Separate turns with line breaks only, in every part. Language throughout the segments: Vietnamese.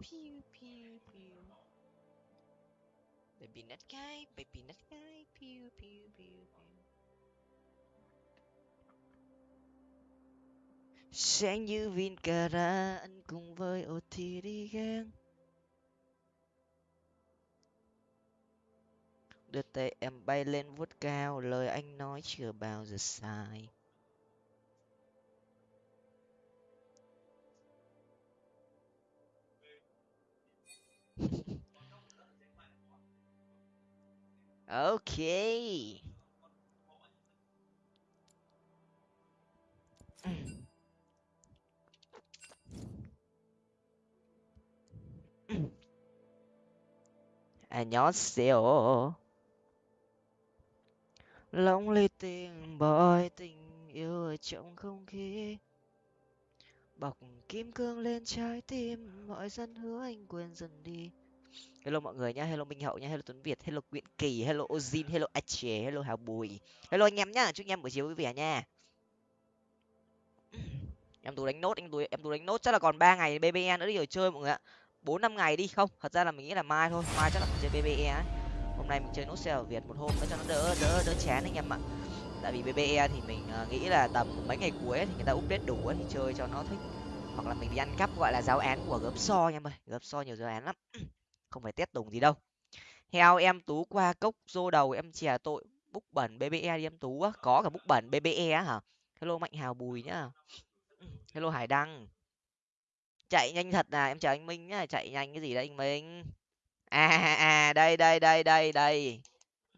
pew pew pew. Baby nut guy, baby nut guy, pew pew pew pew. Sẽ như vin cara ăn cùng với ô thì đi ghen đưa tay em bay lên vuốt cao, lời anh nói chưa bao giờ sai. ok 안녕하세요 lóng lê tình bòi tình yêu ở trong không khí bọc kim cương lên trái tim, mọi dân hứa anh quên dần đi. Hello mọi người nhá, hello minh hậu nhá, hello tuấn việt, hello nguyễn kỳ, hello ozin, hello ache, hello hào bùi. Hello anh em nhá, chúc anh em buổi chiều vui vẻ nha. Em tú đánh nốt, anh tú, em tú đánh nốt, chắc là còn ba ngày bbe nữa đi rồi chơi mọi người ạ. Bốn năm ngày đi, không, thật ra là mình nghĩ là mai thôi, mai chắc là mình chơi bbe ấy hôm nay mình chơi nốt xe ở việt một hôm nữa cho nó đỡ đỡ đỡ chán anh em ạ tại vì bbe thì mình ờ, nghĩ là tầm mấy ngày cuối thì người ta update đủ thì chơi cho nó thích. Hoặc là mình đi ăn cắp, gọi là, giáo án của gớm so nha mày ơi. Gớm so nhiều giáo án lắm. Không phải test tùng gì đâu. Heo em tú qua cốc, rô đầu em chè tội, búc bẩn bbe đi em tú á. Có cả búc bẩn bbe á hả? Hello mạnh hào bùi nhá. Hello hải đăng. Chạy nhanh thật là em chào anh minh nhá. Chạy nhanh cái gì đấy anh minh? À, à à đây đây đây đây đây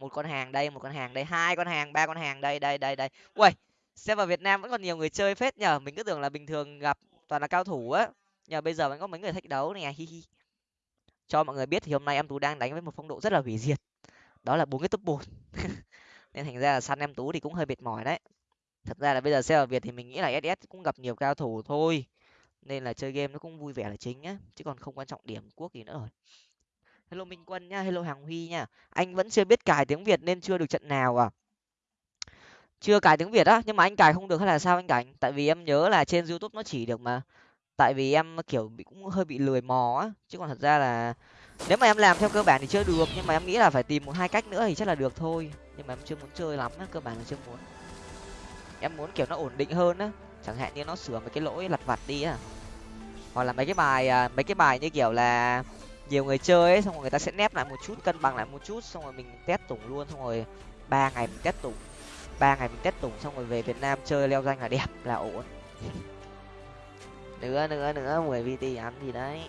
một con hàng đây, một con hàng đây, hai con hàng, ba con hàng đây đây đây đây. Ui server vào việt nam vẫn còn nhiều người chơi phết nhở mình cứ tưởng là bình thường gặp toàn là cao thủ á. Nhờ bây giờ vẫn có mấy người thách đấu nè, hi hi. Cho mọi người biết thì hôm nay em tú đang đánh với một phong độ rất là hủy diệt. Đó là bốn cái top một nên thành ra là săn em tú thì cũng hơi mệt mỏi đấy. Thật ra là bây giờ xe ở việt thì mình nghĩ là ss cũng gặp nhiều cao thủ thôi. Nên là chơi game nó cũng vui vẻ là chính á, chứ còn không quan trọng điểm quốc gì nữa rồi hello minh quân nhá, hello hàng huy nha anh vẫn chưa biết cài tiếng việt nên chưa được trận nào à? Chưa cài tiếng việt á, nhưng mà anh cài không được hay là sao anh cảnh? Tại vì em nhớ là trên youtube nó chỉ được mà. Tại vì em kiểu bị, cũng hơi bị lười mò á, chứ còn thật ra là nếu mà em làm theo cơ bản thì chưa được, nhưng mà em nghĩ là phải tìm một hai cách nữa thì chắc là được thôi. Nhưng mà em chưa muốn chơi lắm á, cơ bản là chưa muốn. Em muốn kiểu nó ổn định hơn á, chẳng hạn như nó sửa mấy cái lỗi lặt vặt đi á. Hoặc là mấy cái bài à, mấy cái bài như kiểu là nhiều người chơi ấy, xong rồi người ta sẽ nép lại một chút, cân bằng lại một chút, xong rồi mình test tủng luôn, xong rồi ba ngày mình test tủng. Ba ngày mình test tủng, xong rồi về việt nam chơi leo danh là đẹp, là ổn. Nữa nữa nữa, mười vt ăn gì đấy.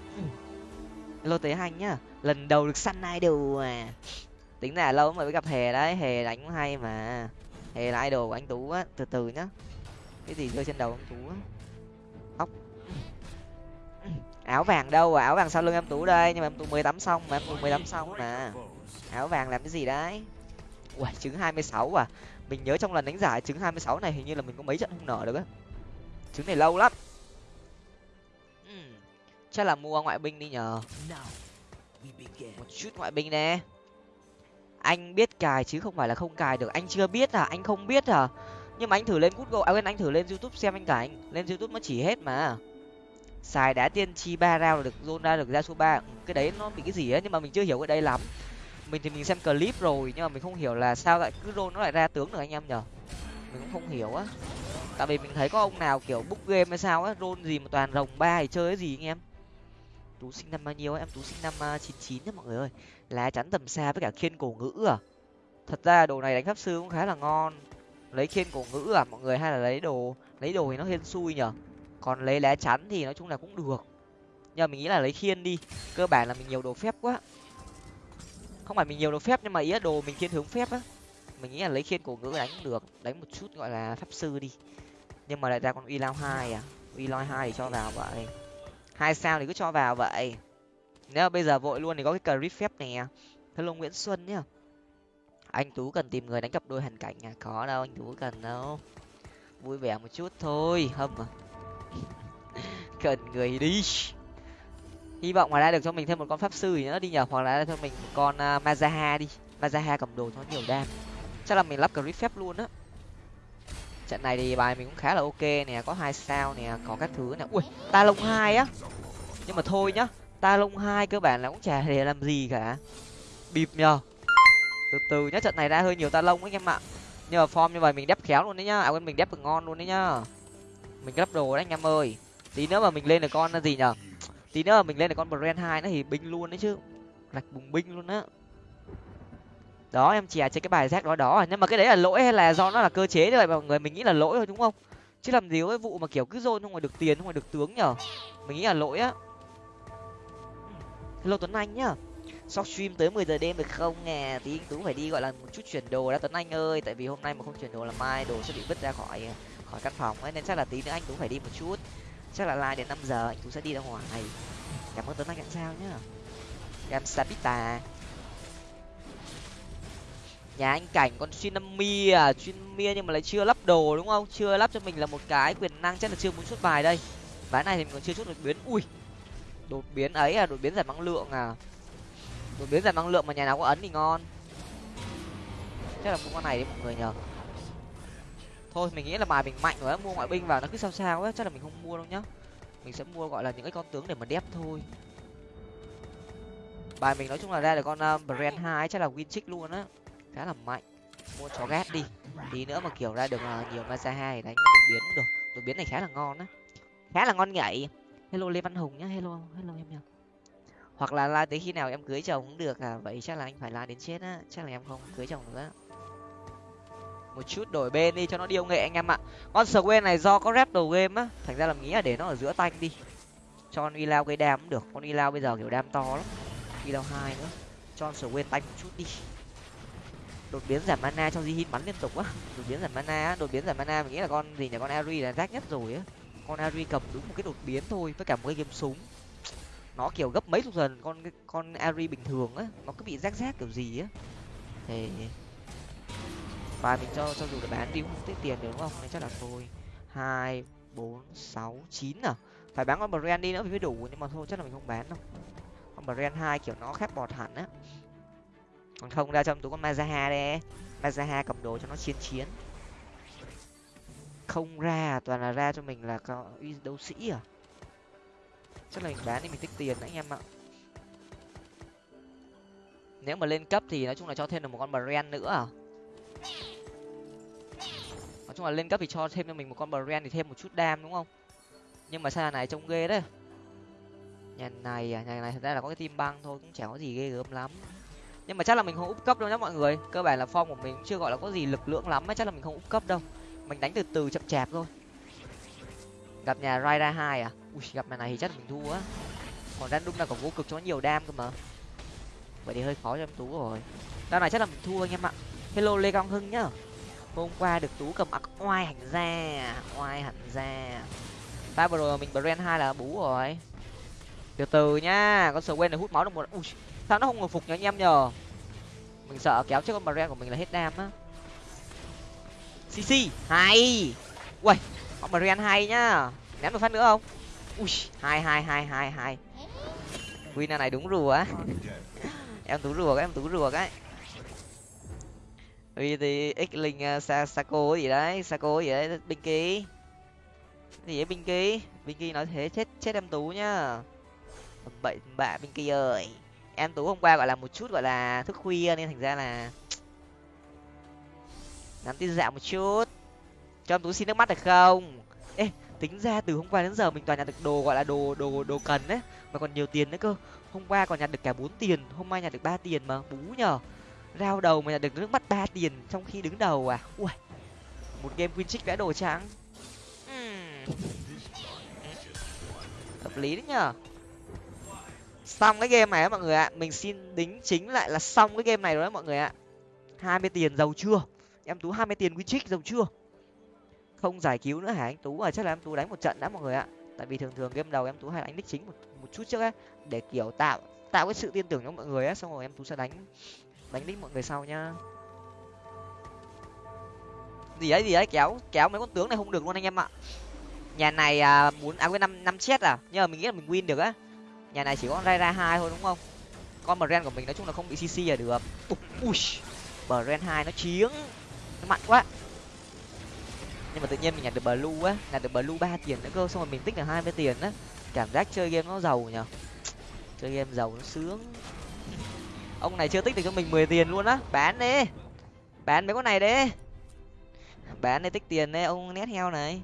Lô tế hành nhá, lần đầu được săn idol à. Tính là lâu mới gặp hề đấy, hề đánh hay mà. Hề là idol của anh tú á, từ từ nhá. Cái gì rơi trên đầu anh tú á? Óc áo vàng đâu à? Áo vàng sau lưng em tú đây. Nhưng mà em tú mới tắm xong mà, em tú mới tắm xong mà. Áo vàng làm cái gì đấy? Ui, trứng hai mươi sáu à? Mình nhớ trong lần đánh giải trứng hai mươi sáu này hình như là mình có mấy trận không nở được á. Trứng này lâu lắm. Hmm, chắc là mua ngoại binh đi nhờ. Một chút ngoại binh nè. Anh biết cài chứ không phải là không cài được. Anh chưa biết à? Anh không biết à? Nhưng mà anh thử lên google à quên, anh thử lên youtube xem anh cảnh lên youtube nó chỉ hết mà xài đá tiên chi ba rao được zone ra được ra số ba. Cái đấy nó bị cái gì á nhưng mà mình chưa hiểu cái đây lắm. Mình thì mình xem clip rồi, nhưng mà mình không hiểu là sao lại cứ zone nó lại ra tướng được anh em nhở? Mình cũng không hiểu á. Tại vì mình thấy có ông nào kiểu book game hay sao á rôn gì mà toàn rồng ba thì chơi cái gì anh em? Tú sinh năm bao nhiêu em? Tú sinh năm à, chín chín nhá mọi người ơi. Lá chắn tầm xa với cả khiên cổ ngữ à. Thật ra đồ này đánh pháp sư cũng khá là ngon. Lấy khiên cổ ngữ à mọi người hay là lấy đồ lấy đồ thì nó hên xui nhở? Còn lấy lá chắn thì nói chung là cũng được. Nhưng mà mình nghĩ là lấy khiên đi, cơ bản là mình nhiều đồ phép quá. Không phải mình nhiều đồ phép nhưng mà ý là đồ mình thiên hướng phép á. Mình nghĩ là lấy khiên cổ ngữ đánh cũng được, đánh một chút gọi là pháp sư đi. Nhưng mà lại ra con uy lao hai à? Uy lao hai thì cho vào vậy. Hai sao thì cứ cho vào vậy. Nếu mà bây giờ vội luôn thì có cái clip phép này hello nguyễn xuân nhá. Anh tú cần tìm người đánh cặp đôi hàn cảnh à? Có đâu, anh tú cần đâu. Vui vẻ một chút thôi, hâm à? cần người đi. Hy vọng ngoài ra được cho mình thêm một con pháp sư gì nữa đi nhờ hoặc là cho mình một con uh, mazaha đi. Mazaha cầm đồ cho nhiều đam. Chắc là mình lắp grip phép luôn á. Trận này thì bài mình cũng khá là ok nè có hai sao nè có các thứ nè. Ui ta lông hai á. Nhưng mà thôi nhá ta lông hai cơ bản là cũng chả để làm gì cả. Bịp nhờ. Từ từ nhá trận này ra hơi nhiều ta lông ấy anh em ạ. Nhưng mà form như vậy mình đép khéo luôn đấy nhá. À quên mình đép được ngon luôn đấy nhá mình gấp đồ đấy anh em ơi. Tí nữa mà mình lên được con là gì nhở? Tí nữa mà mình lên được con brand hai nó thì binh luôn đấy chứ. Lạch bùng binh luôn á. Đó, em chè trên cái bài rác đó đó à. nhưng mà cái đấy là lỗi hay là do nó là cơ chế như vậy? Mọi người mình nghĩ là lỗi thôi, đúng không? Chứ làm gì có cái vụ mà kiểu cứ dôn không ngoài được tiền, không ngoài được tướng nhở? Mình nghĩ là lỗi á. Hello tuấn anh nhá. Shop stream tới 10 giờ đêm được không nè? Tí anh tú phải đi gọi là một chút chuyển đồ đã. Tuấn anh ơi, tại vì hôm nay mà không chuyển đồ là mai đồ sẽ bị vứt ra khỏi à khỏi căn phòng ấy, nên chắc là tí nữa anh tú phải đi một chút. Chắc là like đến năm giờ anh tú sẽ đi ra ngoài. Cảm ơn tuấn anh làm sao nhá. Em sabita. Nhà anh cảnh con Tsunami à Tsunami nhưng mà lại chưa lắp đồ đúng không? Chưa lắp cho mình là một cái quyền năng chắc là chưa muốn xuất bài đây. Ván này thì mình còn chưa chút đột biến. Ui, đột biến ấy à đột biến giảm năng lượng à. Đột biến giảm năng lượng mà nhà nào có ấn thì ngon. Chắc là cũng con này đi mọi người nhờ thôi mình nghĩ là bài mình mạnh rồi mua ngoại binh vào nó cứ sao sao ấy chắc là mình không mua đâu nhá. Mình sẽ mua gọi là những cái con tướng để mà đép thôi. Bài mình nói chung là ra được con uh, brand hai chắc là win chick luôn á. Khá là mạnh. Mua chó ghét đi. Tí nữa mà kiểu ra được uh, nhiều maza hai đánh đột biến cũng được. Đột biến này khá là ngon á. Khá là ngon nhảy. Hello lê văn hùng nhá. Hello hello em nhá. Hoặc là la tới khi nào em cưới chồng cũng được à. Vậy chắc là anh phải la đến chết á. Chắc là em không cưới chồng nữa một chút đổi bên đi cho nó điêu nghệ anh em ạ. Con sờ này do có rep đầu game á, thành ra là nghĩ là để nó ở giữa tanh đi. Cho con y lao gây đam cũng được, con y lao bây giờ kiểu đam to lắm. Y lao hai nữa, cho con sờ tanh một chút đi. Đột biến giảm mana cho di bắn liên tục á. Đột biến giảm mana đột biến giảm mana mình nghĩ là con gì nhỉ, con ari là rác nhất rồi á. Con ari cầm đúng một cái đột biến thôi, với cả một cái game súng. Nó kiểu gấp mấy chục lần, con con ari bình thường á, nó cứ bị rác rác kiểu gì á. Thì và mình cho cho dù là bán đi cũng không tiết tiền được, đúng không? Nên chắc là thôi. Hai, bốn, sáu, chín à? Phải bán con brand đi nữa mới đủ, nhưng mà thôi, chắc là mình không bán đâu. Con brand hai kiểu nó khép bọt hẳn á. Còn không, ra trong túi con mazaha đây mazaha cầm đồ cho nó chiến chiến. Không ra à? toàn là ra cho mình là có đấu sĩ à? Chắc là mình bán đi, mình tích tiền đấy anh em ạ. Nếu mà lên cấp thì nói chung là cho thêm được một con brand nữa à? Nói chung là lên cấp thì cho thêm cho mình một con brand thì thêm một chút đam, đúng không? Nhưng mà sao này trông ghê đấy. Nhà này à nhà này thật ra là có cái tim băng thôi, cũng chẳng có gì ghê gớm lắm. Nhưng mà chắc là mình không úp cấp đâu nhá mọi người. Cơ bản là form của mình chưa gọi là có gì lực lượng lắm ấy, chắc là mình không úp cấp đâu. Mình đánh từ từ chậm chạp thôi. Gặp nhà raida hai à? Ui, gặp nhà này thì chắc là mình thua á. Còn random là còn vô cực cho nhiều đam cơ mà. Vậy thì hơi khó cho em tú rồi. Đao này chắc là mình thua anh em ạ hello, lê quang hưng nhá. Hôm qua được tú cầm ặc oai hẳn ra, oai hẳn ra. Ba vừa rồi mình brand hai là bú rồi. Từ từ nhá, con sờ quen này hút máu được một ui, sao nó không hồi phục nhá anh em nhờ? Mình sợ kéo trước con brand của mình là hết đam á. Cc hay. Ui con brand hay nhá. Ném một phát nữa không? Ui, hai hai hai hai hai. Win này đúng rùa á. Em tú rùa cái, em tú rùa cái thì x linh à, sa sa saco gì đấy saco gì đấy binh ký gì ấy binh ký binh ký nói thế, chết chết em tú nhá. Bậy bạ binh ký ơi. Em tú hôm qua gọi là một chút gọi là thức khuya nên thành ra là nắm tin dạo một chút. Cho em tú xin nước mắt được không? Ê, tính ra từ hôm qua đến giờ mình toàn nhặt được đồ gọi là đồ đồ đồ cần đấy mà còn nhiều tiền nữa cơ. Hôm qua còn nhặt được cả bốn tiền, hôm nay nhặt được ba tiền mà, bú nhờ rao đầu mà được nước mắt ba tiền trong khi đứng đầu à? Ui một game win trích vẽ đồ trắng. Hmm. Hợp lý đấy nhở? xong cái game này á mọi người ạ mình xin đính chính lại là xong cái game này rồi đấy mọi người ạ. Hai mươi tiền giàu chưa? Em tú hai mươi tiền win trích giàu chưa? Không giải cứu nữa hả anh tú? À chắc là em tú đánh một trận đã mọi người ạ. Tại vì thường thường game đầu em tú hay đánh đích chính một, một chút trước á để kiểu tạo tạo cái sự tin tưởng cho mọi người á xong rồi em tú sẽ đánh đánh đích mọi người sau nhá. Gì đấy gì đấy kéo kéo mấy con tướng này không được luôn anh em ạ. Nhà này à, muốn à quên năm năm chết à? Nhưng mà mình nghĩ là mình win được á. Nhà này chỉ có ra ra hai thôi đúng không? Con brand của mình nói chung là không bị cc là được. Ui ren hai nó chiếng nó mạnh quá. Nhưng mà tự nhiên mình nhặt được blue á nhặt được blue ba tiền nữa cơ xong rồi mình tích được hai mươi tiền á. Cảm giác chơi game nó giàu nhở chơi game giàu nó sướng ông này chưa tích được cho mình mười tiền luôn á. Bán đi. Bán mấy con này đi. Bán đi tích tiền đấy, ông nét heo này.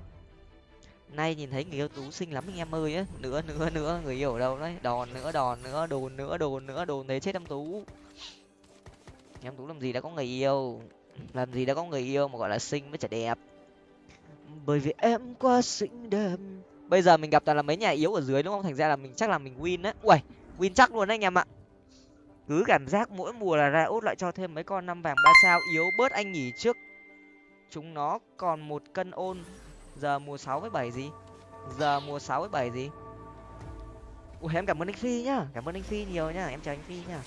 Nay nhìn thấy người yêu tú xinh lắm anh em ơi á. Nữa nữa nữa, người yêu ở đâu đấy? Đòn nữa đòn nữa, đồn nữa đồn nữa, đồn thế chết em tú. Em tú làm gì đã có người yêu? Làm gì đã có người yêu mà gọi là xinh với chả đẹp? Bởi vì em quá xinh đẹp. Bây giờ mình gặp toàn là mấy nhà yếu ở dưới đúng không? Thành ra là mình chắc là mình win á. Uầy, win chắc luôn đấy anh em ạ cứ cảm giác mỗi mùa là ra út lại cho thêm mấy con năm vàng ba sao. Yếu bớt anh nhỉ trước chúng nó còn một cân ôn. Giờ mùa sáu với bảy gì? Giờ mùa sáu với bảy gì? Ui em cảm ơn anh phi nhá cảm ơn anh phi nhiều nhá em chào anh phi nhá.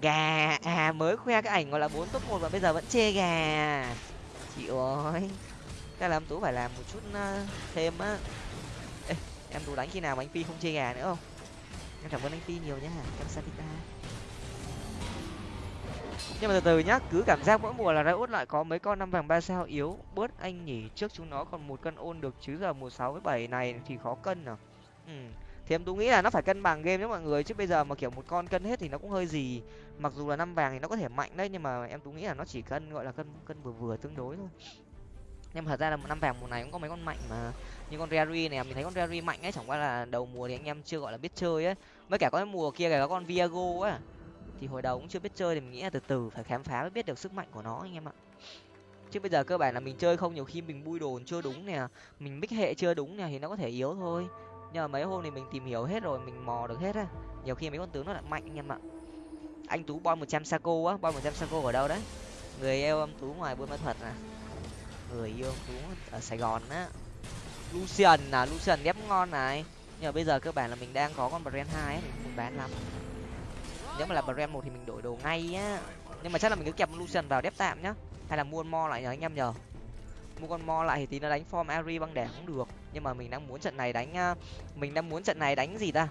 Gà à mới khoe cái ảnh gọi là bốn top một và bây giờ vẫn chê gà. Chị ơi cái làm tú phải làm một chút ờ, thêm á. Ê, em tú đánh khi nào mà anh phi không chê gà nữa không? Em cảm ơn anh phi nhiều nhá em satita nhưng mà từ từ nhá, cứ cảm giác mỗi mùa là ra út lại có mấy con năm vàng ba sao yếu. Bớt anh nhỉ, trước chúng nó còn một cân ôn được chứ giờ mùa sáu với bảy này thì khó cân à. Ừ. thì em tú nghĩ là nó phải cân bằng game đấy mọi người, chứ bây giờ mà kiểu một con cân hết thì nó cũng hơi gì. Mặc dù là năm vàng thì nó có thể mạnh đấy, nhưng mà em tú nghĩ là nó chỉ cân, gọi là cân cân vừa vừa tương đối thôi. Nhưng mà thật ra là một năm vàng mùa này cũng có mấy con mạnh mà. Như con Rary này mình thấy con Rary mạnh ấy, chẳng qua là đầu mùa thì anh em chưa gọi là biết chơi ấy mấy cả có cái mùa kia có con Viago á. Thì hồi đầu cũng chưa biết chơi thì mình nghĩ là từ từ, phải khám phá mới biết được sức mạnh của nó anh em ạ. Chứ bây giờ cơ bản là mình chơi không nhiều khi mình bui đồn chưa đúng nè, mình mix hệ chưa đúng nè thì nó có thể yếu thôi. Nhưng mà mấy hôm thì mình tìm hiểu hết rồi, mình mò được hết á. Nhiều khi mấy con tướng nó lại mạnh anh em ạ. Anh tú bom một trăm saco á, bom một trăm saco ở đâu đấy? Người yêu ông tú ngoài buôn ma thuật à? Người yêu ông tú ở sài gòn á. Lucian à lucian ghép ngon này nhưng mà bây giờ cơ bản là mình đang có con brand hai mình không bán lắm. Nếu mà là brand một thì mình đổi đồ ngay á. Nhưng mà chắc là mình cứ kẹp lucian vào đép tạm nhá. Hay là mua mo lại nhờ, anh em nhờ. Mua con mo lại thì tí nó đánh form ari băng đẻ cũng được. Nhưng mà mình đang muốn trận này đánh à, mình đang muốn trận này đánh gì ta?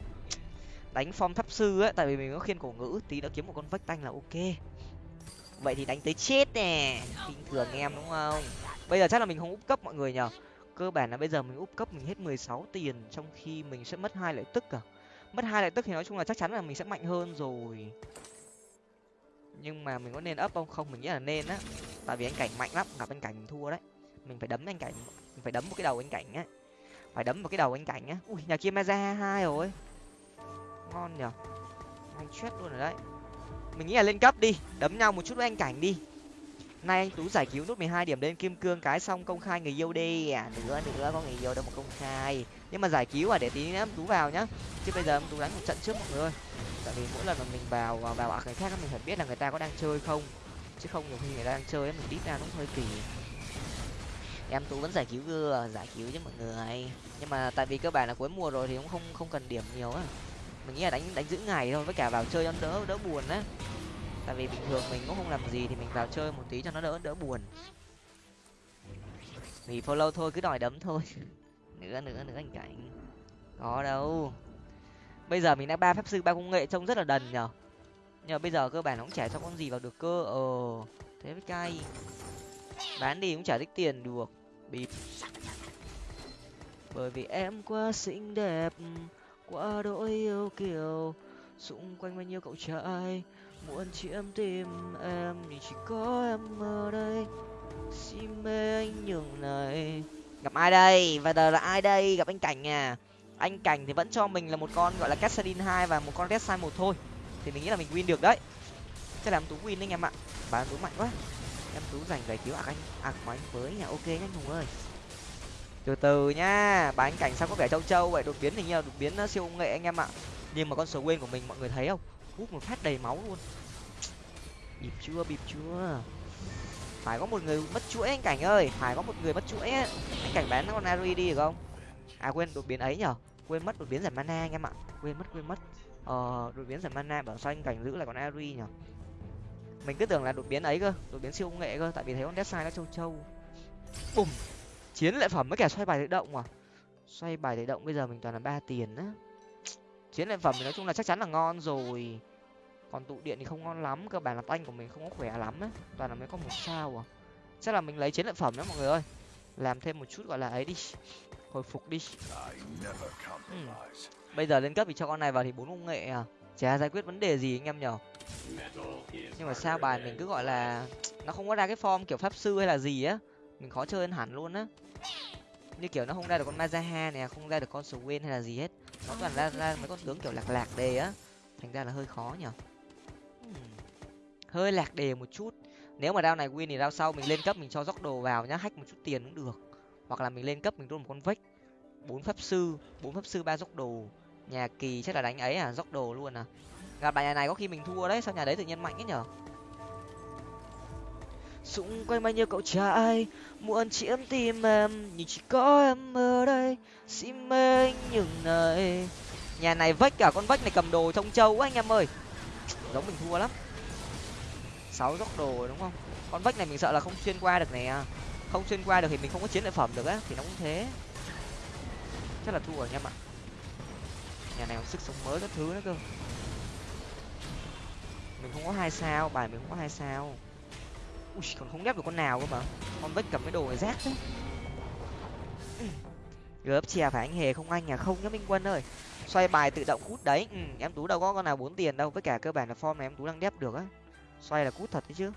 Đánh form thấp sư á, tại vì mình có khiên cổ ngữ, tí nó kiếm một con vách tanh là ok. Vậy thì đánh tới chết nè. Bình thường em, đúng không? Bây giờ chắc là mình không úp cấp mọi người nhờ cơ bản là bây giờ mình úp cấp mình hết mười sáu tiền, trong khi mình sẽ mất hai lợi tức à? Mất hai lợi tức thì nói chung là chắc chắn là mình sẽ mạnh hơn rồi. Nhưng mà mình có nên ấp không? Không, mình nghĩ là nên á. Tại vì anh cảnh mạnh lắm, gặp anh cảnh mình thua đấy. Mình phải đấm anh cảnh, mình phải đấm một cái đầu anh cảnh á. Phải đấm một cái đầu anh cảnh á. Ui, nhà kia maza hai rồi. Ngon nhở anh chết luôn rồi đấy. Mình nghĩ là lên cấp đi, đấm nhau một chút với anh cảnh đi nay anh tú giải cứu nút mười hai điểm lên kim cương, cái xong công khai người yêu đi. À nữa nữa, có người yêu đâu mà công khai. Nhưng mà giải cứu à để tí nữa tú vào nhá. Chứ bây giờ em tú đánh một trận trước mọi người tại vì mỗi lần mà mình vào vào ạ à, người khác mình phải biết là người ta có đang chơi không. Chứ không nhiều khi người ta đang chơi mình đít ra cũng hơi kỳ. Em tú vẫn giải cứu gưa giải cứu chứ mọi người. Nhưng mà tại vì cơ bản là cuối mùa rồi thì cũng không không cần điểm nhiều á. Mình nghĩ là đánh đánh giữ ngày thôi, với cả vào chơi cho đỡ đỡ buồn á tại vì bình thường mình cũng không làm gì thì mình vào chơi một tí cho nó đỡ đỡ buồn. Vì follow thôi, cứ đòi đấm thôi. Nữa nữa nữa anh cảnh. Có đâu. Bây giờ mình đã ba pháp sư, ba công nghệ trông rất là đần nhở. Nhưng mà bây giờ cơ bản nó cũng chả cho con gì vào được cơ. Ờ thế với cay. Bán đi cũng chả tích tiền được. Bịp. Bởi vì em quá xinh đẹp, quá đỗi yêu kiều. Xung quanh bao nhiêu cậu trai muốn chiếm tim em thì chỉ có em ở đây. Si mê anh nhường này. Gặp ai đây? Và giờ là ai đây? Gặp anh cảnh à? Anh cảnh thì vẫn cho mình là một con gọi là cassadin hai và một con red sai một thôi. Thì mình nghĩ là mình win được đấy. Chắc là em tú win đấy anh em ạ. Bà em tú mạnh quá. Em tú giành giải cứu ạc anh. Ạc của anh với nhà ok nhá hùng ơi. Từ từ nhá. Bà anh cảnh sao có vẻ châu châu vậy? Đột biến hình như là đột biến ờ, siêu công nghệ anh em ạ. Nhưng mà con sở quên của mình mọi người thấy không? Hút một phát đầy máu luôn. Bịp chưa bịp chưa? Phải có một người mất chuỗi anh cảnh ơi, phải có một người mất chuỗi anh cảnh bán con ari đi được không? À quên, đột biến ấy nhở? Quên mất đột biến giảm mana anh em ạ. Quên mất quên mất. Ờ đột biến giảm mana bảo sao anh cảnh giữ lại con ari nhở? Mình cứ tưởng là đột biến ấy cơ, đột biến siêu công nghệ cơ, tại vì thấy con deadside nó trâu trâu. Bùm! Chiến lợi phẩm với kẻ xoay bài tự động à? Xoay bài tự động bây giờ mình toàn là ba tiền á chiến lợi phẩm thì nói chung là chắc chắn là ngon rồi. Còn tụ điện thì không ngon lắm, cơ bản là tanh của mình không có khỏe lắm ấy toàn là mới có một sao à. Chắc là mình lấy chiến lợi phẩm đó mọi người ơi. Làm thêm một chút gọi là ấy đi. Hồi phục đi. Ừ. bây giờ lên cấp thì cho con này vào thì bốn công nghệ à. Chả giải quyết vấn đề gì anh em nhở. Nhưng mà sao bài mình cứ gọi là nó không có ra cái form kiểu pháp sư hay là gì á. Mình khó chơi hơn hẳn luôn á. Như kiểu nó không ra được con mazaha này không ra được con swain hay là gì hết nó toàn ra ra mấy con tướng kiểu lạc lạc đề á. Thành ra là hơi khó nhở hơi lạc đề một chút. Nếu mà đao này win thì đao sau mình lên cấp mình cho dốc đồ vào nhá. Hack một chút tiền cũng được. Hoặc là mình lên cấp mình roll một con vách. Bốn pháp sư bốn pháp sư ba dốc đồ. Nhà kỳ chắc là đánh ấy à dốc đồ luôn à. Gặp bài nhà này có khi mình thua đấy sao nhà đấy tự nhiên mạnh ấy nhở xung quanh bao nhiêu cậu trai, muốn chiếm tim em, nhưng chỉ có em ở đây, xin mê những này. Nhà này vách cả con vách này cầm đồ trong châu quá anh em ơi. Giống mình thua lắm. Sáu góc đồ đúng không? Con vách này mình sợ là không xuyên qua được nè à. không xuyên qua được thì mình không có chiến lợi phẩm được á, thì nó cũng thế. Chắc là thua rồi anh em ạ. Nhà này có sức sống mới các thứ nữa cơ. Mình không có hai sao, bài mình không có hai sao ui còn không ghép được con nào cơ mà. Con vách cầm cái đồ này rác đấy ừ. gớp chè phải anh hề không anh à? Không nhá minh quân ơi. Xoay bài tự động cút đấy. Ừ, em tú đâu có con nào bốn tiền đâu. Với cả cơ bản là form này em tú đang đép được á. Xoay là cút thật đấy chứ.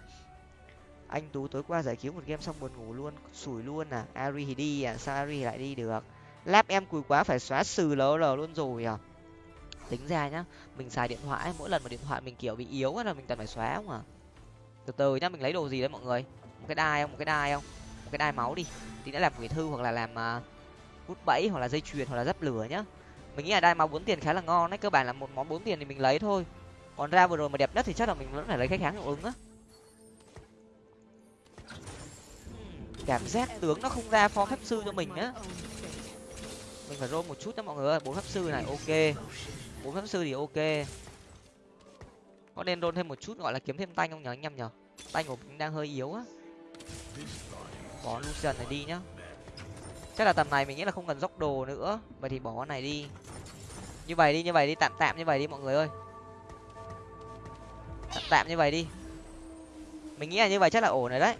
Anh tú tối qua giải cứu một game xong buồn ngủ luôn sủi luôn à. Ari thì đi à sao ari lại đi được? Lap em cùi quá phải xóa sừ lờ lờ luôn rồi à. Tính ra nhá mình xài điện thoại mỗi lần mà điện thoại mình kiểu bị yếu là mình cần phải xóa không à? Từ từ nhá mình lấy đồ gì đấy mọi người? Một cái đai không? Một cái đai không? Một cái đai máu đi. Tí nữa làm quỷ thư hoặc là làm uh, hút bẫy hoặc là dây chuyền hoặc là dấp lửa nhá. Mình nghĩ là đai máu bốn tiền khá là ngon đấy cơ bản là một món bốn tiền thì mình lấy thôi. Còn ra vừa rồi mà đẹp nhất thì chắc là mình vẫn phải lấy khách kháng hiệu ứng á. Hmm, cảm giác tướng nó không ra phó phép sư cho mình á. Mình phải rôm một chút đó mọi người ơi. Bốn pháp sư này ok. Bốn pháp sư thì ok có nên đôn thêm một chút gọi là kiếm thêm tanh không nhở anh em nhở? Tanh của mình đang hơi yếu á. Bỏ lucian này đi nhá. Chắc là tầm này mình nghĩ là không cần dốc đồ nữa. Vậy thì bỏ con này đi. Như vậy đi, như vậy đi. Tạm tạm như vậy đi mọi người ơi. Tạm tạm như vậy đi. Mình nghĩ là như vậy chắc là ổn rồi đấy.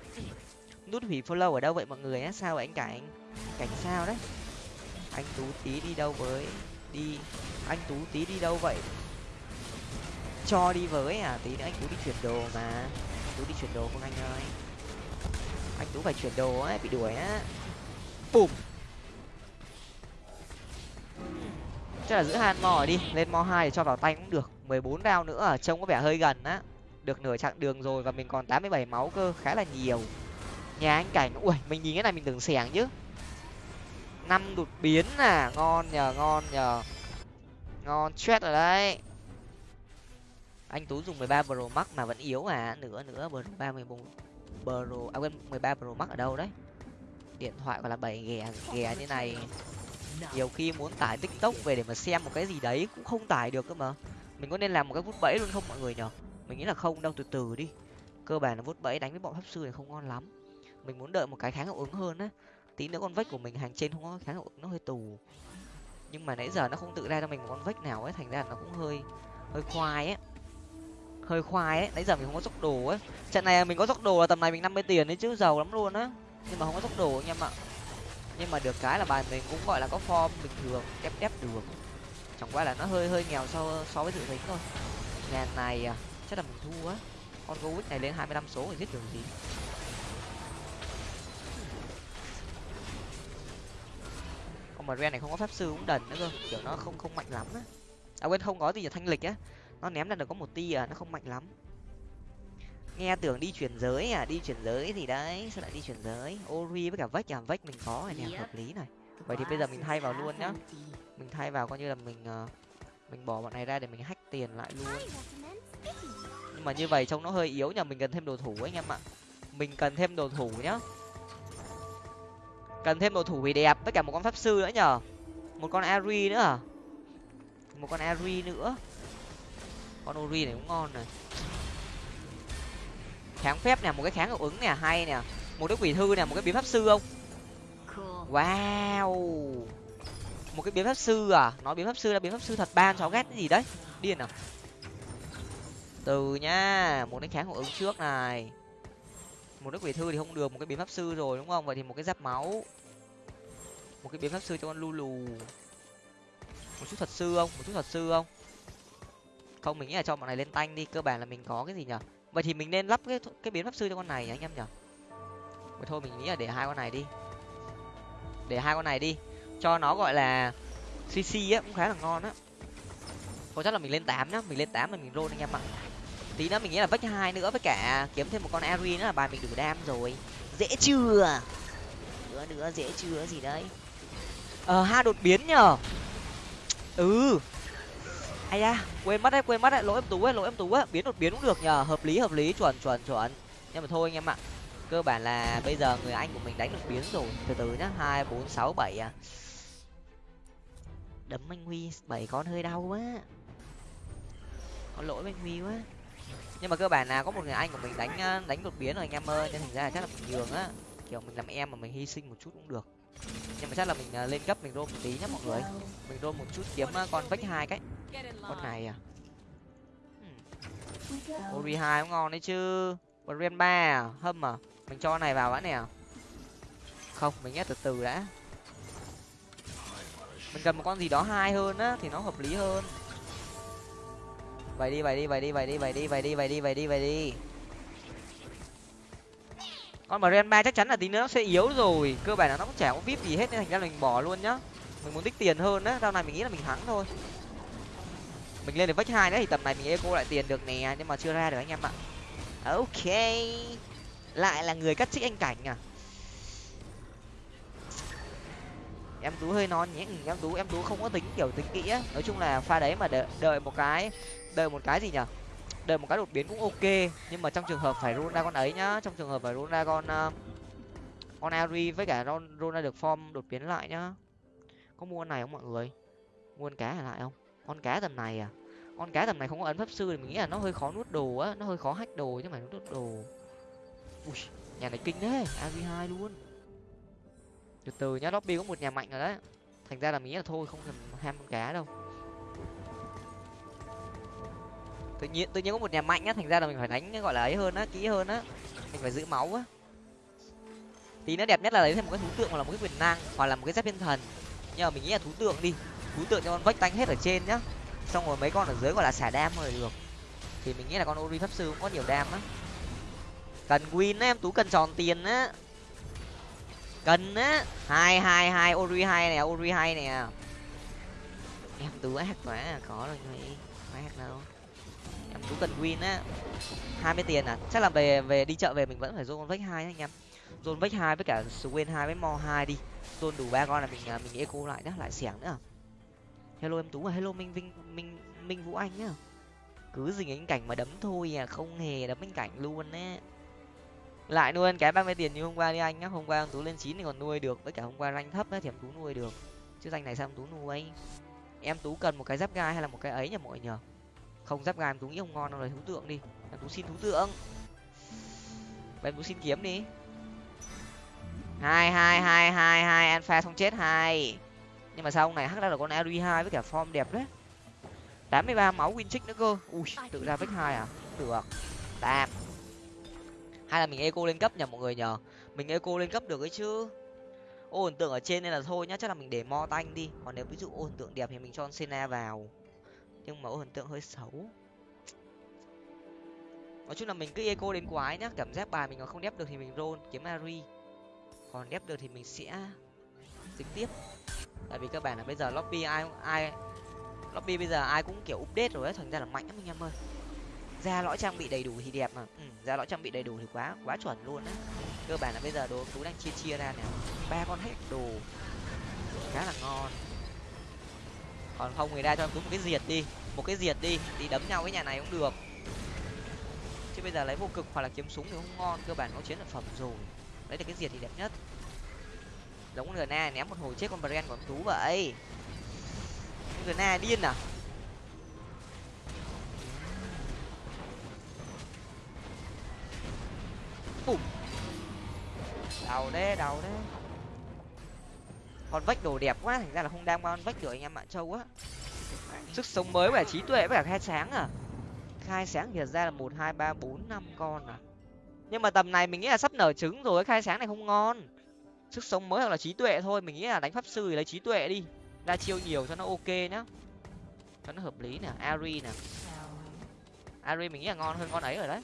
Nút hủy follow ở đâu vậy mọi người á sao vậy anh cảnh cảnh sao đấy? Anh tú tí đi đâu với? Đi. Anh tú tí đi đâu vậy? Cho đi với à? Tí nữa anh tú đi chuyển đồ mà. Tú đi chuyển đồ không anh ơi? Anh tú phải chuyển đồ ấy bị đuổi á. Bùm. Chắc là giữ han mò đi. Lên mo hai để cho vào tay cũng được. mười bốn rau nữa à? trông có vẻ hơi gần á. Được nửa chặng đường rồi và mình còn tám mươi bảy máu cơ. Khá là nhiều. Nhà anh cảnh. Ui, mình nhìn cái này mình tưởng xẻng chứ. Năm đột biến à? Ngon nhờ ngon nhờ. Ngon chết rồi đấy anh tú dùng 13 pro max mà vẫn yếu à? Nữa nữa pro ba mươi pro à quên 13 pro max ở đâu đấy? Điện thoại còn là bảy ghẻ ghẻ như này. Nhiều khi muốn tải tiktok về để mà xem một cái gì đấy cũng không tải được cơ mà. Mình có nên làm một cái vút bẫy luôn không mọi người nhở mình nghĩ là không, đâu, từ từ đi. Cơ bản là vút bẫy đánh với bọn pháp sư này không ngon lắm. Mình muốn đợi một cái kháng hiệu ứng hơn á. Tí nữa con vách của mình hàng trên không có kháng hiệu ứng nó hơi tù. Nhưng mà nãy giờ nó không tự ra cho mình một con vách nào ấy, thành ra nó cũng hơi hơi khoai ấy hơi khoai ấy. Nãy giờ mình không có dốc đồ ấy. Trận này mình có dốc đồ là tầm này mình năm mươi tiền đấy chứ, giàu lắm luôn á. Nhưng mà không có dốc đồ anh em ạ. Nhưng mà được cái là bài mình cũng gọi là có form bình thường, ép ép được. Chẳng qua là nó hơi hơi nghèo so so với dự tính thôi. Ngàn này à chắc là mình thua á. Con gấu này lên hai mươi lăm số thì giết được gì? Con mà ren này không có pháp sư cũng đần nữa cơ. Kiểu nó không không mạnh lắm á. À quên, không có gì là thanh lịch á nó ném ra được có một ti à nó không mạnh lắm. Nghe tưởng đi chuyển giới à? Đi chuyển giới thì đấy sao lại đi chuyển giới? Ori với cả vách à? Vách mình có này nè hợp lý này. Vậy thì bây giờ mình thay vào luôn nhá. Mình thay vào coi như là mình uh, mình bỏ bọn này ra để mình hack tiền lại luôn. Nhưng mà như vậy trông nó hơi yếu nhờ mình cần thêm đồ thủ anh em ạ. Mình cần thêm đồ thủ nhá. Cần thêm đồ thủ vì đẹp với cả một con pháp sư nữa nhở một con ari nữa à? Một con ari nữa con ori này cũng ngon này. Kháng phép nè một cái kháng hiệu ứng nè hay nè. Một cái quỷ thư nè một cái biến pháp sư không? Wow. Một cái biến pháp sư à? Nói biến pháp sư là biến pháp sư thật ban cháu ghét cái gì đấy? Điên à từ nhá một cái kháng hiệu ứng trước này. Một đức quỷ thư thì không được một cái biến pháp sư rồi đúng không? Vậy thì một cái giáp máu. Một cái biến pháp sư cho con lulu. Một chút thật sư không? Một chút thật sư không không, mình nghĩ là cho bọn này lên tanh đi, cơ bản là mình có cái gì nhở? Vậy thì mình nên lắp cái cái biến pháp sư cho con này anh em nhở? Vậy thôi, mình nghĩ là để hai con này đi. Để hai con này đi. Cho nó gọi là cc á, cũng khá là ngon á. Thôi, chắc là mình lên tám nhá. Mình lên tám là mình roll anh em ạ. Tí nữa mình nghĩ là vách hai nữa với cả kiếm thêm một con ari nữa là bài mình đủ đam rồi. Dễ chưa? Nữa nữa dễ chưa gì đấy. Ờ hai đột biến nhở? Ừ ai da à, quên mất đấy, quên mất đấy. Lỗi em tú ấy, lỗi em tú ấy. Biến đột biến cũng được nhờ. Hợp lý hợp lý. Chuẩn chuẩn chuẩn. Nhưng mà thôi anh em ạ. Cơ bản là bây giờ người anh của mình đánh được biến rồi. Từ từ nhá. Hai, bốn, sáu, bảy à. Đấm anh huy, bảy con hơi đau quá. Có lỗi với anh huy quá. Nhưng mà cơ bản là có một người anh của mình đánh ờ, đánh đột biến rồi anh em ơi. Nên thành ra là chắc là mình nhường á. Kiểu mình làm em mà mình hy sinh một chút cũng được nhưng mà chắc là mình lên cấp mình rôm một tí nhá mọi người. Mình rôm một chút kiếm con vách hai cái. Con này à? Ori hai cũng ngon đấy chứ. Còn ba à? Hâm à? Mình cho này vào đã nè. Không mình nghe từ từ đã. Mình cần một con gì đó hai hơn á thì nó hợp lý hơn. Vậy đi vậy đi vậy đi vậy đi vậy đi vậy đi vậy đi vậy đi vậy đi con mà ren ba chắc chắn là tí nữa nó sẽ yếu rồi. Cơ bản là nó cũng chả có vip gì hết nên thành ra mình bỏ luôn nhá. Mình muốn tích tiền hơn á sau này mình nghĩ là mình thắng thôi. Mình lên được vách hai đấy thì tầm này mình eco lại tiền được nè nhưng mà chưa ra được anh em ạ. Ok. Lại là người cắt trích anh cảnh à? Em tú hơi non nhé. Ừ, em tú em tú không có tính kiểu tính kỹ á. Nói chung là pha đấy mà đợi, đợi một cái đợi một cái gì nhở? Đợi một cái đột biến cũng ok nhưng mà trong trường hợp phải run ra con ấy nhá trong trường hợp phải run ra con uh, con ari với cả run run ra được form đột biến lại nhá. Có mua con này không mọi người? Mua con cá lại không? Con cá tầm này à? Con cá tầm này không có ấn pháp sư thì mình nghĩ là nó hơi khó nuốt đồ á nó hơi khó hack đồ chứ mà nó nuốt đồ. Ui nhà này kinh đấy ari hai luôn. Từ từ nhá lobby có một nhà mạnh rồi đấy. Thành ra là mình nghĩ là thôi không cần ham con cá đâu. Tự nhiên tự nhiên có một nhà mạnh á, thành ra là mình phải đánh, gọi là ấy hơn á, kỹ hơn á. Mình phải giữ máu á. Tí nó đẹp nhất là lấy thêm một cái thú tượng hoặc là một cái quyền năng, hoặc là một cái giáp thiên thần. Nhưng mà mình nghĩ là thú tượng đi. Thú tượng cho con vách tanh hết ở trên nhá. Xong rồi mấy con ở dưới gọi là xả đam rồi được. Thì mình nghĩ là con ori pháp sư cũng có nhiều đam á. Cần win á em, tú cần tròn tiền á. Cần á. Hai hai hai, ori hai nè, ori hai nè. Em tú ác quá, có rồi người tú cần win á, hai mươi tiền à? Chắc là về về đi chợ về mình vẫn phải dồn vách hai anh em. Dồn vách hai với cả swin hai với mo hai đi. Dồn đủ ba con là mình à, mình eco lại nhá, lại xẻng nữa. Hello em tú à hello minh vinh, minh minh vũ anh nhá. Cứ dình anh cảnh mà đấm thôi à không hề đấm anh cảnh luôn á. Lại nuôi cái ba mươi tiền như hôm qua đi anh nhá. Hôm qua em tú lên chín thì còn nuôi được, với cả hôm qua ranh thấp á thì em tú nuôi được. Chứ danh này sao em tú nuôi? Em tú cần một cái giáp gai hay là một cái ấy nhỉ mọi người nhờ không, giáp gan tú nghĩ không ngon đâu là thú tượng đi. Em tú xin thú tượng. Em tú xin kiếm đi. Hai hai hai hai hai, alpha không chết, hai. Nhưng mà sao ông này hắc ra được con ari hai với cả form đẹp đấy? Tám mươi ba máu win trick nữa cơ. Ui, tự ra vách hai à? Được. Tạm. Hay là mình eco lên cấp nhờ mọi người nhờ mình eco lên cấp được ấy chứ. Ôn tượng ở trên nên là thôi nhá, chắc là mình để mo tanh đi. Còn nếu ví dụ ôn tượng đẹp thì mình cho sena vào nhưng mà hình tượng hơi xấu. Nói chung là mình cứ eco đến quái nhá cảm giác bài mình còn không đép được thì mình roll kiếm ari còn đép được thì mình sẽ dính tiếp. Tại vì các bạn là bây giờ lobby ai ai lobby bây giờ ai cũng kiểu update rồi ấy thành ra là mạnh lắm anh em ơi. Ra lõi trang bị đầy đủ thì đẹp mà. Ừ, ra lõi trang bị đầy đủ thì quá quá chuẩn luôn á. Cơ bản là bây giờ đồ tú đang chia chia ra nè. Ba con hết đồ. Khá là ngon còn không người ta cho em tú một cái diệt đi. Một cái diệt đi thì đấm nhau với nhà này cũng được. Chứ bây giờ lấy vô cực hoặc là kiếm súng thì không ngon, cơ bản có chiến lợi phẩm rồi. Lấy được cái diệt thì đẹp nhất. Giống người na ném một hồi chết con bren của tú vậy. Người na điên à? Bùm. Đầu đấy đầu đấy con vách đồ đẹp quá, thành ra là không đang con vách được anh em bạn châu á. Sức sống mới và trí tuệ với cả khai sáng à. Khai sáng thì ra là một, hai, ba, bốn, năm con à. Nhưng mà tầm này mình nghĩ là sắp nở trứng rồi, khai sáng này không ngon. Sức sống mới hoặc là trí tuệ thôi, mình nghĩ là đánh pháp sư thì lấy trí tuệ đi. Ra chiêu nhiều cho nó ok nhá. Cho nó hợp lý nè, ari nè. Ari mình nghĩ là ngon hơn con ấy rồi đấy.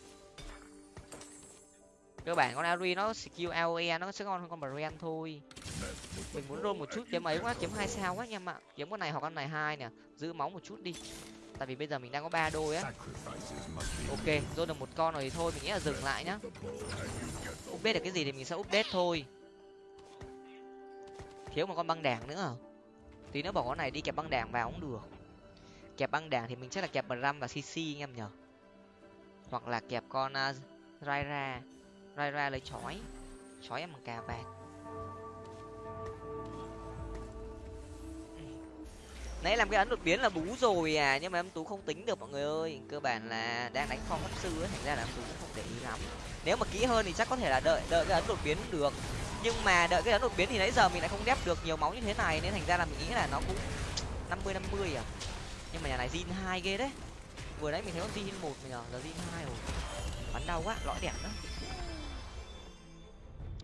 Cơ bản con ari nó skill aoe nó sẽ ngon hơn con brand thôi mình muốn roll một chút kiếm ấy quá kiếm hai sao quá anh em ạ. Kiếm con này hoặc con này hai nè. Giữ máu một chút đi. Tại vì bây giờ mình đang có ba đôi á. Ok roll được một con rồi thì thôi mình nghĩ là dừng lại nhá. Update được cái gì thì mình sẽ update thôi. Thiếu một con băng đảng nữa à? tí nữa bỏ con này đi kẹp băng đảng vào cũng được. Kẹp băng đảng thì mình chắc là kẹp bram và cc anh em nhở. Hoặc là kẹp con uh, raira. Raira lấy chói. Chói em bằng cà vạt nãy làm cái ấn đột biến là bú rồi à nhưng mà em tú không tính được mọi người ơi. Cơ bản là đang đánh phong pháp sư ấy, thành ra là em tú cũng không để ý lắm. Nếu mà kỹ hơn thì chắc có thể là đợi đợi cái ấn đột biến được. Nhưng mà đợi cái ấn đột biến thì nãy giờ mình lại không đép được nhiều máu như thế này, nên thành ra là mình nghĩ là nó cũng năm mươi năm mươi à. Nhưng mà nhà này zin hai ghê đấy. Vừa nãy mình thấy con zin một mình giờ giờ zin hai rồi. Bắn đau quá, lõi đẹp đó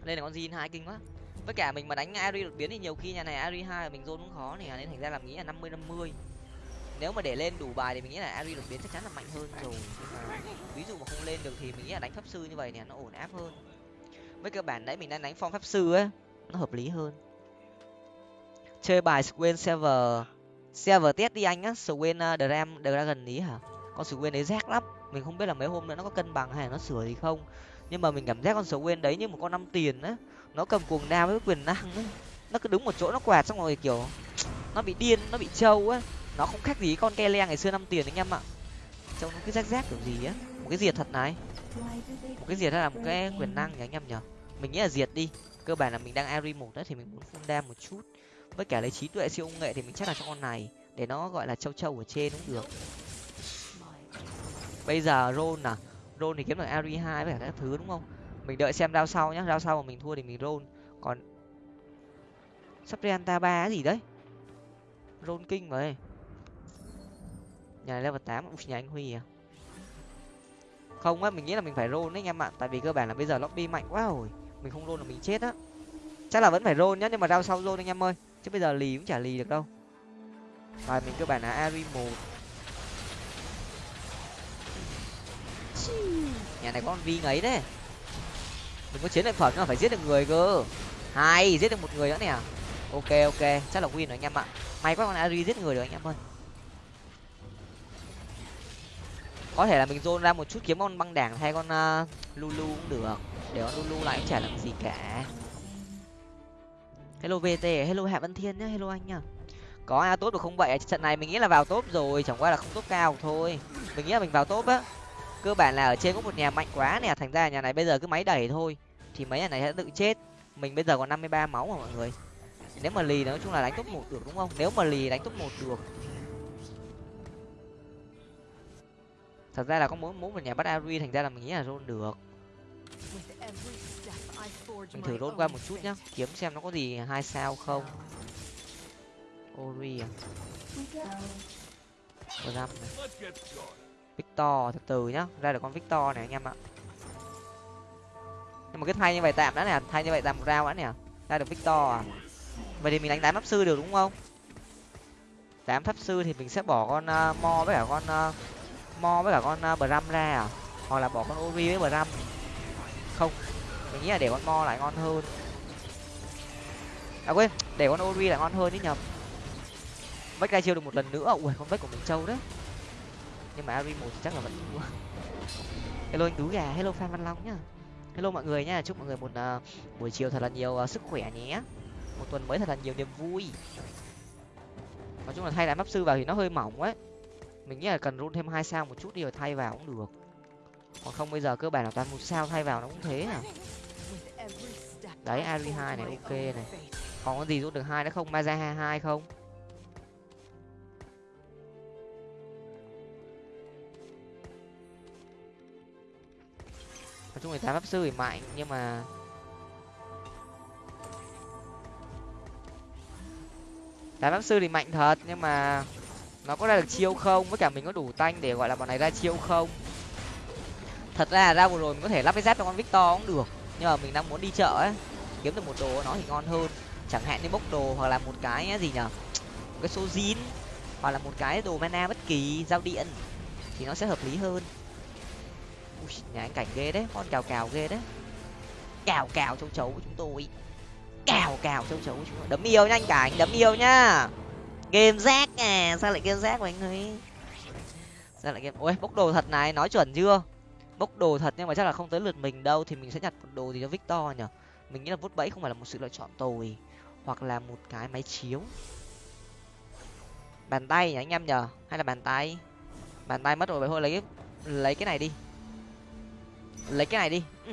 đây là con zin hai kinh quá với cả mình mà đánh ari đột biến thì nhiều khi nhà này ari hai mình zone cũng khó này nên thành ra là mình nghĩ là năm mươi năm mươi. Nếu mà để lên đủ bài thì mình nghĩ là ari đột biến chắc chắn là mạnh hơn rồi. Ví dụ mà không lên được thì mình nghĩ là đánh pháp sư như vậy nè nó ổn áp hơn. Với cơ bản đấy mình đang đánh phong pháp sư á nó hợp lý hơn. Chơi bài Swain server server test đi anh á Swain uh, Dram Dragon ý hả? Con Swain đấy rác lắm. Mình không biết là mấy hôm nữa nó có cân bằng hay là nó sửa gì không. Nhưng mà mình cảm giác con Swain đấy như một con năm tiền á nó cầm cuồng đao với quyền năng ấy. nó cứ đứng một chỗ, nó quạt xong rồi kiểu nó bị điên, nó bị trâu á nó không khác gì con ke le ngày xưa năm tiền anh em ạ. Trông nó cứ rác rác kiểu gì á một cái diệt thật này. Một cái diệt là một cái quyền năng nhỉ anh em nhở mình nghĩ là diệt đi. Cơ bản là mình đang ari một đó thì mình muốn phun đam một chút. Với cả lấy trí tuệ siêu công nghệ thì mình chắc là cho con này, để nó gọi là châu châu ở trên cũng được. Bây giờ ron à? Ron thì kiếm được ari hai với cả các thứ đúng không? Mình đợi xem đao sau nhá đao sau mà mình thua thì mình roll. Còn sắp ta ba gì đấy? Roll kinh vậy nhà này level tám nhà anh huy à. Không á, mình nghĩ là mình phải roll đấy anh em ạ, tại vì cơ bản là bây giờ lobby mạnh quá rồi. Mình không roll là mình chết á. Chắc là vẫn phải roll nhá, nhưng mà rao sau roll anh em ơi. Chứ bây giờ lì cũng chả lì được đâu. Và mình cơ bản là ari một. Nhà này có con vi ngấy đấy đừng có chiến lợi phẩm nó phải giết được người cơ. Hai giết được một người nữa nè. Ok ok. Chắc là win rồi anh em ạ. May quá con ari giết người được anh em ơi. Có thể là mình dồn ra một chút kiếm con băng đảng hay con uh, lulu cũng được. Để con lulu lại chả làm gì cả. Hello vt hello hạ văn thiên nhá hello anh nhá. Có a tốt được không vậy? Trận này mình nghĩ là vào top rồi chẳng qua là không top cao thôi. Mình nghĩ là mình vào top á. Cơ bản là ở trên có một nhà mạnh quá nè thành ra nhà này bây giờ cứ máy đẩy thôi thì mấy nhà này sẽ tự chết. Mình bây giờ còn năm mươi ba máu mà mọi người. Nếu mà lì nói chung là đánh top một được, đúng không? Nếu mà lì đánh top một được. Thật ra là có muốn muốn một nhà bắt ari, thành ra là mình nghĩ là rôn được. Mình thử rôn qua một chút nhá, kiếm xem nó có gì hai sao không. Ori à. Ram này. Victor, từ từ nhá. Ra được con Victor này anh em ạ nhưng mà cái thay như vậy tạm đã nè thay như vậy tạm một rau đã nè. Ra được Victor à? Vậy thì mình đánh tám pháp sư được đúng không? Tám pháp sư thì mình sẽ bỏ con uh, mo với cả con uh, mo với cả con uh, bram ra à? Hoặc là bỏ con ori với bram. Không mình nghĩ là để con mo lại ngon hơn. À quên để con ori lại ngon hơn đấy nhầm. Vách ra chiêu được một lần nữa. Ui con vách của mình trâu đấy. Nhưng mà ari một chắc là vẫn thua. Hello anh tú gà hello phan văn long nhá hello mọi người nhá chúc mọi người một uh, buổi chiều thật là nhiều uh, sức khỏe nhé. Một tuần mới thật là nhiều niềm vui. Nói chung là thay lại map sư vào thì nó hơi mỏng ấy. Mình nghĩ là cần run thêm hai sao một chút đi rồi thay vào cũng được. Còn không bây giờ cơ bản là toàn một sao thay vào nó cũng thế à. Đấy ari hai này ok này. Còn có gì rút được hai nữa không? Maza hai hai không? Nói chung là tám pháp sư thì mạnh, nhưng mà tám pháp sư thì mạnh thật, nhưng mà nó có ra được chiêu không? Với cả mình có đủ tanh để gọi là bọn này ra chiêu không? Thật ra ra vừa rồi mình có thể lắp cái dép cho con victor cũng được, nhưng mà mình đang muốn đi chợ ấy. Kiếm được một đồ nó thì ngon hơn. Chẳng hạn như bốc đồ hoặc là một cái gì nhở? Một cái số zin, hoặc là một cái đồ mana bất kỳ, giao điện, thì nó sẽ hợp lý hơn. Ui, nhà anh cảnh ghê đấy con cào cào ghê đấy. Cào cào châu chấu của chúng tôi. Cào cào châu chấu của chúng tôi. Đấm yêu nha anh cảnh đấm yêu nhá game rác à sao lại game rác của anh ấy sao lại game ôi bốc đồ thật này nói chuẩn chưa? Bốc đồ thật nhưng mà chắc là không tới lượt mình đâu thì mình sẽ nhặt một đồ gì cho victor nhở mình nghĩ là vút bẫy không phải là một sự lựa chọn tồi hoặc là một cái máy chiếu. Bàn tay nhỉ anh em nhở hay là bàn tay? Bàn tay mất rồi vậy thôi lấy lấy cái này đi lấy cái này đi. Ừ.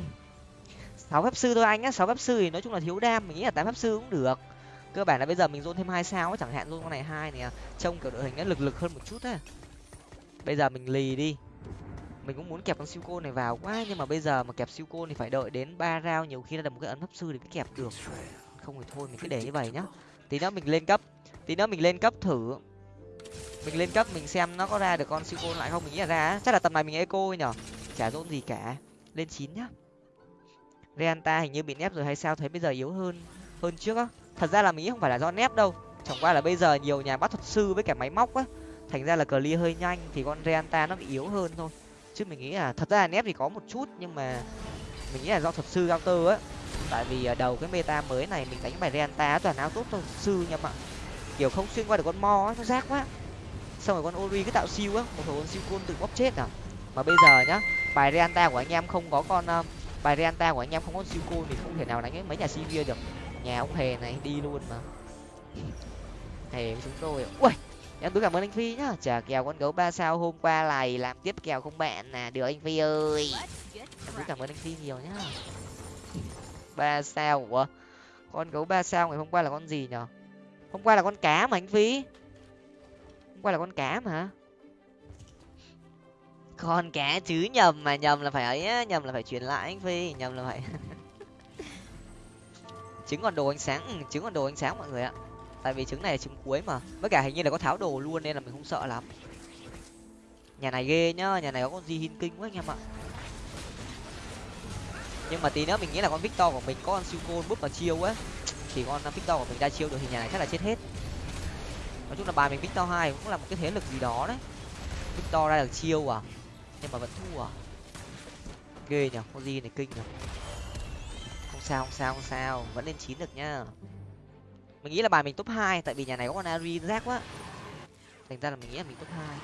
sáu phép sư thôi anh á sáu phép sư thì nói chung là thiếu đam mình nghĩ là tám phép sư cũng được. Cơ bản là bây giờ mình dôn thêm hai sao chẳng hạn dôn con này hai này trông kiểu đội hình nó lực lực hơn một chút á. Bây giờ mình lì đi. Mình cũng muốn kẹp con siêu côn này vào quá nhưng mà bây giờ mà kẹp siêu côn thì phải đợi đến ba rau nhiều khi là một cái ấn pháp sư để mới kẹp được. Không thì thôi mình cứ để như vậy nhá. Tí nữa mình lên cấp tí nữa mình lên cấp thử. Mình lên cấp mình xem nó có ra được con siêu côn lại không mình nghĩ là ra chắc là tầm này mình eco nhở. Chả rôn gì cả lên chín nhá. Reanta hình như bị nép rồi hay sao thấy bây giờ yếu hơn hơn trước á. Thật ra là mình nghĩ không phải là do nép đâu. Chẳng qua là bây giờ nhiều nhà bắt thuật sư với cả máy móc á. Thành ra là clear hơi nhanh thì con reanta nó bị yếu hơn thôi. Chứ mình nghĩ là, thật ra là nép thì có một chút nhưng mà mình nghĩ là do thuật sư cao tơ á. Tại vì à, đầu cái meta mới này mình đánh bài reanta toàn áo tốt thôi thuật sư nha ạ kiểu không xuyên qua được con mo nó rác quá. Xong rồi con ori cứ tạo siêu á, một hồi con siêu côn tự bóp chết à. Mà bây giờ nhá bài reanta của anh em không có con uh, bài reanta của anh em không có siêu cô thì không thể nào đánh mấy nhà sivir được. Nhà ông hề này đi luôn mà. Hề với chúng tôi. Ui em tôi cảm ơn anh phi nhá. Trả kèo con gấu ba sao hôm qua này làm tiếp kèo không bạn nè được anh phi ơi. Em tôi cảm ơn anh phi nhiều nhá. Ba sao ủa? Con gấu ba sao ngày hôm qua là con gì nhở? Hôm qua là con cá mà anh phi. Hôm qua là con cá mà con cá chứ nhầm mà nhầm là phải ấy á nhầm là phải chuyển lại anh phi nhầm là phải trứng còn đồ ánh sáng ừ, trứng còn đồ ánh sáng mọi người ạ. Tại vì trứng này là trứng cuối mà với cả hình như là có tháo đồ luôn nên là mình không sợ lắm. Nhà này ghê nhá nhà này có con gì hin kinh quá anh em ạ. Nhưng mà tí nữa mình nghĩ là con victor của mình có con siêu côn búp vào chiêu á. Thì con victor của mình ra chiêu được thì nhà này chắc là chết hết. Nói chung là bài mình victor hai cũng là một cái thế lực gì đó đấy. Victor ra được chiêu à? Nhưng mà vẫn thua. Ghê nhở con gì này, kinh nhở không sao không sao không sao, vẫn lên chín được nhá. Mình nghĩ là bài mình top hai, tại vì nhà này có con ari rác quá. Thành ra là mình nghĩ là mình top hai.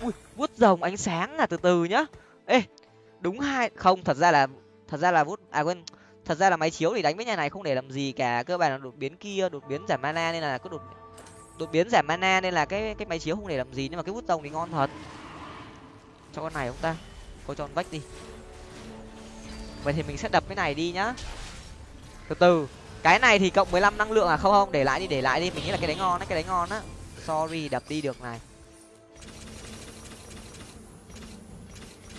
Ui, vuốt rồng ánh sáng là từ từ nhá. Ê, đúng hai, không, thật ra là, thật ra là vuốt à quên, thật ra là máy chiếu thì đánh với nhà này không để làm gì cả, cơ bản là đột biến kia, đột biến giảm mana nên là có đột đột biến giảm mana nên là cái cái máy chiếu không để làm gì nhưng mà cái vuốt rồng thì ngon thật. Cho con này không ta coi cho con vách đi. Vậy thì mình sẽ đập cái này đi nhá. Từ từ cái này thì cộng mười lăm năng lượng à? Không không để lại đi để lại đi. Mình nghĩ là cái đấy ngon đấy cái đấy ngon á. Sorry đập đi được này.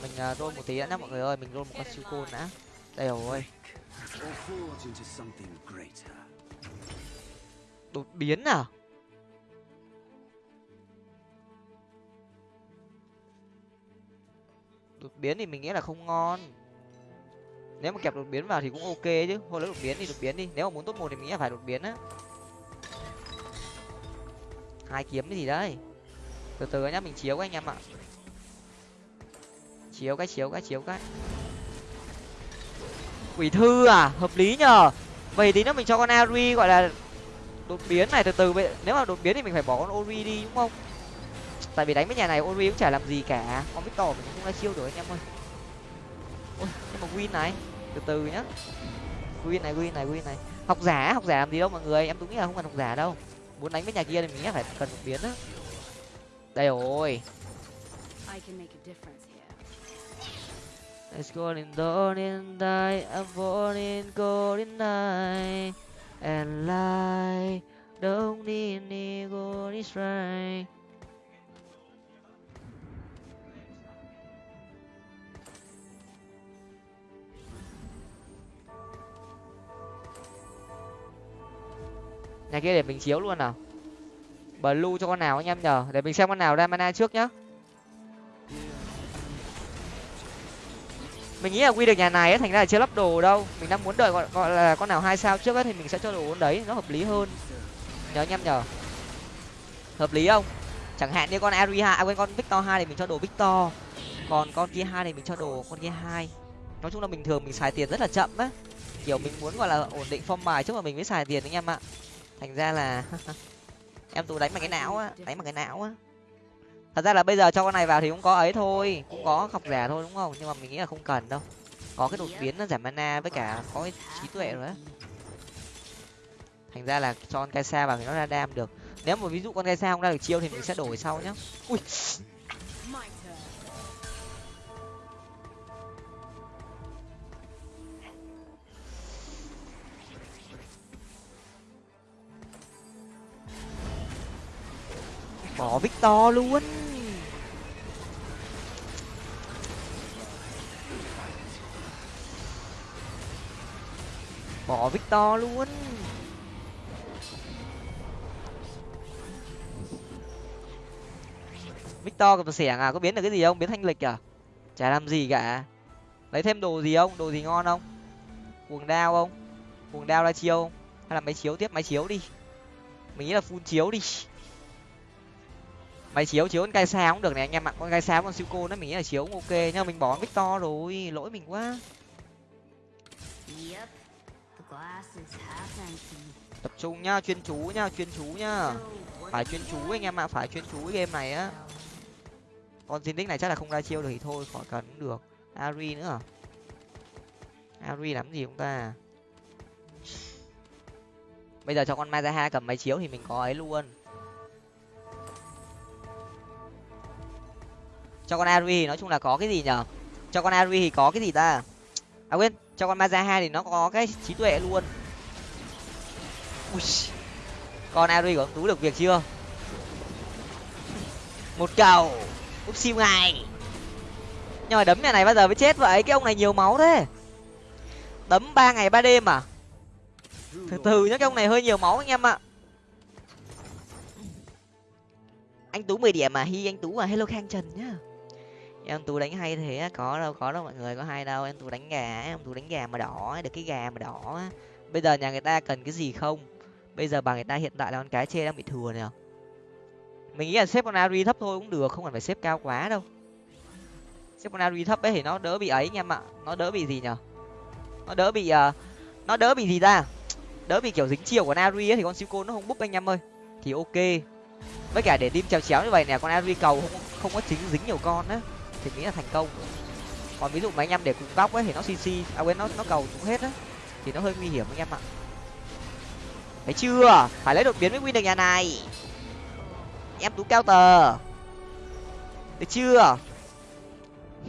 Mình uh, roll một tí đã nhá mọi người ơi. Mình roll một con siêu côn đã. Đây rồi. Đột biến à đột biến thì mình nghĩ là không ngon. Nếu mà kẹp đột biến vào thì cũng ok chứ, thôi lấy đột biến đi, đột biến đi. Nếu mà muốn tốt một thì mình nghĩ là phải đột biến á. Hai kiếm cái gì đấy? Từ từ nhá, mình chiếu các anh em ạ. Chiếu cái chiếu cái chiếu cái. Quỷ thư à? Hợp lý nhờ. Vậy tí nữa mình cho con ari gọi là đột biến này, từ từ. Nếu mà đột biến thì mình phải bỏ con ori đi, đúng không? Tại vì đánh với nhà này ori cũng chả làm gì cả. Con victor mình không ra chiêu được anh em ơi. Ôi nhưng mà win này. Từ từ nhá. Win này win này win này. Học giả học giả làm gì đâu mọi người. Em nghĩ là không cần học giả đâu. Muốn đánh với nhà kia thì mình nghĩ phải cần một biến á. Đây rồi. Let's go in dawn in die, I'm born in golden night, and light don't need any golden strike. Nhà kia để mình chiếu luôn nào. Blue cho con nào anh em nhờ. Để mình xem con nào ra mana trước nhá. Mình nghĩ là quy được nhà này ấy thành ra là chưa lắp đồ đâu. Mình đang muốn đợi gọi, gọi là con nào hai sao trước ấy thì mình sẽ cho đồ con đấy. Nó hợp lý hơn. Nhớ anh em nhờ. hợp lý không? Chẳng hạn như con ari hai à quên con victor hai thì mình cho đồ victor. Còn con kia hai thì mình cho đồ con kia hai. Nói chung là bình thường mình xài tiền rất là chậm á. Kiểu mình muốn gọi là ổn định form bài trước mà mình mới xài tiền anh em ạ thành ra là em tú đánh bằng cái não á, đánh bằng cái não á. Thật ra là bây giờ cho con này vào thì cũng có ấy thôi, cũng có học giả thôi đúng không? Nhưng mà mình nghĩ là không cần đâu. Có cái đột biến nó giảm mana với cả có cái trí tuệ rồi á. Thành ra là cho con cây xa vào thì nó ra đam được. Nếu mà ví dụ con cây xa không ra được chiêu thì mình sẽ đổi sau nhá. Ui. Bỏ victor luôn. Bỏ victor luôn. Victor cầm xẻng à? Có biến được cái gì không? Biến thanh lịch à? Chả làm gì cả. Lấy thêm đồ gì không? Đồ gì ngon không? Cuồng đao không? Cuồng đao ra chiêu không? Hay là máy chiếu tiếp? Máy chiếu đi. Mình nghĩ là phun chiếu đi máy chiếu chiếu con gai xa cũng được này anh em ạ. Con gai xa con siêu cô nó mình nghĩ là chiếu cũng ok mà mình bỏ victor rồi lỗi mình quá. Tập trung nhá chuyên chú nhá chuyên chú nhá. Phải chuyên chú anh em ạ phải chuyên chú game này á. Con xin này chắc là không ra chiêu được thì thôi khỏi cần cũng được. Ari nữa. À? ari làm gì chúng ta? Bây giờ cho con mazaha cầm máy chiếu thì mình có ấy luôn cho con ari nói chung là có cái gì nhở? Cho con ari thì có cái gì ta? À quên, cho con mazaha thì nó có cái trí tuệ luôn. Ui. con ari của ông tú được việc chưa? Một cầu. Úp siêu ngày nhưng mà đấm nhà này bao giờ mới chết vậy? Cái ông này nhiều máu thế. Đấm ba ngày ba đêm à? Từ từ nhá, cái ông này hơi nhiều máu anh em ạ. Anh tú mười điểm mà hi, anh tú à? Hello khang trần nhá em tú đánh hay thế có đâu có đâu mọi người có hay đâu. Em tú đánh gà em tú đánh gà mà đỏ được cái gà mà đỏ bây giờ nhà người ta cần cái gì không? Bây giờ bà người ta hiện tại là con cái chê đang bị thừa nè. Mình nghĩ là xếp con ari thấp thôi cũng được không cần phải xếp cao quá đâu. Xếp con ari thấp ấy thì nó đỡ bị ấy anh em ạ nó đỡ bị gì nhở? Nó đỡ bị uh, nó đỡ bị gì ta? Đỡ bị kiểu dính chiều của ari ấy thì con siêu nó không búp anh em ơi. Thì ok. Với cả để tim chéo chéo như vậy nè con ari cầu không không có chính dính nhiều con á thì nghĩ là thành công. Còn ví dụ mà anh em để cùng góc ấy, thì nó cc à quên, nó nó cầu cũng hết á. Thì nó hơi nguy hiểm anh em ạ. Thấy chưa? Phải lấy đột biến với win được nhà này. Em tú cao tờ. Được chưa?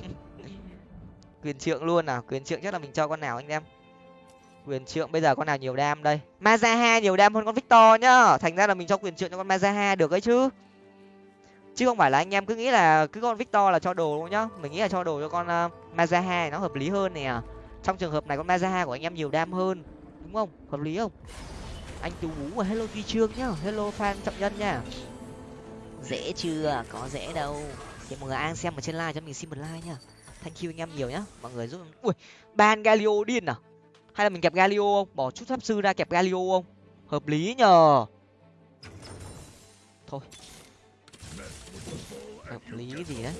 Quyền trượng luôn nào quyền trượng chắc là mình cho con nào anh em? Quyền trượng bây giờ con nào nhiều đam đây? Mazaha nhiều đam hơn con victor nhá. Thành ra là mình cho quyền trượng cho con mazaha được ấy chứ chứ không phải là anh em cứ nghĩ là cứ con victor là cho đồ luôn nhá. Mình nghĩ là cho đồ cho con ờ, uh, mazaha nó hợp lý hơn nè. Trong trường hợp này con mazaha của anh em nhiều đam hơn đúng không? Hợp lý không? Anh tú bú và hello duy trương nhá. Hello fan trọng nhân nha. Dễ chưa? Có dễ đâu. Thì mọi người ai xem ở trên live cho mình xin một like nha thank you anh em nhiều nhá. Mọi người giúp ui ban galio điên à? Hay là mình kẹp galio không? Bỏ chút pháp sư ra kẹp galio không? Hợp lý nhờ. Thôi hợp lý gì đấy.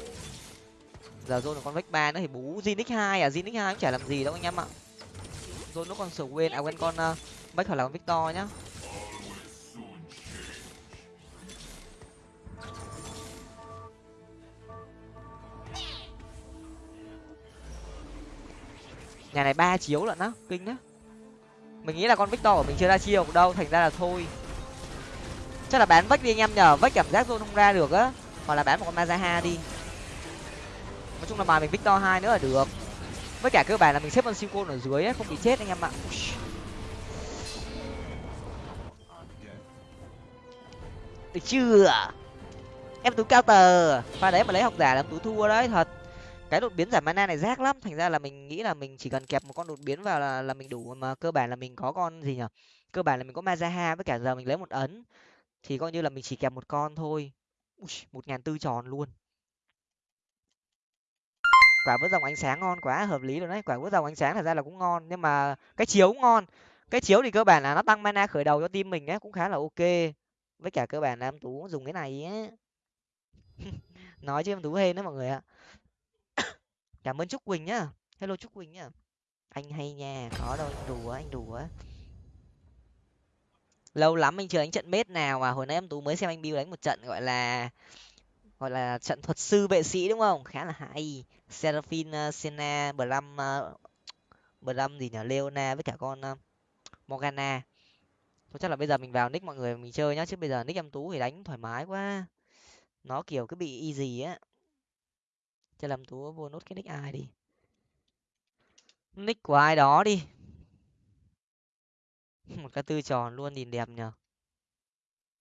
Giờ dôn là con vách ba nữa thì bú zinix hai à? Zinix hai cũng chả làm gì đâu anh em ạ. Dôn nó còn sửa quên à quên con uh, hoặc là con victor nhá. Nhà này ba chiếu lận á kinh á mình nghĩ là con victor của mình chưa ra chiêu đâu thành ra là thôi. Chắc là bán vách đi anh em nhờ vách cảm giác zone không ra được á hoặc là bán một con mazaha đi. Nói chung là bài mình victor hai nữa là được. Với cả cơ bản là mình xếp con siêu côn ở dưới ấy, không bị chết anh em ạ. Được chưa? Em tú cao tờ. Pha đấy mà lấy học giả là túi tú thua đấy thật. Cái đột biến giảm mana này rác lắm. Thành ra là mình nghĩ là mình chỉ cần kẹp một con đột biến vào là là mình đủ mà cơ bản là mình có con gì nhở cơ bản là mình có mazaha với cả giờ mình lấy một ấn. Thì coi như là mình chỉ kẹp một con thôi một ngàn tư tròn luôn. Quả vỡ dòng ánh sáng ngon quá, hợp lý rồi đấy. Quả vỡ dòng ánh sáng thật ra là cũng ngon, nhưng mà cái chiếu cũng ngon. Cái chiếu thì cơ bản là nó tăng mana khởi đầu cho team mình ấy, cũng khá là ok. Với cả cơ bản là em tú dùng cái này ấy. nói chứ em tú hên đấy mọi người ạ. Cảm ơn trúc quỳnh nhá. Hello trúc quỳnh nhá. Anh hay nha. Có đâu, anh đùa anh đùa lâu lắm anh chưa đánh trận mết nào mà hồi nãy em tú mới xem anh bill đánh một trận gọi là gọi là trận thuật sư vệ sĩ đúng không? Khá là hay. Seraphine uh, ờ, sena bram uh, bram gì nhở leona với cả con uh, morgana. Thôi chắc là bây giờ mình vào nick mọi người mình chơi nhá chứ bây giờ nick em tú thì đánh thoải mái quá. Nó kiểu cứ bị easy á. Cho làm tú vô nốt cái nick ai đi. Nick của ai đó đi. một cái tư tròn luôn nhìn đẹp nhở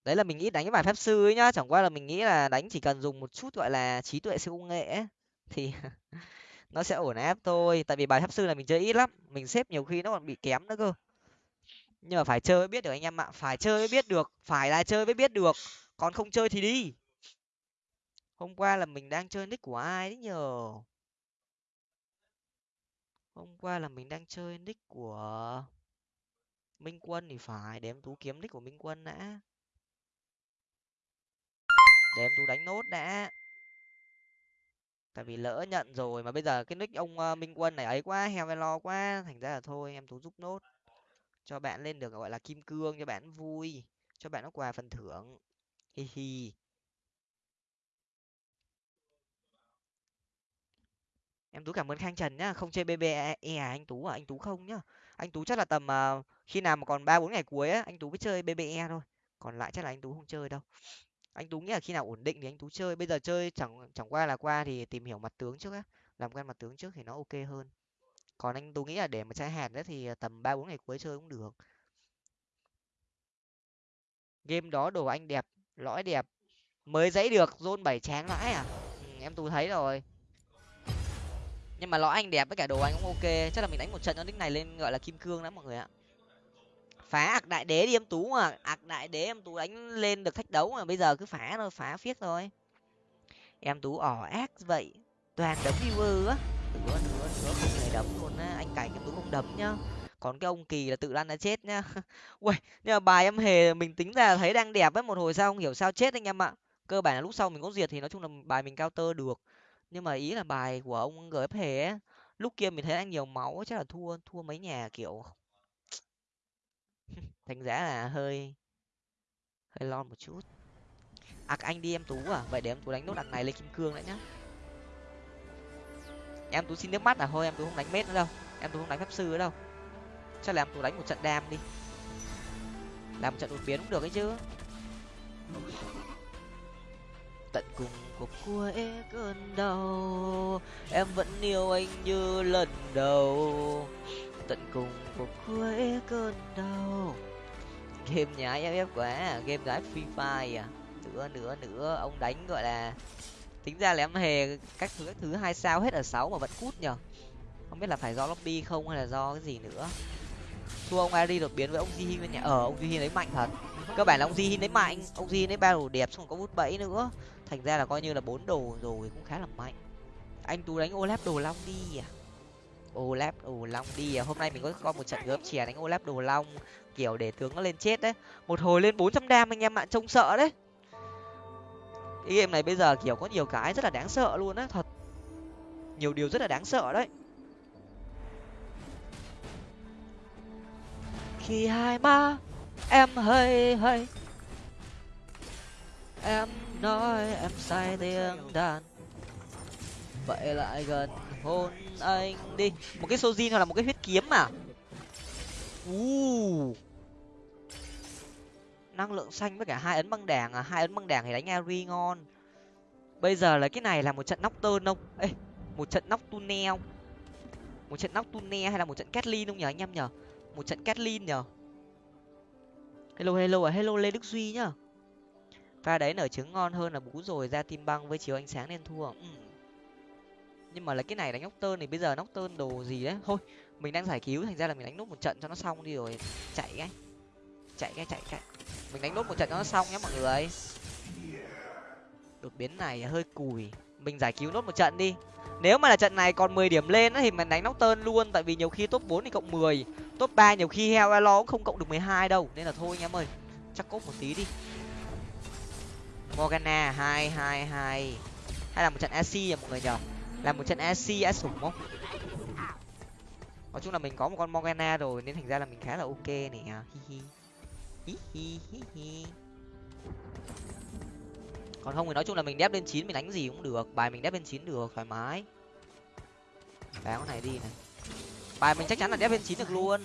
đấy là mình nghĩ đánh cái bài phép sư ấy nhá chẳng qua là mình nghĩ là đánh chỉ cần dùng một chút gọi là trí tuệ siêu công nghệ ấy, thì nó sẽ ổn áp thôi. Tại vì bài pháp sư là mình chơi ít lắm mình xếp nhiều khi nó còn bị kém nữa cơ. Nhưng mà phải chơi mới biết được anh em ạ phải chơi mới biết được phải là chơi mới biết được còn không chơi thì đi. Hôm qua là mình đang chơi nick của ai đấy nhờ? Hôm qua là mình đang chơi nick của minh quân thì phải để em tú kiếm nick của minh quân đã. Để em tú đánh nốt đã. Tại vì lỡ nhận rồi mà bây giờ cái nick ông ờ, minh quân này ấy quá heo lo quá thành ra là thôi em tú giúp nốt. Cho bạn lên được gọi là kim cương cho bạn vui cho bạn nó quà phần thưởng. Hi hi. Em tú cảm ơn khang trần nhá không chơi bb e, e à anh tú à anh tú không nhá. Anh tú chắc là tầm uh, khi nào mà còn ba bốn ngày cuối á anh tú mới chơi bbE thôi còn lại chắc là anh tú không chơi đâu. Anh tú nghĩ là khi nào ổn định thì anh tú chơi bây giờ chơi chẳng chẳng qua là qua thì tìm hiểu mặt tướng trước á làm quen mặt tướng trước thì nó ok hơn. Còn anh tú nghĩ là để mà chơi hạt đấy thì tầm ba bốn ngày cuối chơi cũng được. Game đó đồ anh đẹp lõi đẹp mới dãy được zone bảy tráng lãi à? Ừ, em tú thấy rồi. Nhưng mà lõi anh đẹp với cả đồ anh cũng ok chắc là mình đánh một trận cho nick này lên gọi là kim cương đó mọi người ạ phá ạc đại đế đi em tú mà. Ạc đại đế em tú đánh lên được thách đấu mà bây giờ cứ phá thôi, phá phiếc thôi. Em tú ỏ ác vậy. Toàn đấm viewer á. Nữa nữa nữa không thể đấm luôn á. Anh cảnh em tú không đấm nhá. Còn cái ông kỳ là tự lăn đã chết nhá. Ui nhưng mà bài em hề mình tính ra thấy đang đẹp ấy, một hồi sao không hiểu sao chết anh em ạ. Cơ bản là lúc sau mình có diệt thì nói chung là bài mình cao tơ được. Nhưng mà ý là bài của ông gf hề ấy, lúc kia mình thấy anh nhiều máu, chắc là thua thua mấy nhà kiểu thành ra là hơi hơi lo một chút. À anh đi em tú à? Vậy để em tú đánh nốt ạc này lên kim cương đấy nhá. Em tú xin nước mắt à? Thôi em tú không đánh mết nữa đâu. Em tú không đánh pháp sư nữa đâu. Chắc là em tú đánh một trận đam đi. Làm một trận đột biến cũng được ấy chứ. Tận cùng cuộc cuối cơn đau, em vẫn yêu anh như lần đầu. Tận cùng phục cuối cơn đau. Game nhái ff quá à, game gái free fire à. Nữa nữa nữa ông đánh gọi là, tính ra là em hề các thứ các thứ hai sao hết ở sáu mà vẫn cút nhở không biết là phải do lobby không hay là do cái gì nữa. Thua ông ari đột biến với ông jihin bên nhà ở ông jihin đấy mạnh thật. Cơ bản là ông jihin đấy mạnh, ông jihin đấy ba đồ đẹp xong có bút bẫy nữa. Thành ra là coi như là bốn đồ rồi cũng khá là mạnh. Anh tú đánh olap đồ long đi à olap đồ long đi à. Hôm nay mình có con một trận gớm chè đánh olap đồ long, kiểu để tướng nó lên chết đấy. Một hồi lên bốn trăm đam anh em ạ, trông sợ đấy. Cái game này bây giờ kiểu có nhiều cái rất là đáng sợ luôn á, thật. Nhiều điều rất là đáng sợ đấy. Khi hai ma em hơi hơi, em nói em sai tiếng đàn. Vậy lại gần hôn anh đi. Một cái sojin hoặc là một cái huyết kiếm mà uh. năng lượng xanh với cả hai ấn băng đảng à? Hai ấn băng đảng thì đánh ari ngon. Bây giờ là cái này là một trận nóc tơn không? Ê, một trận nóc tunnel một trận nóc tunnel hay là một trận catlin không nhở anh em nhở một trận catlin nhở hello hello à? Hello, lê đức duy nhá. Pha đấy nở trứng ngon hơn là bú rồi, ra tim băng với chiếu ánh sáng nên thua. Ừ nhưng mà là cái này đánh nóc tơn thì bây giờ nóc tơn đồ gì đấy? Thôi, mình đang giải cứu, thành ra là mình đánh nốt một trận cho nó xong đi rồi chạy cái. Chạy cái chạy cái. Mình đánh nốt một trận cho nó xong nhé mọi người. Đột biến này hơi cùi. Mình giải cứu nốt một trận đi. Nếu mà là trận này còn mười điểm lên thì mình đánh nóc tơn luôn, tại vì nhiều khi top bốn thì cộng mười. Top ba nhiều khi heo elo cũng không cộng được mười hai đâu, nên là thôi anh em ơi. Chắc cốt một tí đi. Morgana, hai hai hai. Hay là một trận ac à mọi người nhở làm một trận ac á sủng không? Nói chung là mình có một con morgana rồi, nên thành ra là mình khá là ok nè. Hi hi. Hi hi hi còn không thì nói chung là mình đép lên chín, mình đánh gì cũng được. Bài mình đép lên chín được, thoải mái. Bán con này đi này. Bài mình chắc chắn là đép lên chín được luôn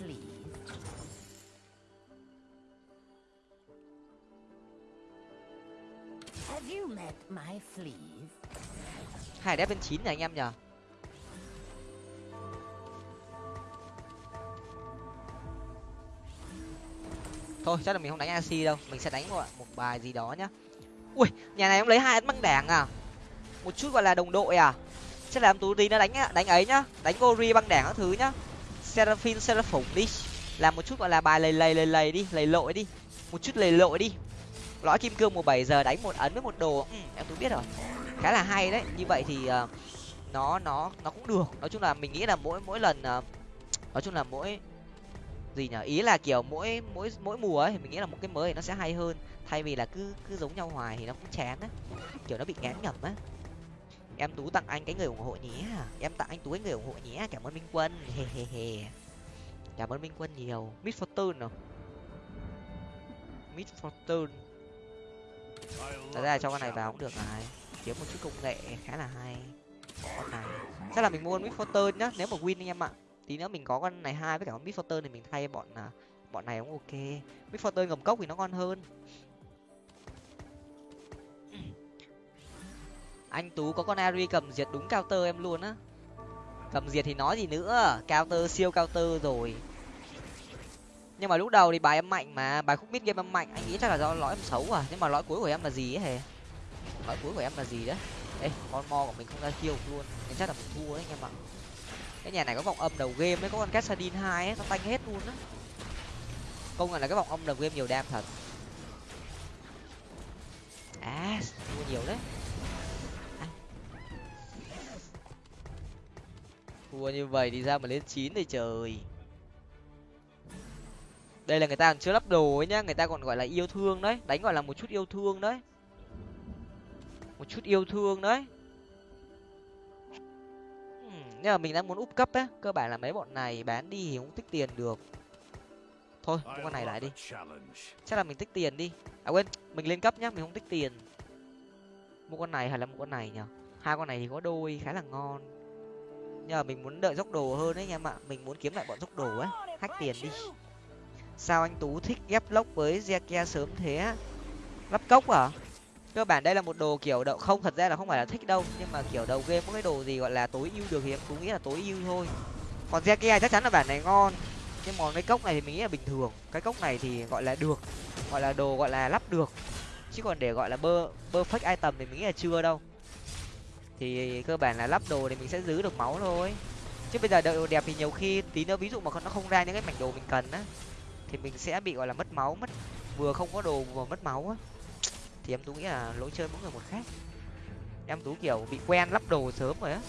hai đép lên chín nhỉ anh em nhở thôi chắc là mình không đánh ac đâu. Mình sẽ đánh một, một bài gì đó nhá. Ui nhà này ông lấy hai ấn băng đảng à? Một chút gọi là đồng đội à? Chắc là em tú tí nó đánh đánh ấy nhá. Đánh gori băng đảng các thứ nhá. Seraphim seraphủng đi. Làm một chút gọi là bài lầy lầy lầy lầy đi lầy lội đi. Một chút lầy lội đi. Lõi kim cương một bảy giờ đánh một ấn với một đồ. Ừ, em tú biết rồi khá là hay đấy. Như vậy thì uh, nó nó nó cũng được. Nói chung là mình nghĩ là mỗi mỗi lần uh, nói chung là mỗi gì nhở ý là kiểu mỗi mỗi mỗi mùa ấy thì mình nghĩ là một cái mới thì nó sẽ hay hơn. Thay vì là cứ cứ giống nhau hoài thì nó cũng chán á. Kiểu nó bị ngán ngẩm á. Em tú tặng anh cái người ủng hộ nhé em tặng anh tú cái người ủng hộ nhé cảm ơn minh quân. He he he. Cảm ơn minh quân nhiều. Mid fortune nào? Mid fortune. Thật ra cho con này vào cũng được này kiếm một chút công nghệ khá là hay. Con này chắc là mình mua con fortune nhá, nếu mà win anh em ạ. Tí nữa mình có con này hai với cả con mid thì mình thay bọn à, bọn này cũng ok. Mid ngầm cốc thì nó ngon hơn. Anh tú có con ari cầm diệt đúng cao tơ em luôn á. Cầm diệt thì nói gì nữa cao tơ siêu cao tơ rồi. Nhưng mà lúc đầu thì bài em mạnh mà, bài khúc mid game em mạnh, anh nghĩ chắc là do lõi em xấu à. Nhưng mà lõi cuối của em là gì ấy hề? Lõi cuối của em là gì đấy? Ê con mo của mình không ra chiêu luôn. Nên chắc là mình thua đấy, anh em ạ. Cái nhà này có vòng âm đầu game ấy có con cassadin hai ấy, nó tanh hết luôn á. Công nhận là cái vòng âm đầu game nhiều đam thật. À thua nhiều đấy. Thua như vậy thì ra mà lên chín thì trời? Đây là người ta còn chưa lắp đồ ấy nhá, người ta còn gọi là yêu thương đấy, đánh gọi là một chút yêu thương đấy một chút yêu thương đấy. Nhưng mà mình đang muốn úp cấp á cơ bản là mấy bọn này bán đi thì cũng tích tiền được. Thôi mua con này lại đi. chắc là mình tích tiền đi. À quên mình lên cấp nhá mình không tích tiền. Mua con này hay là một con này nhở hai con này thì có đôi khá là ngon. Nhưng mà mình muốn đợi dốc đồ hơn đấy anh em ạ. Mình muốn kiếm lại bọn dốc đồ ấy hack tiền đi. sao anh tú thích ghép lốc với Zekia sớm thế lắp cốc à cơ bản đây là một đồ kiểu đậu, không, thật ra là không phải là thích đâu, nhưng mà kiểu đầu game có cái đồ gì gọi là tối ưu được thì em cũng nghĩ là tối ưu thôi. Còn Zekia chắc chắn là bản này ngon, nhưng mà cái cốc này thì mình nghĩ là bình thường. Cái cốc này thì gọi là được, gọi là đồ gọi là lắp được. Chứ còn để gọi là bơ bơ fake item thì mình nghĩ là chưa đâu. Thì cơ bản là lắp đồ thì mình sẽ giữ được máu thôi. Chứ bây giờ đợi đồ đẹp thì nhiều khi tí nữa ví dụ mà nó không ra những cái mảnh đồ mình cần á, thì mình sẽ bị gọi là mất máu, mất, vừa không có đồ vừa mất máu á thì em tú nghĩ là lỗi chơi mỗi người một khác. Em tú kiểu bị quen lắp đồ sớm rồi á.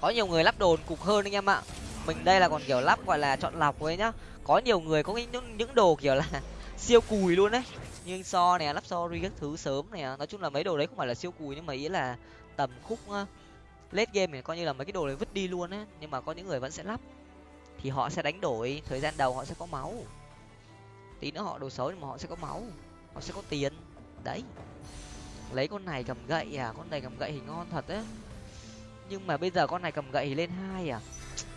Có nhiều người lắp đồ cục hơn anh em ạ. Mình đây là còn kiểu lắp gọi là chọn lọc ấy nhá. Có nhiều người có những những đồ kiểu là siêu cùi luôn đấy nhưng so này lắp so ri các thứ sớm này nói chung là mấy đồ đấy không phải là siêu cùi nhưng mà ý là tầm khúc late game này coi như là mấy cái đồ đấy vứt đi luôn á. Nhưng mà có những người vẫn sẽ lắp. Thì họ sẽ đánh đổi, thời gian đầu họ sẽ có máu. Tí nữa họ đồ xấu nhưng mà họ sẽ có máu nó sẽ có tiền. Đấy. Lấy con này cầm gậy à? Con này cầm gậy thì ngon thật á nhưng mà bây giờ con này cầm gậy thì lên hai à?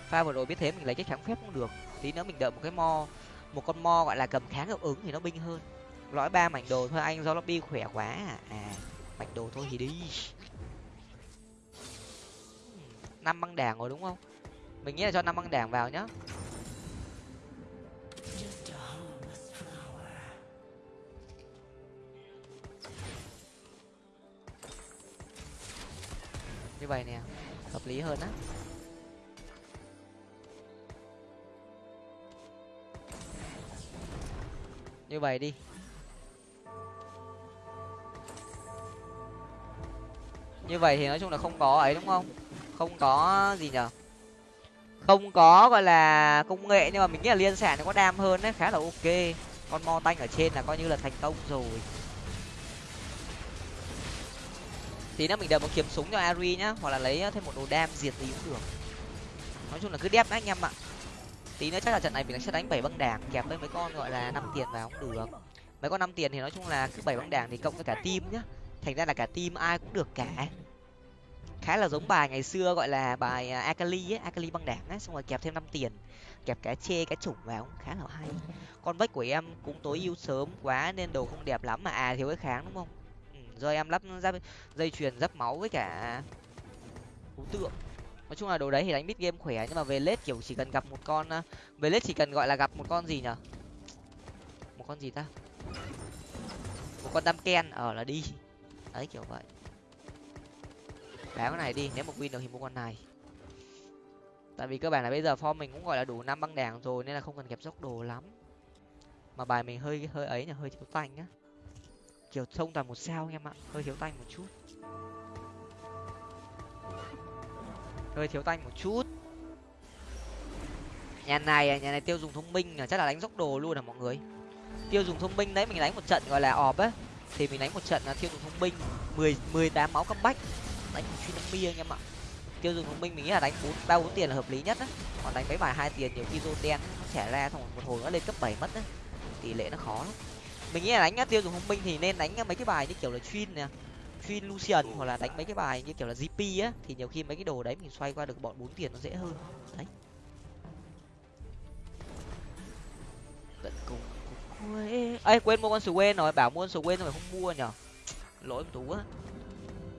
Pha vừa rồi biết thế mình lấy cái kháng phép cũng được. Tí nữa mình đợi một cái mo một con mo gọi là cầm kháng hiệu ứng thì nó binh hơn. Lõi ba mảnh đồ thôi anh do lobby khỏe quá à, à mảnh đồ thôi thì đi. Năm băng đảng rồi đúng không? Mình nghĩ là cho năm băng đảng vào nhá. Như vậy nè, hợp lý hơn á. Như vậy đi. Như vậy thì nói chung là không có ấy, đúng không? Không có gì nhở? Không có, gọi là, công nghệ, nhưng mà mình nghĩ là liên sản nó có đam hơn đấy, khá là ok. Con mo tanh ở trên là coi như là thành công rồi. Tí nữa mình đợi một kiếm súng cho ari nhá, hoặc là lấy ờ, thêm một đồ đam diệt gì cũng được. Nói chung là cứ đép anh em ạ. Tí nữa chắc là trận này mình sẽ đánh bảy băng đảng, kẹp với mấy con gọi là năm tiền vào cũng được. Mấy con năm tiền thì nói chung là cứ bảy băng đảng thì cộng với cả team nhá. Thành ra là cả team ai cũng được cả. Khá là giống bài ngày xưa gọi là bài ờ, akali ấy, akali băng đảng ấy, xong rồi kẹp thêm năm tiền, kẹp cái chê, cái chủng vào cũng khá là hay. Con vách của em cũng tối ưu sớm quá nên đồ không đẹp lắm mà à thiếu cái kháng đúng không? Do em lắp giáp dây chuyền, giáp máu với cả thú tượng. Nói chung là đồ đấy thì đánh mid game khỏe, nhưng mà về lết kiểu chỉ cần gặp một con ờ, về lết chỉ cần gọi là gặp một con gì nhở? Một con gì ta? Một con tam ken ở là đi. Đấy, kiểu vậy. Bán cái này đi, nếu mà win được thì mua con này. Tại vì cơ bản là bây giờ form mình cũng gọi là đủ năm băng đảng rồi, nên là không cần kẹp dốc đồ lắm. Mà bài mình hơi hơi ấy là hơi thiếu tanh á kiểu thông toàn một sao em ạ. Hơi thiếu tanh một chút. Hơi thiếu tanh một chút. Nhà này à, nhà này tiêu dùng thông minh à, chắc là đánh dốc đồ luôn à mọi người. Tiêu dùng thông minh đấy, mình đánh một trận gọi là ọp á. Thì mình đánh một trận là tiêu dùng thông minh. Mười mười tám máu bách đánh một chuyên mi anh em ạ. Tiêu dùng thông minh mình nghĩ là đánh bốn, ba bốn tiền là hợp lý nhất á. Còn đánh mấy bài hai tiền nhiều khi đen nó trẻ ra, xong một hồi nó lên cấp bảy mất á. Tỷ lệ nó khó lắm mình nghĩ là đánh tiêu dùng thông minh thì nên đánh mấy cái bài như kiểu là chuyên nè chuyên lucian hoặc là đánh mấy cái bài như kiểu là gp á, thì nhiều khi mấy cái đồ đấy mình xoay qua được bọn bốn tiền nó dễ hơn. Đấy. Tận cùng ấy quên mua con sù quên rồi, bảo mua con sù quên rồi không mua nhở? Lỗi tú á.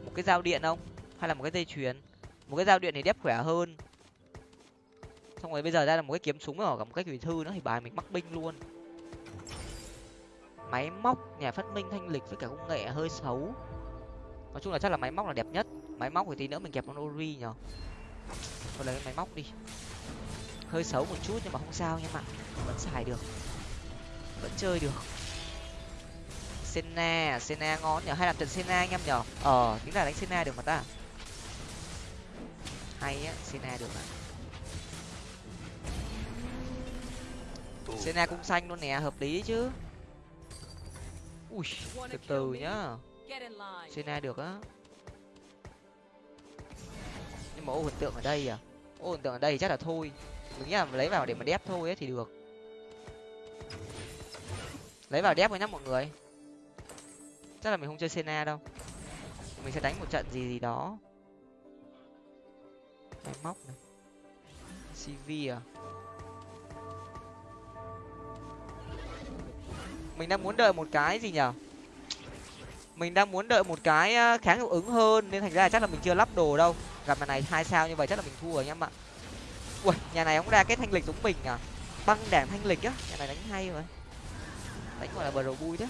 Một cái dao điện không? Hay là một cái dây chuyền? Một cái dao điện thì đép khỏe hơn. Xong rồi bây giờ ra là một cái kiếm súng rồi cả một cái thủy thư nữa thì bài mình mắc binh luôn máy móc nhà phát minh thanh lịch với cả công nghệ hơi xấu. Nói chung là chắc là máy móc là đẹp nhất. Máy móc thì tí nữa mình kẹp con ori nhở thôi lấy máy móc đi. Hơi xấu một chút nhưng mà không sao nha bạn. Vẫn xài được. Vẫn chơi được. Senna, à? Senna ngon nhở hay làm trận Senna anh em nhở ờ tính là đánh Senna được mà ta. Hay á Senna được à Senna cũng xanh luôn nè hợp lý chứ ui từ từ nhá. Senna được á. Nhưng mà ô hình tượng ở đây à? Ô hình tượng ở đây chắc là thôi. Mình nghĩ là lấy vào để mà đép thôi ấy thì được. Lấy vào đép với nhá mọi người. Chắc là mình không chơi Senna đâu. Mình sẽ đánh một trận gì gì đó. Máy móc này. Cv à mình đang muốn đợi một cái gì nhở? Mình đang muốn đợi một cái ờ, kháng hiệu ứng hơn, nên thành ra là chắc là mình chưa lắp đồ đâu. Gặp nhà này hai sao như vậy chắc là mình thua rồi em ạ. Ui nhà này ông ra cái thanh lịch giống mình à? Băng đảng thanh lịch á, nhà này đánh hay rồi đánh gọi là bờ đầu vui đấy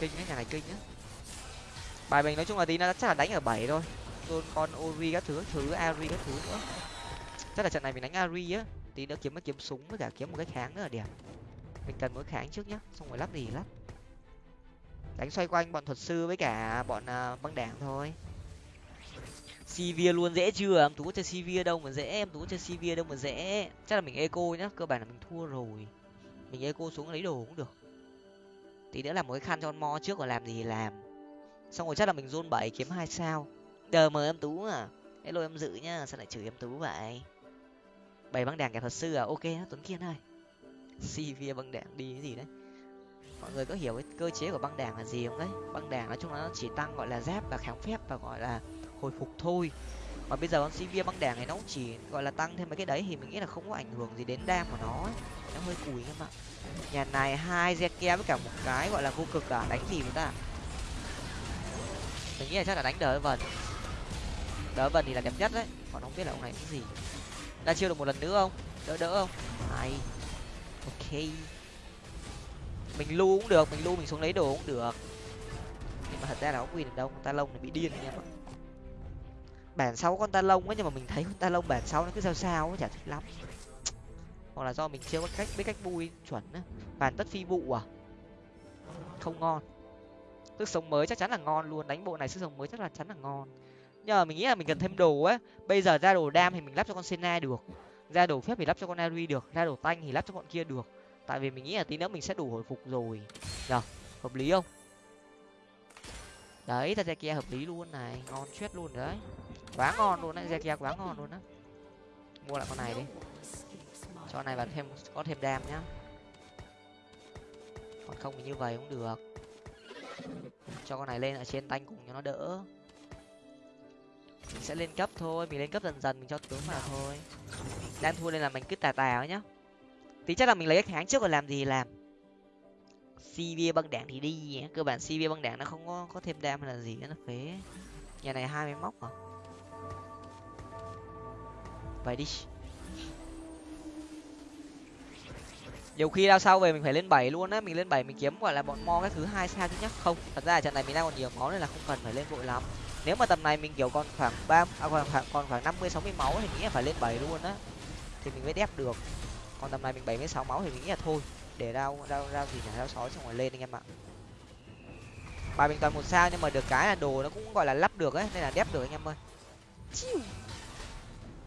kinh cái nhà này kinh á bài mình nói chung là tí nó chắc là đánh ở bảy thôi. Tôn, con, ori các thứ thứ ari các thứ nữa. Chắc là trận này mình đánh ari á. Tí nữa kiếm cái kiếm súng với cả kiếm một cái kháng nữa là đẹp mình cần mỗi kháng trước nhá xong rồi lắp gì lắp. Đánh xoay quanh bọn thuật sư với cả bọn uh, băng đảng thôi. Sivir luôn dễ chưa? Em tú chơi Sivir đâu mà dễ em tú chơi Sivir đâu mà dễ. Chắc là mình eco nhá cơ bản là mình thua rồi. Mình eco xuống lấy đồ cũng được. Tí nữa làm một cái khăn cho con mo trước rồi làm gì làm. Xong rồi chắc là mình zone bảy kiếm hai sao. Đờ mời em tú à. Hello em dự nhá sao lại chửi em tú vậy? Bảy băng đảng kẻ thuật sư à? Ok tuấn kiên ơi. Sivir băng đảng đi cái gì đấy. Mọi người có hiểu cái cơ chế của băng đảng là gì không đấy? Băng đảng nói chung là nó chỉ tăng gọi là giáp và kháng phép và gọi là hồi phục thôi. Mà bây giờ con Sivir băng đảng này nó cũng chỉ gọi là tăng thêm mấy cái đấy thì mình nghĩ là không có ảnh hưởng gì đến đam của nó ấy. nó hơi cùi em ạ nhà này hai zeke với cả một cái gọi là vô cực cả đánh gì người ta? Mình nghĩ là chắc là đánh đỡ vần. Đỡ vần thì là đẹp nhất đấy. Còn không biết là ông này cái gì. Ra chiêu được một lần nữa không? Đỡ đỡ không? Hay ok. Mình lưu cũng được, mình lưu mình xuống lấy đồ cũng được. Nhưng mà thật ra là không win được đâu, con ta lông này bị điên anh em ạ bản sáu con ta lông ấy, nhưng mà mình thấy con ta lông bản sáu nó cứ sao sao ấy, chả thích lắm. Hoặc là do mình chưa có cách, biết cách bui chuẩn á. Bản tất phi vụ à? Không ngon. Sức sống mới chắc chắn là ngon luôn, đánh bộ này sức sống mới chắc là chắn là ngon. Nhưng mà mình nghĩ là mình cần thêm đồ á. Bây giờ ra đồ đam thì mình lắp cho con sena được ra đồ phép thì lắp cho con ari được, ra đồ tanh thì lắp cho bọn kia được. Tại vì mình nghĩ là tí nữa mình sẽ đủ hồi phục rồi. Nhở hợp lý không? Đấy ra kia hợp lý luôn này, ngon chết luôn đấy. Quá ngon luôn đấy ra kia quá ngon luôn á. Mua lại con này đi. Cho này vào thêm, có thêm đam nhá. Còn không thì như vậy cũng được. Cho con này lên ở trên tanh cùng cho nó đỡ. Mình sẽ lên cấp thôi, mình lên cấp dần dần mình cho tướng vào thôi đang thua nên là mình cứ tà tà nhá. Tí chắc là mình lấy cái kháng trước rồi làm gì làm. Cv băng đảng thì đi cơ bản cv băng đảng nó không có có thêm đam hay là gì nó phế. Nhà này hai mươi móc à. Vậy đi. Nhiều khi đao sau về mình phải lên bảy luôn á. Mình lên bảy mình kiếm gọi là bọn mo cái thứ hai sao thứ nhất không thật ra trận này mình đang còn nhiều máu nên là không cần phải lên vội lắm. Nếu mà tầm này mình kiểu còn khoảng ba à, còn khoảng còn khoảng năm mươi sáu mươi máu thì nghĩ là phải lên bảy luôn á thì mình mới đép được. Còn tầm này mình bảy mươi sáu máu thì mình nghĩ là thôi để rao rao rao gì nhỉ? Rao sói xong rồi lên anh em ạ. Bài mình toàn một sao nhưng mà được cái là đồ nó cũng gọi là lắp được ấy nên là đép được anh em ơi.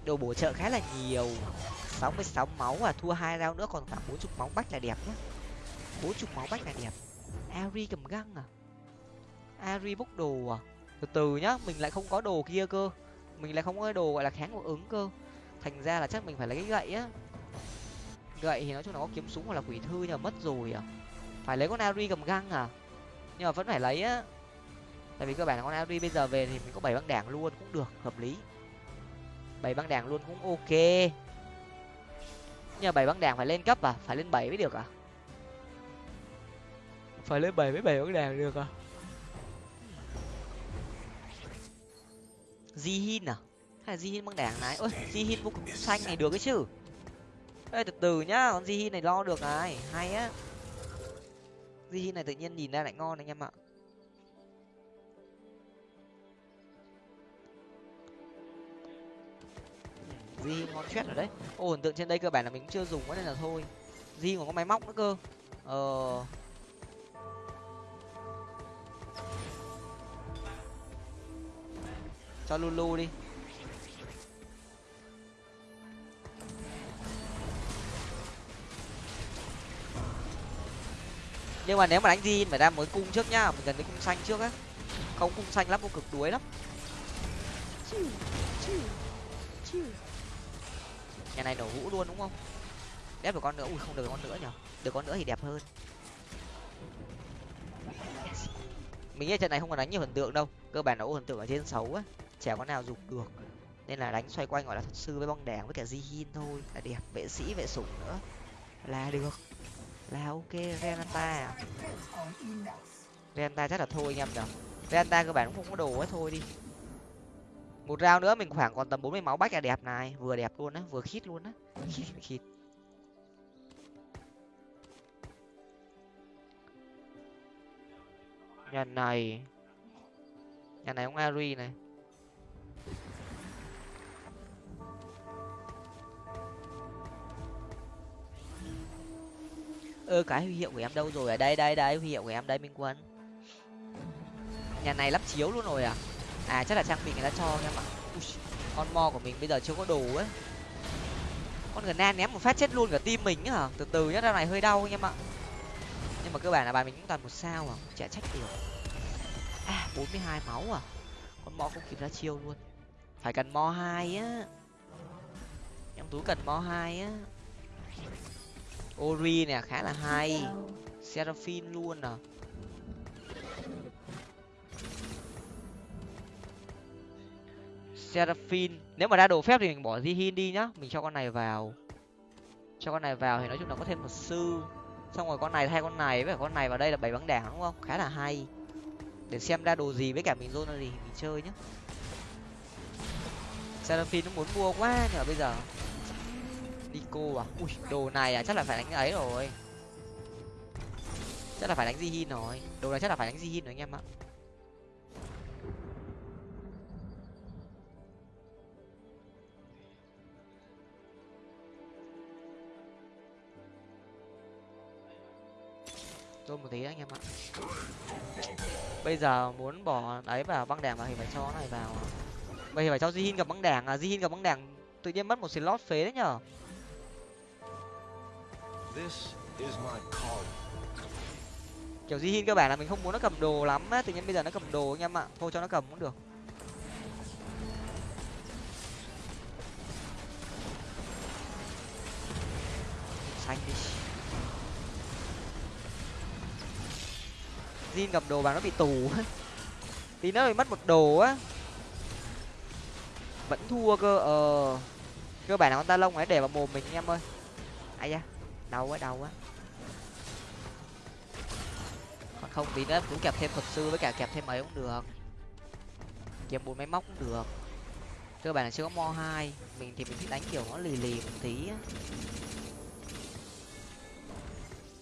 Đồ bổ trợ khá là nhiều. Sáu mươi sáu máu à thua hai rau nữa còn khoảng bốn chục máu bách là đẹp nhá. Bốn chục máu bách là đẹp. Ari cầm găng à? Ari bốc đồ à? Từ từ nhá mình lại không có đồ kia cơ. Mình lại không có đồ gọi là kháng hiệu ứng cơ thành ra là chắc mình phải lấy cái gậy á. Gậy thì nói chung là có kiếm súng hoặc là quỷ thư nhưng mà mất rồi à. Phải lấy con ari cầm găng à? Nhưng mà vẫn phải lấy á. Tại vì cơ bản là con ari bây giờ về thì mình có bảy băng đảng luôn cũng được hợp lý. Bảy băng đảng luôn cũng ok. Nhưng mà bảy băng đảng phải lên cấp à? Phải lên bảy mới được à? Phải lên bảy mới bảy băng đảng được à? Di hin à này là di hin băng đảng này. Ôi di hin vô cùng xanh này được cái chứ. Ê, từ từ nhá, con di hin này lo được này. Hay á. Di hin này tự nhiên nhìn ra lại ngon anh em ạ. Di ngon chết rồi đấy. Ô, hình tượng trên đây cơ bản là mình cũng chưa dùng quá nên là thôi. Di còn có máy móc nữa cơ. Ờ. Cho lulu đi. Nhưng mà nếu mà đánh di phải ra mới cung trước nhá, mình cần cái cung xanh trước á. Không, cung xanh lắm cũng cực đuối lắm. Nhà này nổ hũ luôn đúng không? Đép được con nữa, ui không được con nữa nhở. Được con nữa thì đẹp hơn. Mình nghĩ trận này không còn đánh nhiều thần tượng đâu. Cơ bản là ô thần tượng ở trên xấu á. Chả có nào dục được. Nên là đánh xoay quanh gọi là thuật sư với băng đèn với cả di hin thôi. Là đẹp, vệ sĩ, vệ sủng nữa. Là được là ok renata renata chắc là thôi anh em nhở. Renata cơ bản cũng không có đồ ấy, thôi đi. Một rau nữa mình khoảng còn tầm bốn mươi máu bách là đẹp này. Vừa đẹp luôn á, vừa khít luôn á. Khít khít nhà này. Nhà này ông ari này. Ơ, cái huy hiệu của em đâu rồi ở đây đây đây, huy hiệu của em đây, minh quân. Nhà này lắp chiếu luôn rồi à? À chắc là trang bị người ta cho em ạ. Con mo của mình bây giờ chưa có đồ ấy. Con gần nan ném một phát chết luôn cả tim mình á từ từ nhá, ra này hơi đau anh em ạ. Nhưng mà cơ bản là bài mình cũng toàn một sao à? Chả trách được. À bốn mươi hai máu à? Con mo không kịp ra chiêu luôn. Phải cần mo hai á. Em tú cần mo hai á ori nè, khá là hay. Seraphim luôn à. Seraphim, nếu mà ra đồ phép thì mình bỏ di hin đi nhá. Mình cho con này vào. Cho con này vào thì nói chung là có thêm một sư. Xong rồi con này thay con này, với con này vào đây là bảy băng đảng, đúng không? Khá là hay. Để xem ra đồ gì với cả mình zone gì mình chơi nhá. Seraphim nó muốn mua quá nhở bây giờ. Nico à? Ui, đồ này à? Chắc là phải đánh ấy rồi. Chắc là phải đánh di hin rồi. Đồ này chắc là phải đánh di hin rồi anh em ạ. Tôi một tí anh em ạ. Bây giờ muốn bỏ đấy vào băng đảng vào thì phải cho này vào. Bây giờ phải cho Jihin gặp băng đảng à? Jihin gặp băng đảng tự nhiên mất một slot phế đấy nhở? Kiểu Jihin cơ bản là mình không muốn nó cầm đồ lắm á, tự nhiên bây giờ nó cầm đồ anh em ạ. Thôi cho nó cầm cũng được. Xanh đi. Jin cầm đồ bạn nó bị tù tí nữa bị mất một đồ á. Vẫn thua cơ ờ. Cơ bản là con ta lông ấy để vào mồm mình anh em ơi. Ai da đau quá đau quá. Còn không tí nữa cũng kẹp thêm thuật sư với cả kẹp thêm ấy cũng được. Kẹp bốn máy móc cũng được. Cơ bản là chưa có mo hai. Mình thì mình thích đánh kiểu nó lì lì một tí á.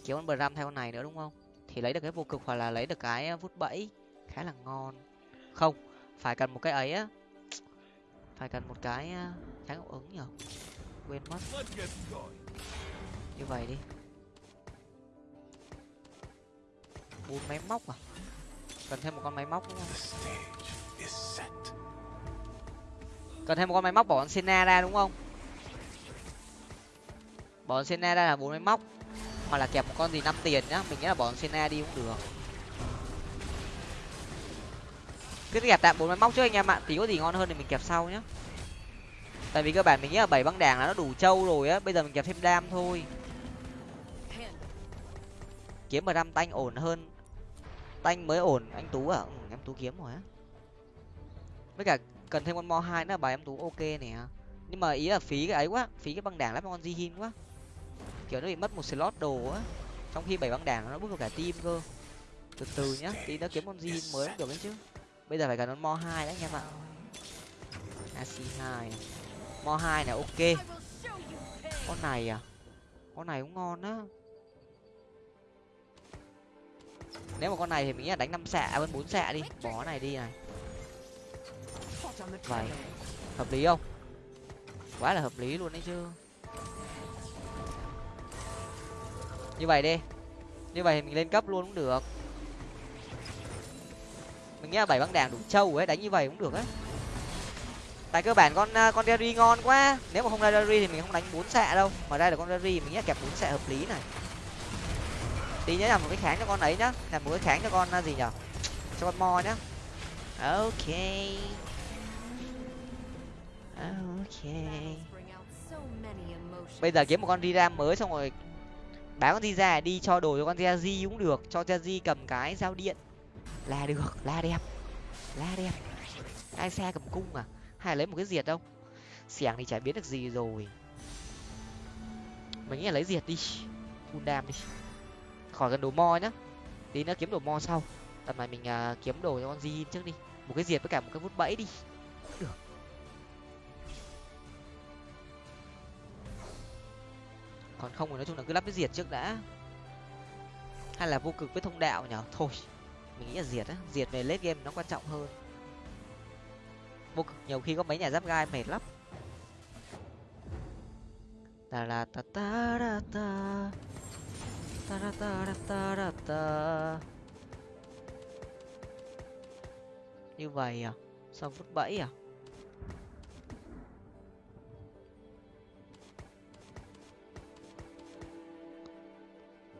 Kiếm con bờ ram theo con này nữa đúng không? Thì lấy được cái vô cực hoặc là lấy được cái ờ, vút bẫy khá là ngon. Không, phải cần một cái ấy á. Phải cần một cái ờ, kháng ứng nhở quên mất như vậy đi. Bốn máy móc à? Cần thêm một con máy móc đúng không cần thêm một con máy móc bỏ con Senna ra đúng không? Bỏ con Senna ra là bốn máy móc. Hoặc là kẹp một con gì năm tiền nhá. Mình nghĩ là bỏ con Senna đi cũng được. Cứ kẹp tạm bốn máy móc trước anh em ạ. Tí có gì ngon hơn thì mình kẹp sau nhá. Tại vì cơ bản mình nghĩ là bảy băng đảng là nó đủ trâu rồi á. Bây giờ mình kẹp thêm đam thôi kiếm mà đam tanh ổn hơn. Tanh mới ổn anh tú à? Ừ, em tú kiếm rồi á. Với cả cần thêm con mo hai nữa bài em tú ok nè. Nhưng mà ý là phí cái ấy quá phí cái băng đảng lắm con di hin quá. Kiểu nó bị mất một slot đồ á. Trong khi bảy băng đảng nó bước vào cả team cơ. Từ từ nhá tí nó kiếm con di hin mới cũng được đấy chứ. Bây giờ phải cần con mo hai đấy anh em ạ. Ac hai. Mo hai này ok. Con này à? Con này cũng ngon á nếu mà con này thì mình nghĩ là đánh năm xạ hơn bốn xạ đi. Bỏ này đi này. Vậy, hợp lý không? Quá là hợp lý luôn đấy chứ. Như vậy đi. Như vậy thì mình lên cấp luôn cũng được. Mình nghĩ là bảy băng đảng đủ trâu ấy, đánh như vậy cũng được ấy tại cơ bản con con Derry ngon quá. Nếu mà không ra Derry thì mình không đánh bốn xạ đâu. Mà ra được con Derry mình nghĩ là kẹp bốn xạ hợp lý này tí nhớ làm một cái kháng cho con ấy nhá. Làm một cái kháng cho con à, gì nhở? Cho con mo nhá. Ok. Ok. Bây giờ kiếm một con Rira mới xong rồi bán con ra đi, cho đồ cho con di cũng được. Cho di cầm cái dao điện. Là được là đẹp. Là đẹp. Ai xe cầm cung à? Hay lấy một cái diệt không xẻng thì chả biết được gì rồi. Mình nghĩ là lấy diệt đi. Full đam đi khỏi cần đồ mo nhá. Tí nữa kiếm đồ mo sau. Tầm này mình uh, kiếm đồ cho con di trước đi. Một cái diệt với cả một cái vút bẫy đi. Được. Còn không thì nói chung là cứ lắp cái diệt trước đã. Hay là vô cực với thông đạo nhở? Thôi mình nghĩ là diệt á. Diệt về late game nó quan trọng hơn. Vô cực nhiều khi có mấy nhà giáp gai mệt lắm. Ta la ta ta ta ta ta ta ta như vậy à? Sao phút bảy à?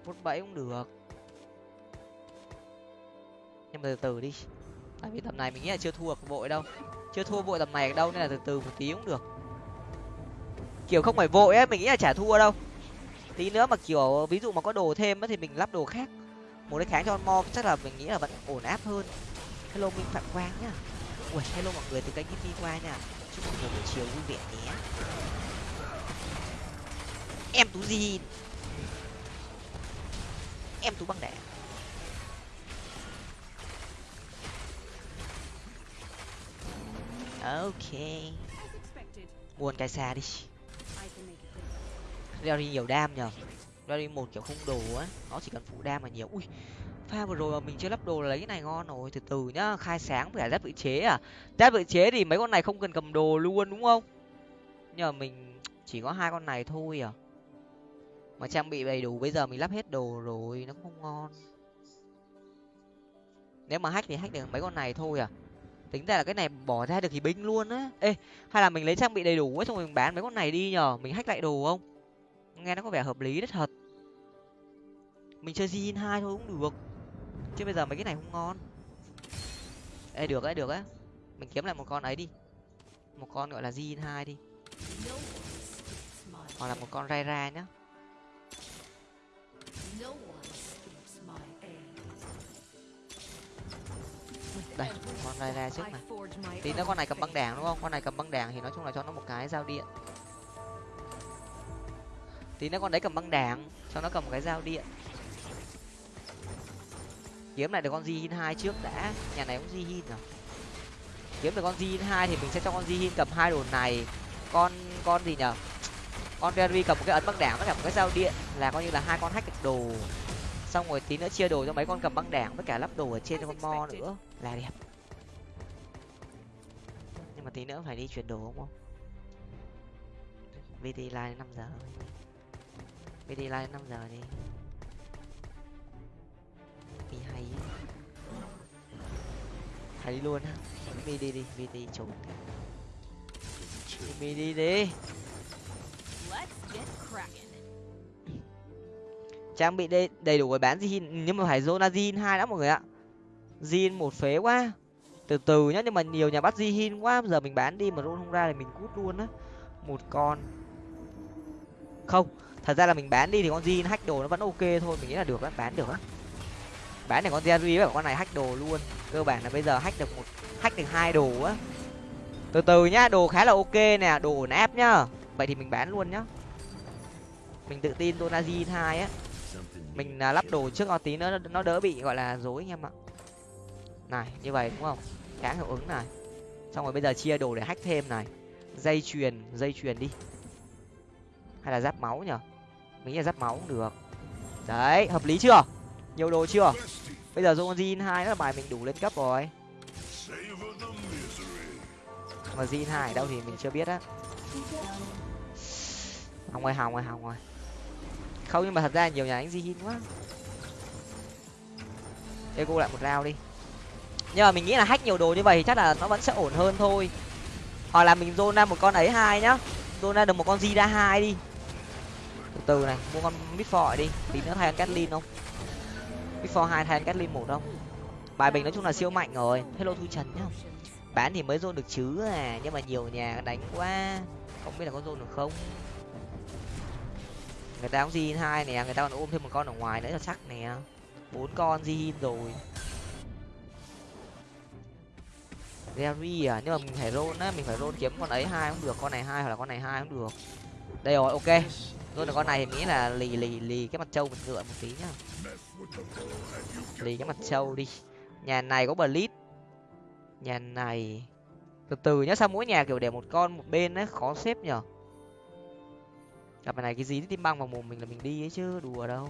Phút bảy cũng được. Nhưng mà từ từ đi. Tại vì tầm này mình nghĩ là chưa thua vội đâu. Chưa thua vội tầm này đâu, nên là từ từ một tí cũng được. Kiểu không phải vội ấy mình nghĩ là chả thua đâu tí nữa mà, kiểu, ví dụ mà có đồ thêm thì mình lắp đồ khác. Một cái kháng cho mo chắc là mình nghĩ là vẫn ổn áp hơn. Hello, minh phạm quang nhá. Ui, hello mọi người, từ kênh hippie qua nha. Chúc mọi người buổi chiều vui vẻ nhé. Em tú gì em tú băng đẻ. Ok. Buồn cái xa đi đeo nhiều đam nhờ. đeo một kiểu không đồ á, nó chỉ cần phụ đam mà nhiều. Ui, pha vừa rồi mà mình chưa lắp đồ là lấy cái này ngon rồi, từ từ nhá, khai sáng phải giáp tự chế à. Giáp tự chế thì mấy con này không cần cầm đồ luôn, đúng không? Nhờ mình chỉ có hai con này thôi à. Mà trang bị đầy đủ, bây giờ mình lắp hết đồ rồi, nó không ngon. Nếu mà hack thì hack được mấy con này thôi à. Tính ra là cái này bỏ ra được thì binh luôn á. Ê, hay là mình lấy trang bị đầy đủ ấy, xong rồi mình bán mấy con này đi nhờ. Mình hack lại đồ không? Nghe nó có vẻ hợp lý đấy, thật. Mình chơi zin hai thôi cũng được. Chứ bây giờ mấy cái này không ngon. Ê, được đấy được á. Mình kiếm lại một con ấy đi. Một con gọi là zin hai đi. Hoặc là một con rai ra nhá đây, con rai ra trước này. Tí nữa con này cầm băng đảng, đúng không? Con này cầm băng đảng thì nói chung là cho nó một cái dao điện tí nữa con đấy cầm băng đảng cho nó cầm cái dao điện. Kiếm lại được con Jin hai trước đã. Nhà này cũng Jin rồi. Kiếm được con Jin hai thì mình sẽ cho con Jin cầm hai đồ này. Con con gì nhở? Con Derry cầm một cái ấn băng đảng với cả một cái dao điện là coi như là hai con hack được đồ. Xong rồi tí nữa chia đồ cho mấy con cầm băng đảng với cả lắp đồ ở trên cho con mo nữa. Là đẹp. Nhưng mà tí nữa phải đi chuyển đồ không không vt line năm giờ vt line năm giờ đi. Đi hay hay đi luôn á. Mi đi đi vt trốn. Mi đi đi. Trang bị đây đầy đủ để bán zin nhưng mà phải zona zin hai đã mọi người ạ. Zin một phế quá. Từ từ nhá nhưng mà nhiều nhà bắt zin quá. Giờ mình bán đi mà roll không ra thì mình cút luôn á. Một con. Không thật ra là mình bán đi thì con zin hack đồ nó vẫn ok thôi, mình nghĩ là được á, bán được á. Bán để con jerry với con này hack đồ luôn. Cơ bản là bây giờ hack được một, hack được hai đồ á. Từ từ nhá, đồ khá là ok nè, đồ ổn áp nhá. Vậy thì mình bán luôn nhá. Mình tự tin donaji hai á. Mình là lắp đồ trước nó tí nữa, nó đỡ bị, gọi là dối anh em ạ. Này, như vậy đúng không? Khá hiệu ứng này. Xong rồi bây giờ chia đồ để hack thêm này. Dây chuyền dây chuyền đi. Hay là giáp máu nhở? Nghĩ là giáp máu cũng được. Đấy, hợp lý chưa? Nhiều đồ chưa? Bây giờ dùng zin hai là bài mình đủ lên cấp rồi. Mà zin hai đâu thì mình chưa biết á. Hỏng rồi hỏng rồi hỏng rồi không, nhưng mà thật ra nhiều nhà đánh zin quá. Ego lại một rau đi. Nhưng mà mình nghĩ là hack nhiều đồ như vậy thì chắc là nó vẫn sẽ ổn hơn thôi. Hoặc là mình zone ra một con ấy hai nhá. Zone ra được một con zida hai đi từ từ này, mua con midfor đi. Tí nữa thay catlin không? Midfor hai thay catlin một không? Bài bình nói chung là siêu mạnh rồi. Hello thu trần nhá. Bán thì mới dôn được chứ à nhưng mà nhiều nhà đánh quá. Không biết là có dôn được không? Người ta cũng di hai nè, người ta còn ôm thêm một con ở ngoài nữa cho chắc nè. Bốn con di rồi. Gary à nhưng mà mình phải roll á, mình phải roll kiếm con ấy hai cũng được, con này hai hoặc là con này hai cũng được. Đây rồi, ok rồi là con này thì nghĩ là lì lì lì cái mặt trâu mình ngựa một tí nhá. Lì cái mặt trâu đi. Nhà này có blitz nhà này, từ từ nhá, sao mỗi nhà kiểu để một con một bên ấy, khó xếp nhở? Gặp này cái gì tim băng vào mồm mình là mình đi ấy chứ, đùa đâu.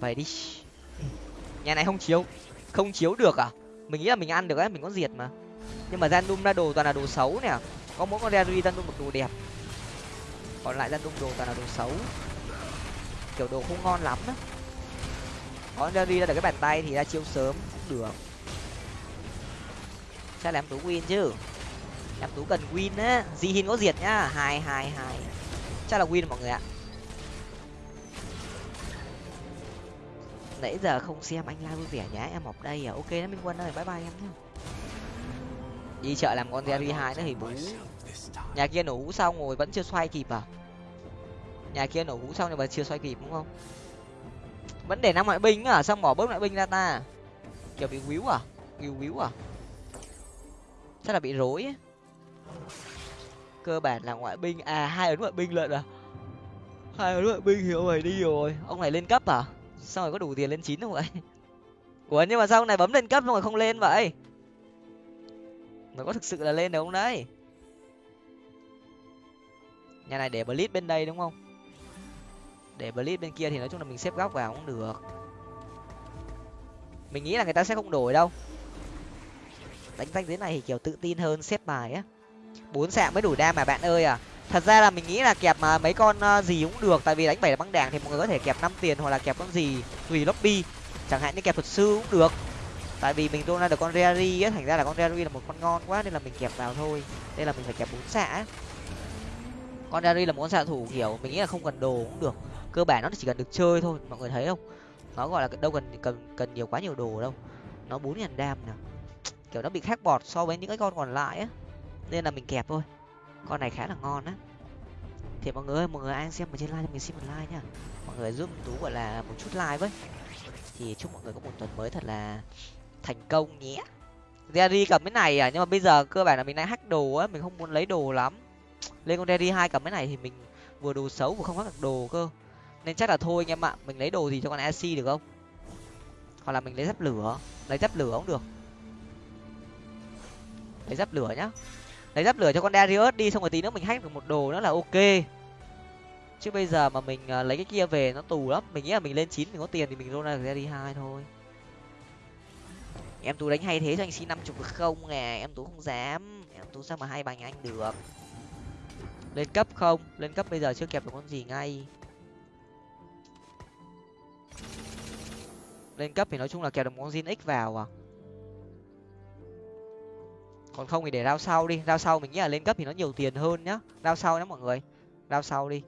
Vậy đi. Nhà này không chiếu không chiếu được à? Mình nghĩ là mình ăn được ấy, mình có diệt mà nhưng mà random ra đồ toàn là đồ xấu nè. Có mỗi con rary random một đồ đẹp. Còn lại random đồ toàn là đồ xấu. Kiểu đồ không ngon lắm á. Có rary ra được cái bàn tay thì ra chiêu sớm cũng được. Chắc là em tú win chứ. Em tú cần win á. Di hin có diệt nhá. Hai hai hai. Chắc là win mọi người ạ. Nãy giờ không xem anh la vui vẻ nhá. Em học đây à. Ok đó, minh quân ơi. Bye bye em nhá đi chợ làm con Jerry hai nữa thì bú nhà kia nổ hũ xong rồi vẫn chưa xoay kịp à? Nhà kia nổ hũ xong nhưng mà chưa xoay kịp đúng không? Vẫn để năm ngoại binh à xong bỏ bớt ngoại binh ra ta. Kiểu bị víu à? Víu víu à? Chắc là bị rối ấy. cơ bản là ngoại binh à hai ấn ngoại binh lận à? Hai ấn ngoại binh thì ông này đi rồi. Ông này lên cấp à? Sao rồi có đủ tiền lên chín không vậy? Ủa, nhưng mà sao ông này bấm lên cấp xong rồi không lên vậy? Nó có thực sự là lên được không đấy? Nhà này để blitz bên đây đúng không? Để blitz bên kia thì nói chung là mình xếp góc vào cũng được. Mình nghĩ là người ta sẽ không đổi đâu. Đánh danh dưới này thì kiểu tự tin hơn, xếp bài á. Bốn sạm mới đủ đam mà bạn ơi à. Thật ra là mình nghĩ là kẹp mà mấy con à, gì cũng được, tại vì đánh bảy là băng đảng thì mọi người có thể kẹp năm tiền hoặc là kẹp con gì, tùy lobby. Chẳng hạn như kẹp thuật sư cũng được tại vì mình tôn ra được con Rary á, thành ra là con Rary là một con ngon quá nên là mình kẹp vào thôi. Đây là mình phải kẹp bốn xạ con Rary là một con xạ thủ kiểu, mình nghĩ là không cần đồ cũng được. Cơ bản nó chỉ cần được chơi thôi, mọi người thấy không? Nó gọi là đâu cần cần cần nhiều quá nhiều đồ đâu. Nó bốn ngàn đam nè. Kiểu nó bị khác bọt so với những cái con còn lại á. Nên là mình kẹp thôi. Con này khá là ngon á. Thì mọi người ơi, mọi người ai xem ở trên like cho mình xin một like nha. Mọi người giúp tú gọi là một chút like với. Thì chúc mọi người có một tuần mới thật là thành công nhé Jerry cầm cái này à? Nhưng mà bây giờ cơ bản là mình đang hack đồ á, mình không muốn lấy đồ lắm. Lên con Jerry hai cầm cái này thì mình vừa đồ xấu vừa không hack được đồ cơ. Nên chắc là thôi anh em ạ, mình lấy đồ gì cho con AC được không? Hoặc là mình lấy giáp lửa. Lấy giáp lửa cũng được. Lấy giáp lửa nhá. Lấy giáp lửa cho con Darius đi, xong rồi tí nữa mình hack được một đồ nữa là ok. Chứ bây giờ mà mình à, lấy cái kia về nó tù lắm. Mình nghĩ là mình lên chín mình có tiền thì mình roll ra được Jerry hai thôi em tú đánh hay thế cho anh xin năm chục được không nè? Em tú không dám. Em tú sao mà hay bằng anh được? Lên cấp không? Lên cấp bây giờ chưa kẹp được con gì ngay. Lên cấp thì nói chung là kẹp được một con zin x vào à? Còn không thì để rao sau đi. Rao sau mình nghĩ là lên cấp thì nó nhiều tiền hơn nhá. Rao sau nhá mọi người. Rao sau đi.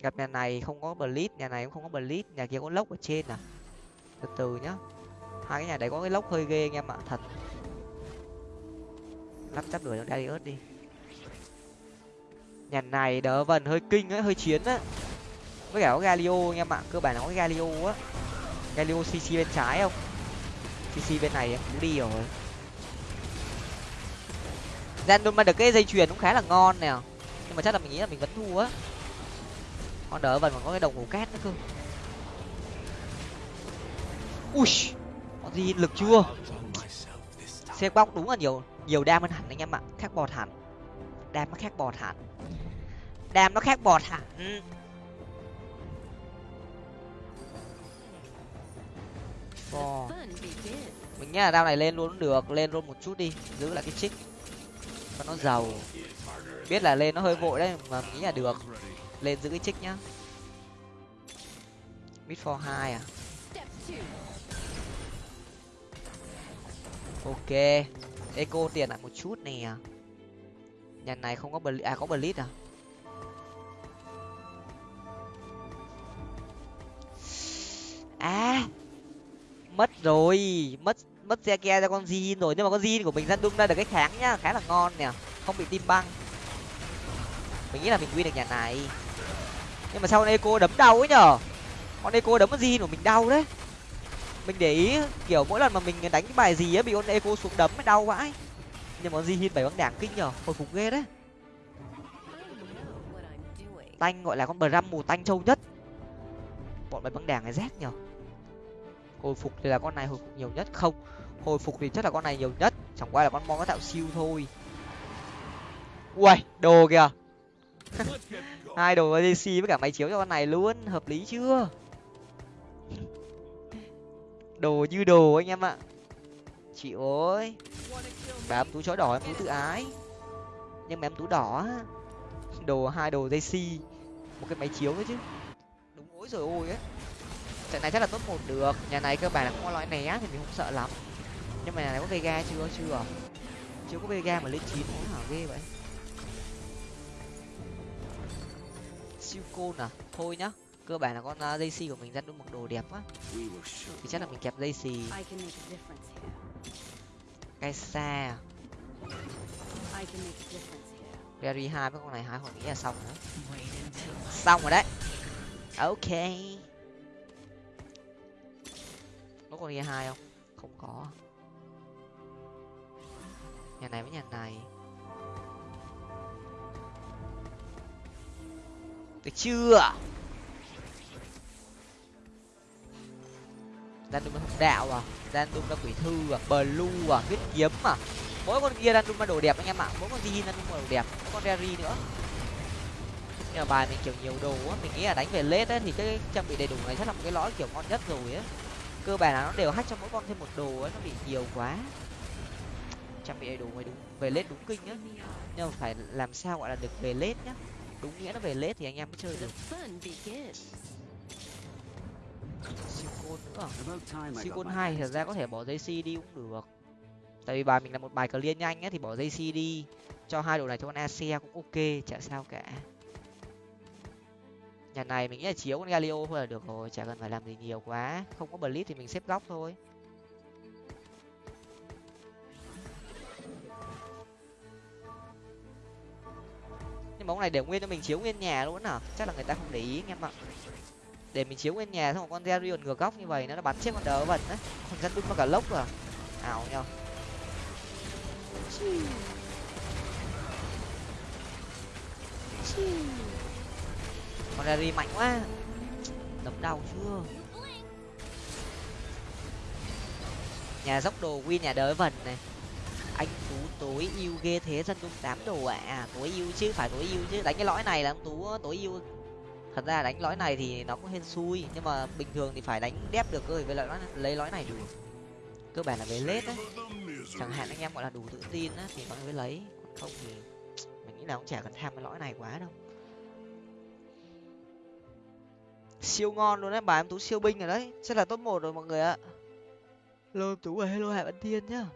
Gặp nhà này không có blitz nhà này cũng không có blitz nhà kia có lốc ở trên à? Từ từ nhá hai cái nhà đấy có cái lốc hơi ghê anh em ạ, thật. Lắp chắp đuổi cho ớt đi. Nhà này đỡ vần, hơi kinh ấy, hơi chiến á. Với cả có galio anh em ạ, cơ bản nó có cái galio á. Galio cc bên trái không? Cc bên này em cũng đi rồi. Random mà được cái dây chuyền cũng khá là ngon nè. Nhưng mà chắc là mình nghĩ là mình vẫn thua á. Con đỡ vần còn có cái đồng hồ cát nữa cơ. Ui gì lực chưa? Xe bóc đúng là nhiều nhiều đam hơn hẳn anh em ạ. Khác bọt hẳn. Đam nó khác bọt hẳn. Đam nó khác bọt hẳn. Bò. mình nghĩ là đao này lên luôn cũng được lên luôn một chút đi giữ lại cái trích cho nó giàu. Biết là lên nó hơi vội đấy mà nghĩ là được. Lên giữ cái trích nhá. Mid for hai à ok. Eco tiền lại một chút nè. Nhà này không có bờ à có bờ lít à? À mất rồi. Mất mất xe ke ra con gì rồi. Nhưng mà con gì của mình ra đung ra được cái kháng nhá. Khá là ngon nè. Không bị tim băng. Mình nghĩ là mình win được nhà này. Nhưng mà sao con eco đấm đau ấy nhở? Con eco đấm con gì của mình đau đấy mình để ý, kiểu mỗi lần mà mình đánh cái bài gì á, bị con eco xuống đấm mới đau vãi. Nhưng mà di Jin bảy băng đảng kinh nhở hồi phục ghê đấy. Tanh gọi là con bờ răm mù tanh châu nhất. Bọn bảy băng đảng này rét nhở hồi phục thì là con này hồi phục nhiều nhất? Không, hồi phục thì chắc là con này nhiều nhất. Chẳng qua là con mon có tạo siêu thôi. Ui đồ kìa. Hai đồ DC với cả máy chiếu cho con này luôn, hợp lý chưa? Đồ như đồ anh em ạ. Chị ơi, bà em tú chó đỏ em tú tự ái. Nhưng mà em tú đỏ đồ hai đồ dây si một cái máy chiếu nữa chứ. Đúng ối rồi ôi ấy. Trận này chắc là top một được. Nhà này cơ bản là không có loại né thì mình không sợ lắm. Nhưng mà nhà này có vega chưa? Chưa. Chưa có vega mà lên chín cũng hả? Ghê vậy. Siêu côn à thôi nhá cơ bản là con uh, dây xì của mình ra đúng một đồ đẹp á thì chắc là mình kẹp dây xì cây xa Berry hai với con này hai hồi nghĩ là xong nữa xong rồi đấy. Ok. Có con ghe hai không? Không có. Nhà này với nhà này. Được chưa random hồng đạo à. Random là quỷ thư à blue à huyết kiếm à. Mỗi con kia random là đồ đẹp anh em ạ. Mỗi con gì random là đồ đẹp. Mỗi con derry nữa. Nhưng mà bài mình kiểu nhiều đồ á, mình nghĩ là đánh về lết ấy thì cái trang bị đầy đủ này chắc là một cái lõi kiểu ngon nhất rồi á. Cơ bản là nó đều hack cho mỗi con thêm một đồ ấy nó bị nhiều quá. Trang bị đầy đủ mới đúng, về lết đúng kinh nhá nhưng mà phải làm sao gọi là được về lết nhá. Đúng nghĩa nó về lết thì anh em mới chơi được siêu côn nữa hai thật ra có thể bỏ dây c đi cũng được. Tại vì bài mình là một bài clear nhanh á thì bỏ dây c đi. Cho hai đồ này cho con ace cũng ok chả sao cả. Nhà này mình nghĩ là chiếu con galio thôi là được rồi chả cần phải làm gì nhiều quá. Không có blitz thì mình xếp góc thôi. Nhưng bóng này để nguyên cho mình chiếu nguyên nhà luôn à chắc là người ta không để ý anh em ạ để mình chiếu nguyên nhà xong con Zerion ngược góc như vậy nó bắn chết con đỡ vần đấy con dân đun nó cả lốc à ảo nhau con Rary mạnh quá. Đấm đau chưa? Nhà dốc đồ win nhà đỡ vần này. Anh tú tối yêu ghê thế dân dung tám đồ ạ. À. tối yêu chứ phải tối yêu chứ. Đánh cái lõi này là ông tú tối yêu thật ra đánh lõi này thì nó cũng hên xui, nhưng mà bình thường thì phải đánh đép được cơ với lại lấy lõi này được cơ bản là về lết đấy. Chẳng hạn anh em gọi là đủ tự tin á, thì mọi người mới lấy. Còn không thì mình nghĩ là cũng chả cần tham cái lõi này quá đâu. Siêu ngon luôn đấy bà em tú siêu binh rồi đấy. Chắc là top một rồi mọi người ạ. Lô em tú và hello hải văn thiên nhá.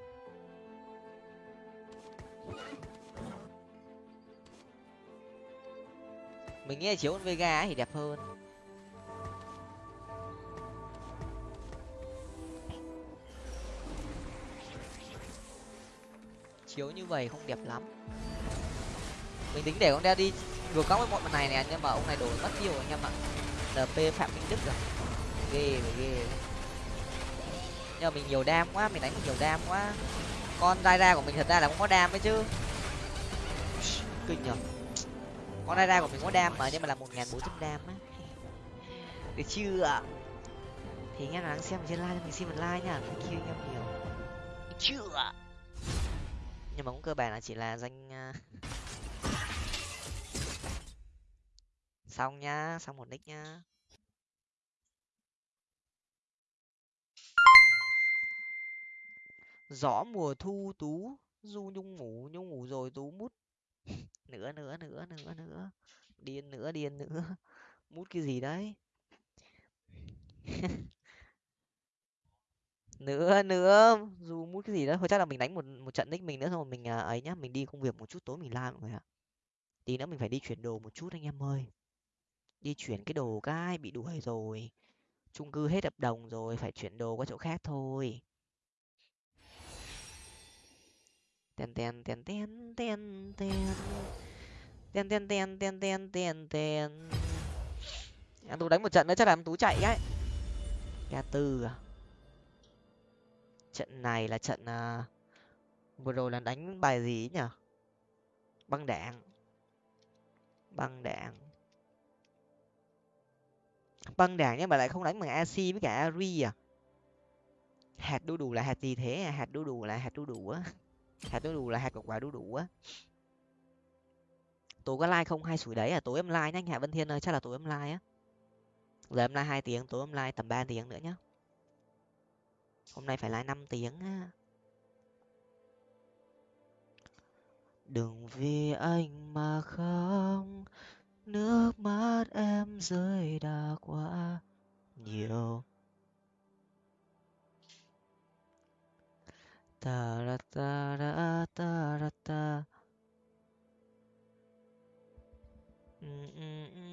Mình nghĩ là chiếu con vega thì đẹp hơn. Chiếu như vậy không đẹp lắm. Mình tính để con đeo đi vừa có với bọn này nè nhưng mà ông này đổi mất nhiều anh em ạ. Lp phạm minh đức rồi. Ghê rồi, ghê nhưng mà mình nhiều đam quá, mình đánh nhiều đam quá. Con dai ra của mình thật ra là cũng có đam đấy chứ. Kinh nhở con ra của mình có đam mà, nhưng mà là một nghìn bốn trăm đam á. Được chưa thì anh em nào đang xem trên like, mình xin một like nha. Thank you anh em nhiều chưa nhưng mà cũng cơ bản là chỉ là danh à, xong nhá, xong một nick nhá. Gió mùa thu tú, du nhung ngủ nhung ngủ rồi tú mút nữa nữa nữa nữa nữa. Điên nữa điên nữa. Mút cái gì đấy? Nữa nữa. Dù mút cái gì đó thôi chắc là mình đánh một một trận nick mình nữa xong rồi mình à, ấy nhá. Mình đi công việc một chút tối mình la mọi người ạ. Tí nữa mình phải đi chuyển đồ một chút anh em ơi. Đi chuyển cái đồ cái bị đuổi rồi. Chung cư hết hợp đồng rồi. Phải chuyển đồ qua chỗ khác thôi. Ten ten ten ten ten ten. Ten ten ten ten ten ten ten. Em tú đánh một trận nữa chắc là em tú chạy ấy ca tư à? Trận này là trận uh, vừa rồi là đánh bài gì nhỉ băng đạn. băng đạn. băng đạn nhưng mà lại không đánh bằng ac với cả ari à? Hạt đu đủ là hạt gì thế? À? hạt đu đủ là hạt đu đủ á hạt đu đủ là hạt của quả đu đủ á. Tối có like không hay sủi đấy à? Tối em like nhá, anh hạ vân thiên ơi, chắc là tối em like á. Giờ em like hai tiếng, tối em like tầm ba tiếng nữa nhá. Hôm nay phải like năm tiếng á. Đừng vì anh mà không nước mắt em rơi đã quá nhiều. タラタラタラタうんうんうん。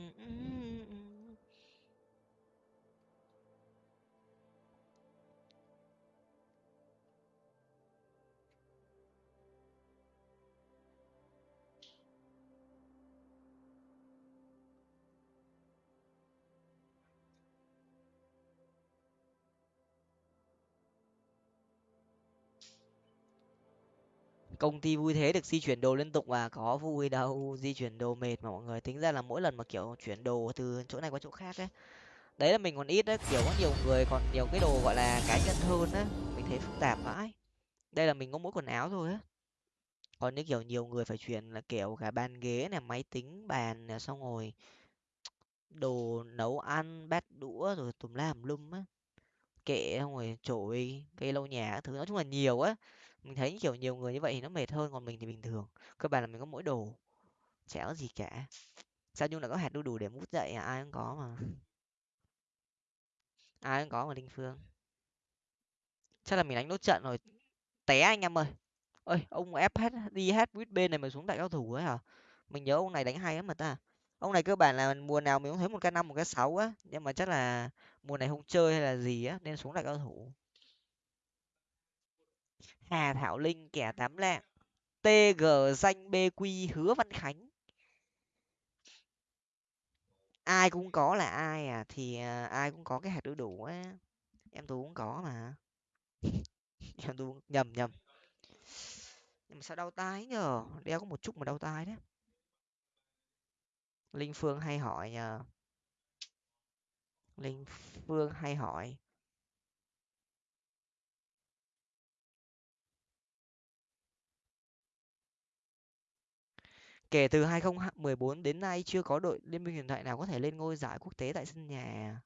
Công ty vui thế được di chuyển đồ liên tục và có vui đâu, di chuyển đồ mệt mà mọi người tính ra là mỗi lần mà, kiểu, chuyển đồ từ chỗ này qua chỗ khác ấy. Đấy là mình còn ít đấy, kiểu, có nhiều người còn nhiều cái đồ, gọi là, cá nhân hơn á. Mình thấy phức tạp vãi. Đây là mình có mỗi quần áo thôi á. Còn những kiểu, nhiều người phải chuyển là, kiểu, cả bàn ghế này, máy tính bàn này, xong rồi đồ nấu ăn, bát đũa, rồi tùm la tùm lum á. Kệ xong rồi chổi cây lau nhà thứ. Nói chung là nhiều á mình thấy kiểu nhiều người như vậy thì nó mệt hơn còn mình thì bình thường. Cơ bản là mình có mỗi đồ, chả có gì cả. Sao nhung là có hạt đu đủ để mút dậy à? Ai cũng có mà. Ai cũng có mà linh phương. Chắc là mình đánh nốt trận rồi. Té anh em ơi. Ơi, ông ép hết, đi hết buýt bên này mà xuống đại cao thủ ấy hả? Mình nhớ ông này đánh hay lắm mà ta. Ông này cơ bản là mùa nào mình cũng thấy một cái năm, một cái sáu á. Nhưng mà chắc là mùa này không chơi hay là gì á, nên xuống đại cao thủ hà thảo linh kẻ tám lạng tg danh bq hứa văn khánh. Ai cũng có là ai à thì à, ai cũng có cái hạt đu đủ á. Em tú cũng có mà. Em tú nhầm nhầm. Nhưng mà sao đau tai nhờ? Đeo có một chút mà đau tai đấy. Linh phương hay hỏi nhờ. Linh phương hay hỏi. Kể từ 2014 đến nay chưa có đội liên minh huyền thoại nào có thể lên ngôi giải quốc tế tại sân nhà.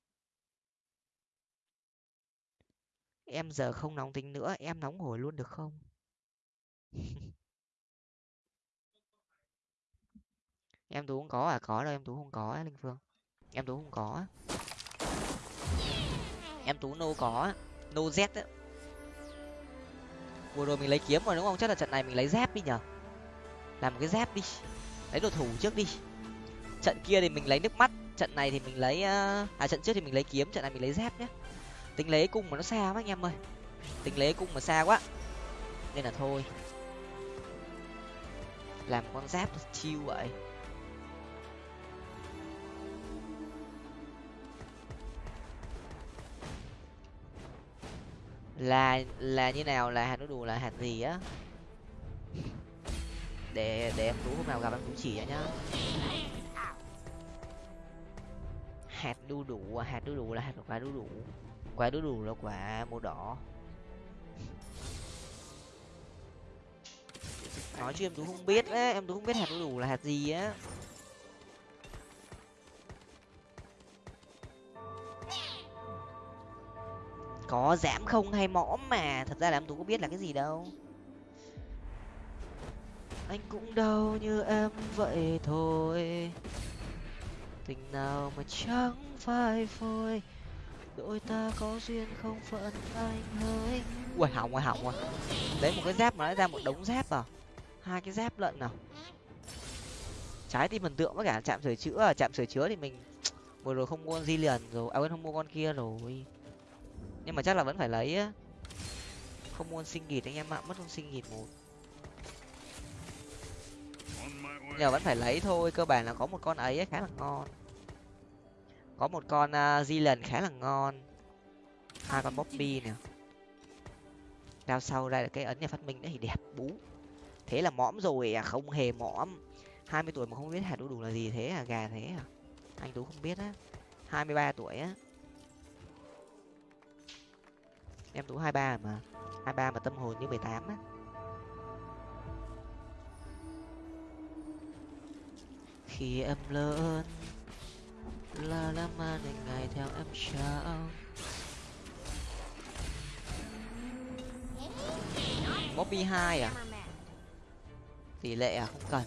Em giờ không nóng tính nữa, em nóng hổi luôn được không? Em tú không có à có đâu, em tú không có á, linh phương. Em tú không có á. Em tú nô có á, nô z á. Vừa rồi mình lấy kiếm rồi đúng không? Chắc là trận này mình lấy dép đi nhở. Làm một cái dép đi lấy đồ thủ trước đi. Trận kia thì mình lấy nước mắt, trận này thì mình lấy ờ, à trận trước thì mình lấy kiếm, trận này mình lấy dép nhé tính lấy cung mà nó xa quá anh em ơi. Tính lấy cung mà xa quá. Nên là thôi. Làm con giáp chiêu vậy. Là là như nào? Là hạt đu đủ, là hạt gì á? Để để em tú hôm nào gặp em tú chỉ cho nhá. Hạt đu đủ à, hạt đu đủ là hạt quả đu đủ. Quả đu đủ là quả màu đỏ. Nói chứ em tú không biết á, em tú không biết hạt đu đủ là hạt gì á. Có giảm không hay mõm mà, thật ra là em tú có biết là cái gì đâu anh cũng đau như em vậy thôi. Tình nào mà chẳng phai phôi, đôi ta có duyên không phận anh ơi ui hỏng rồi hỏng rồi. Đấy một cái dép mà nó ra một đống dép à? Hai cái dép lận nào trái tim thần tượng với cả chạm sửa chữa. Chạm sửa chữa thì mình vừa rồi không mua con di liền rồi. À quên, không mua con kia rồi. Nhưng mà chắc là vẫn phải lấy á. Không mua sinh nghịt, anh em ạ. Mất con sinh nghịt một. Giờ vẫn phải lấy thôi cơ bản là có một con ấy khá là ngon. Có một con uh, di lần khá là ngon. Hai con bobby nè. Đao sau ra được cái ấn nhà phát minh đấy thì đẹp bú. Thế là mõm rồi à không hề mõm. Hai mươi tuổi mà không biết hạt đu đủ là gì thế à gà thế à. Anh tú không biết á. Hai mươi ba tuổi á. Em tú hai ba mà. Hai ba mà tâm hồn như mười tám á. Khi em lớn. Là làm mà để ngày theo em sao? Bobby hai à? Tỷ lệ à? Không cần.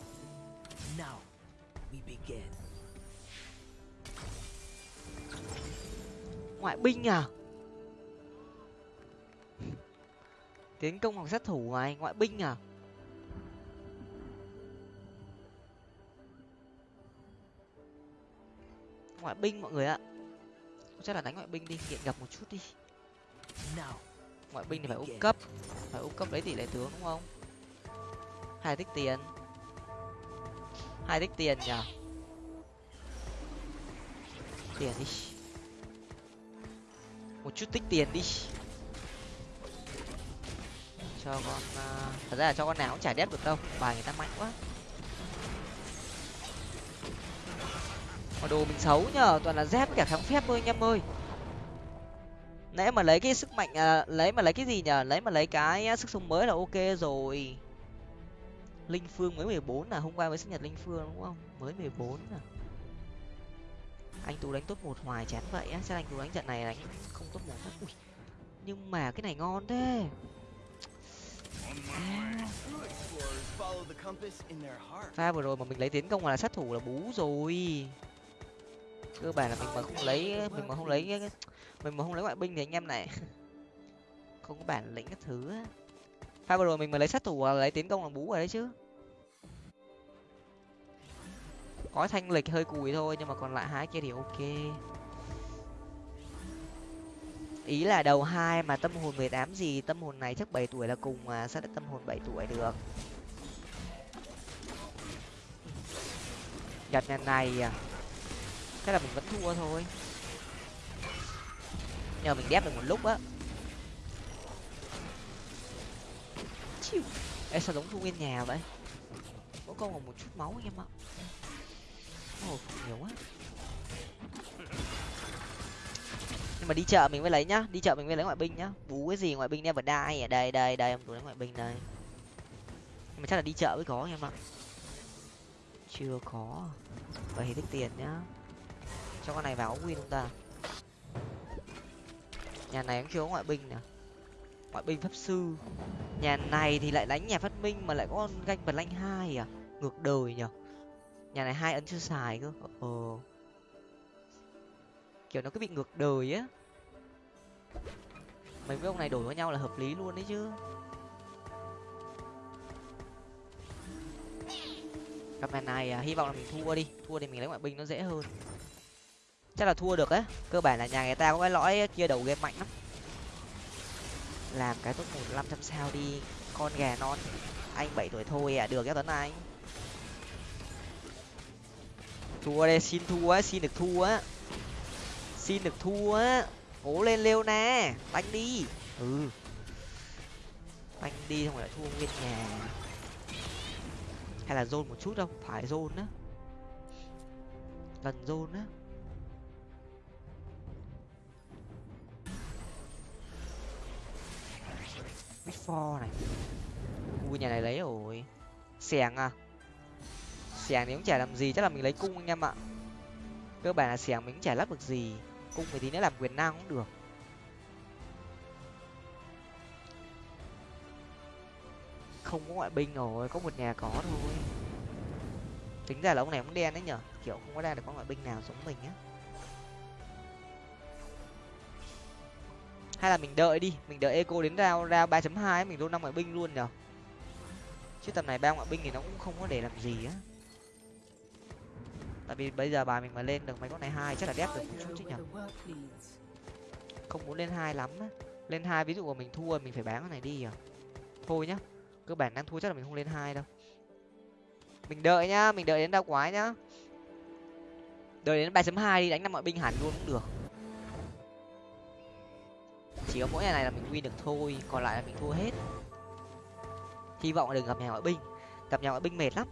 Ngoại binh à? Tiến công hoặc sát thủ này ngoại binh à ngoại binh mọi người ạ. Chắc là đánh ngoại binh đi nghiện gặp một chút đi. Ngoại binh thì phải úp cấp phải úp cấp lấy tỷ lệ tướng đúng không? Hai tích tiền. Hai tích tiền nhở tiền đi. Một chút tích tiền đi. Cho con uh, thật ra là cho con nào cũng chả đép được đâu bài người ta mạnh quá mà đồ mình xấu nhờ toàn là dép với cả kháng phép thôi anh em ơi. Nãy mà lấy cái sức mạnh à, lấy mà lấy cái gì nhở lấy mà lấy cái sức sống mới là ok rồi. Linh phương mới mười bốn là hôm qua mới sinh nhật linh phương đúng không? Mới mười bốn à? Anh tú đánh top một hoài chán vậy á. Sao anh tú đánh trận này đánh không top một Ui, nhưng mà cái này ngon thế. Pha vừa rồi mà mình lấy tiến công là sát thủ là bú rồi cơ bản là mình mà không lấy, mình mà không lấy, mình mà không lấy ngoại binh thì anh em này không có bản lĩnh các thứ pha vừa rồi mình mà lấy sát thủ à, lấy tiến công là bú rồi đấy chứ. Có thanh lịch hơi cùi thôi, nhưng mà còn lại hai kia thì ok. Ý là đầu hai mà tâm hồn mười tám gì, tâm hồn này chắc bảy tuổi là cùng mà sao lại tâm hồn bảy tuổi được? Nhật nhà này à? Thế là mình vẫn thua thôi. Nhờ mình đép được một lúc á. Chịu ê, sao giống thu nguyên nhà vậy? Mỗi con còn một chút máu anh em ạ. Ồ, nhiều quá. Nhưng mà đi chợ mình mới lấy nhá. Đi chợ mình mới lấy ngoại binh nhá. Bú cái gì ngoại binh never đai ở à? đây đây đây, em tôi lấy ngoại binh đây. Nhưng mà chắc là đi chợ mới có anh em ạ. Chưa có. Vậy thì tích tiền nhá cho con này vào win chúng ta. Nhà này cũng chưa có ngoại binh nè. Ngoại binh pháp sư. Nhà này thì lại đánh nhà phát minh mà lại có con ganh bật lanh hai à? Ngược đời nhở nhà này hai ấn chưa xài cơ. Ờ. Kiểu nó cứ bị ngược đời á. Mấy cái ông này đổi với nhau là hợp lý luôn đấy chứ. Cặp này này à, hy vọng là mình thua đi. Thua thì mình lấy ngoại binh nó dễ hơn chắc là thua được á. Cơ bản là nhà người ta có cái lõi kia đầu game mạnh lắm. Làm cái top một năm trăm sao đi, con gà non. Anh bảy tuổi thôi à được cái tuấn anh. Thua đây, xin thua á, xin được thua á. Xin được thua á. Cố lên lêu nè đánh đi. Ừ. Banh đi xong rồi lại thua nguyên nhà. Hay là zone một chút không? Phải zone á. Lần zone á. Before này. Ui, nhà này lấy rồi. Xẻng à? Xẻng thì cũng chả làm gì, chắc là mình lấy cung anh em ạ. Cơ bản là xẻng mình cũng chả lắp được gì. Cung thì tí nữa làm quyền năng cũng được. Không có ngoại binh rồi, có một nhà có thôi. Tính ra là ông này cũng đen đấy nhở? Kiểu không có ra được có ngoại binh nào giống mình á. Hay là mình đợi đi, mình đợi eco đến rao rao ba chấm hai mình luôn năm ngoại binh luôn nhở? Chứ tầm này ba ngoại binh thì nó cũng không có để làm gì á. Tại vì bây giờ bài mình mà lên được mấy con này hai chắc là đép được một chút chứ nhở? Không muốn lên hai lắm á. Lên hai ví dụ mà mình thua mình phải bán con này đi à thôi nhá, cơ bản đang thua chắc là mình không lên hai đâu. Mình đợi nhá, mình đợi đến đau quái nhá. Đợi đến ba chấm hai đi, đánh năm ngoại binh hẳn luôn cũng được chỉ có mỗi này là mình win được thôi, còn lại là mình thua hết. Hy vọng là đừng gặp nhà ngoại binh. Gặp nhà ngoại binh mệt lắm.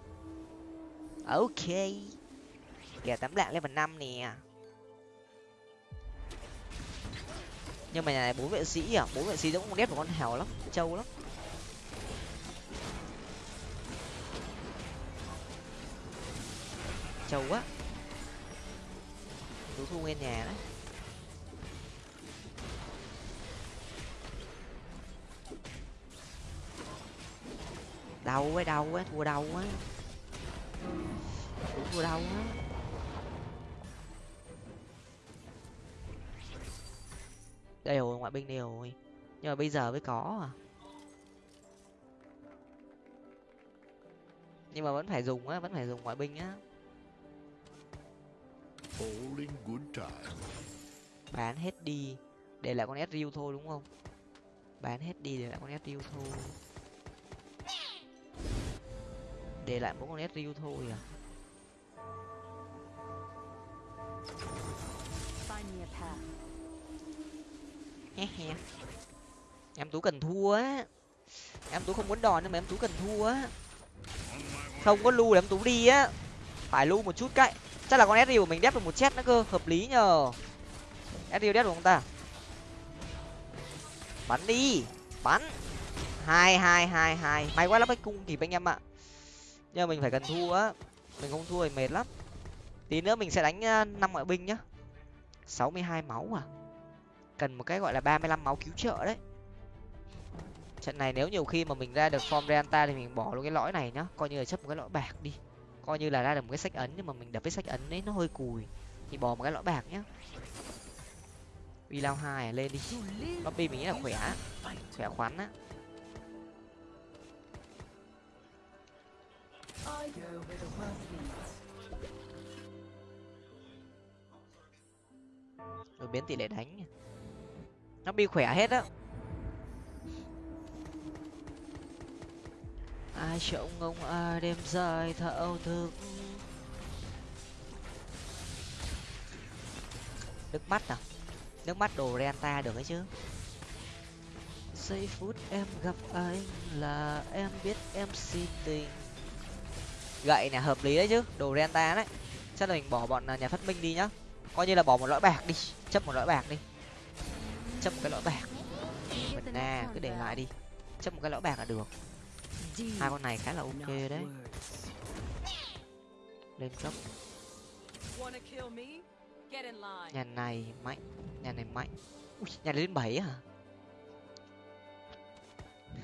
Ok. Kẻ tám lạng lên phần năm nè. Nhưng mà nhà này bốn vệ sĩ à? Bốn vệ sĩ giống con đét của con hèo lắm, trâu lắm. Trâu quá. Tú thu nguyên nhà đấy. Đau quá đau quá thua đau quá. Thua đau quá. Đây rồi ngoại binh đây rồi. Nhưng mà bây giờ mới có à. Nhưng mà vẫn phải dùng á vẫn phải dùng ngoại binh á. Bán hết đi để lại con Ezreal thôi đúng không? Bán hết đi để lại con Ezreal thôi để lại mỗi con Ezreal thôi à. Em tú cần thua á. Em tú không muốn đòn nhưng mà em tú cần thua á. Không có lưu để em tú đi á. Phải lưu một chút cậy chắc là con Ezreal của mình đép được một chết nữa cơ. Hợp lý nhờ. Ezreal đép được không ta? Bắn đi. Bắn. Hai hai hai hai. May quá lắm cái cung kịp anh em ạ nhưng mà mình phải cần thua á. Mình không thua thì mệt lắm. Tí nữa mình sẽ đánh à, năm ngoại binh nhá. Sáu mươi hai máu à? Cần một cái gọi là ba mươi lăm máu cứu trợ đấy. Trận này nếu nhiều khi mà mình ra được form Reanta thì mình bỏ luôn cái lõi này nhá. Coi như là chấp một cái lõi bạc đi. Coi như là ra được một cái sách ấn nhưng mà mình đập cái sách ấn ấy nó hơi cùi. Thì bỏ một cái lõi bạc nhá. Uy lao hai à, lên đi. Lobby mình nghĩ là khỏe khỏe khoắn á. Rồi biến tỷ lệ đánh nó bị khỏe hết á. Ai trông ngông ai à, đêm dài thao thức nước mắt à? Nước mắt đồ renta được ấy chứ. Giây phút em gặp anh là em biết em si tình gậy này hợp lý đấy chứ. Đồ renta đấy. Chắc là mình bỏ bọn à, nhà phát minh đi nhá. Coi như là bỏ một lõi bạc đi. Chấp một lõi bạc đi. Chấp một cái lõi bạc. Mình na cứ để lại đi. Chấp một cái lõi bạc là được. Hai con này khá là ok đấy. Lên cấp nhà này mạnh nhà này mạnh. Ui, nhà này lên bảy à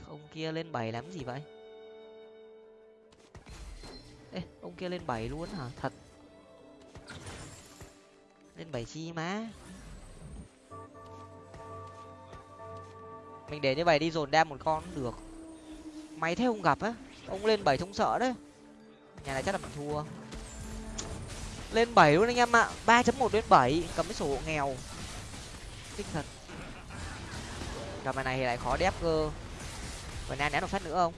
ông kia lên bảy làm gì vậy? Ê, ông kia lên bảy luôn hả? Thật. Lên bảy chi má. Mình để như vậy đi dồn đam một con cũng được. Máy thế không gặp á. Ông lên bảy không sợ đấy. Nhà này chắc là mình thua. Lên bảy luôn anh em ạ. ba chấm một lên bảy. Cầm cái sổ nghèo. Kinh thật. Gặp bài này thì lại khó đép cơ. Và nay ném một phát nữa không?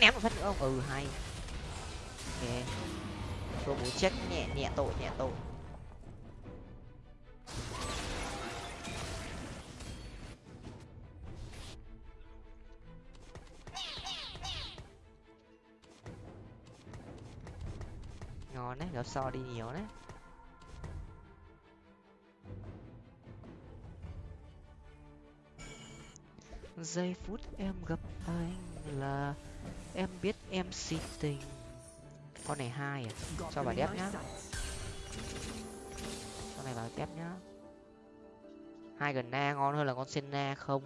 Ném một phát nữa không? Ừ hay ok. Tôi bố chết. Nhẹ nhẹ tội nhẹ tội. Ngon đấy, gặp so đi nhiều đấy. Giây phút em gặp anh là em biết em si tình con này hai à? Cho vào đép nhá. Con này vào đép nhá. Hai gần na ngon hơn là con senna không?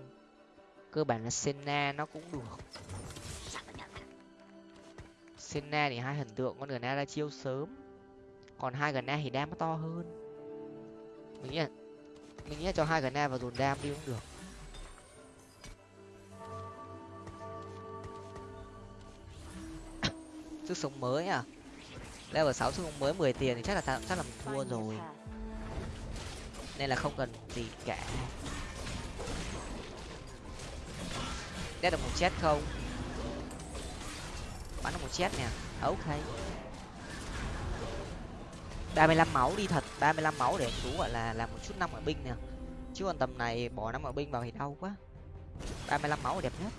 Cơ bản là senna nó cũng được senna thì hai hình tượng, con gần na ra chiêu sớm. Còn hai gần na thì đam nó to hơn. Mình nghĩ là mình nghĩ là cho hai gần na vào dồn đam đi cũng được. Sức sống mới à? Level sáu sức sống mới, mười tiền thì chắc là chắc là mình thua rồi. Nên là không cần gì cả. Đét được một chết không? Bắn được một chết nè. À, ok. ba mươi lăm máu đi thật. ba mươi lăm máu để chú gọi là làm một chút năm ở binh nè. Chứ còn tầm này bỏ năm ở binh vào thì đau quá. ba mươi lăm máu là đẹp nhất.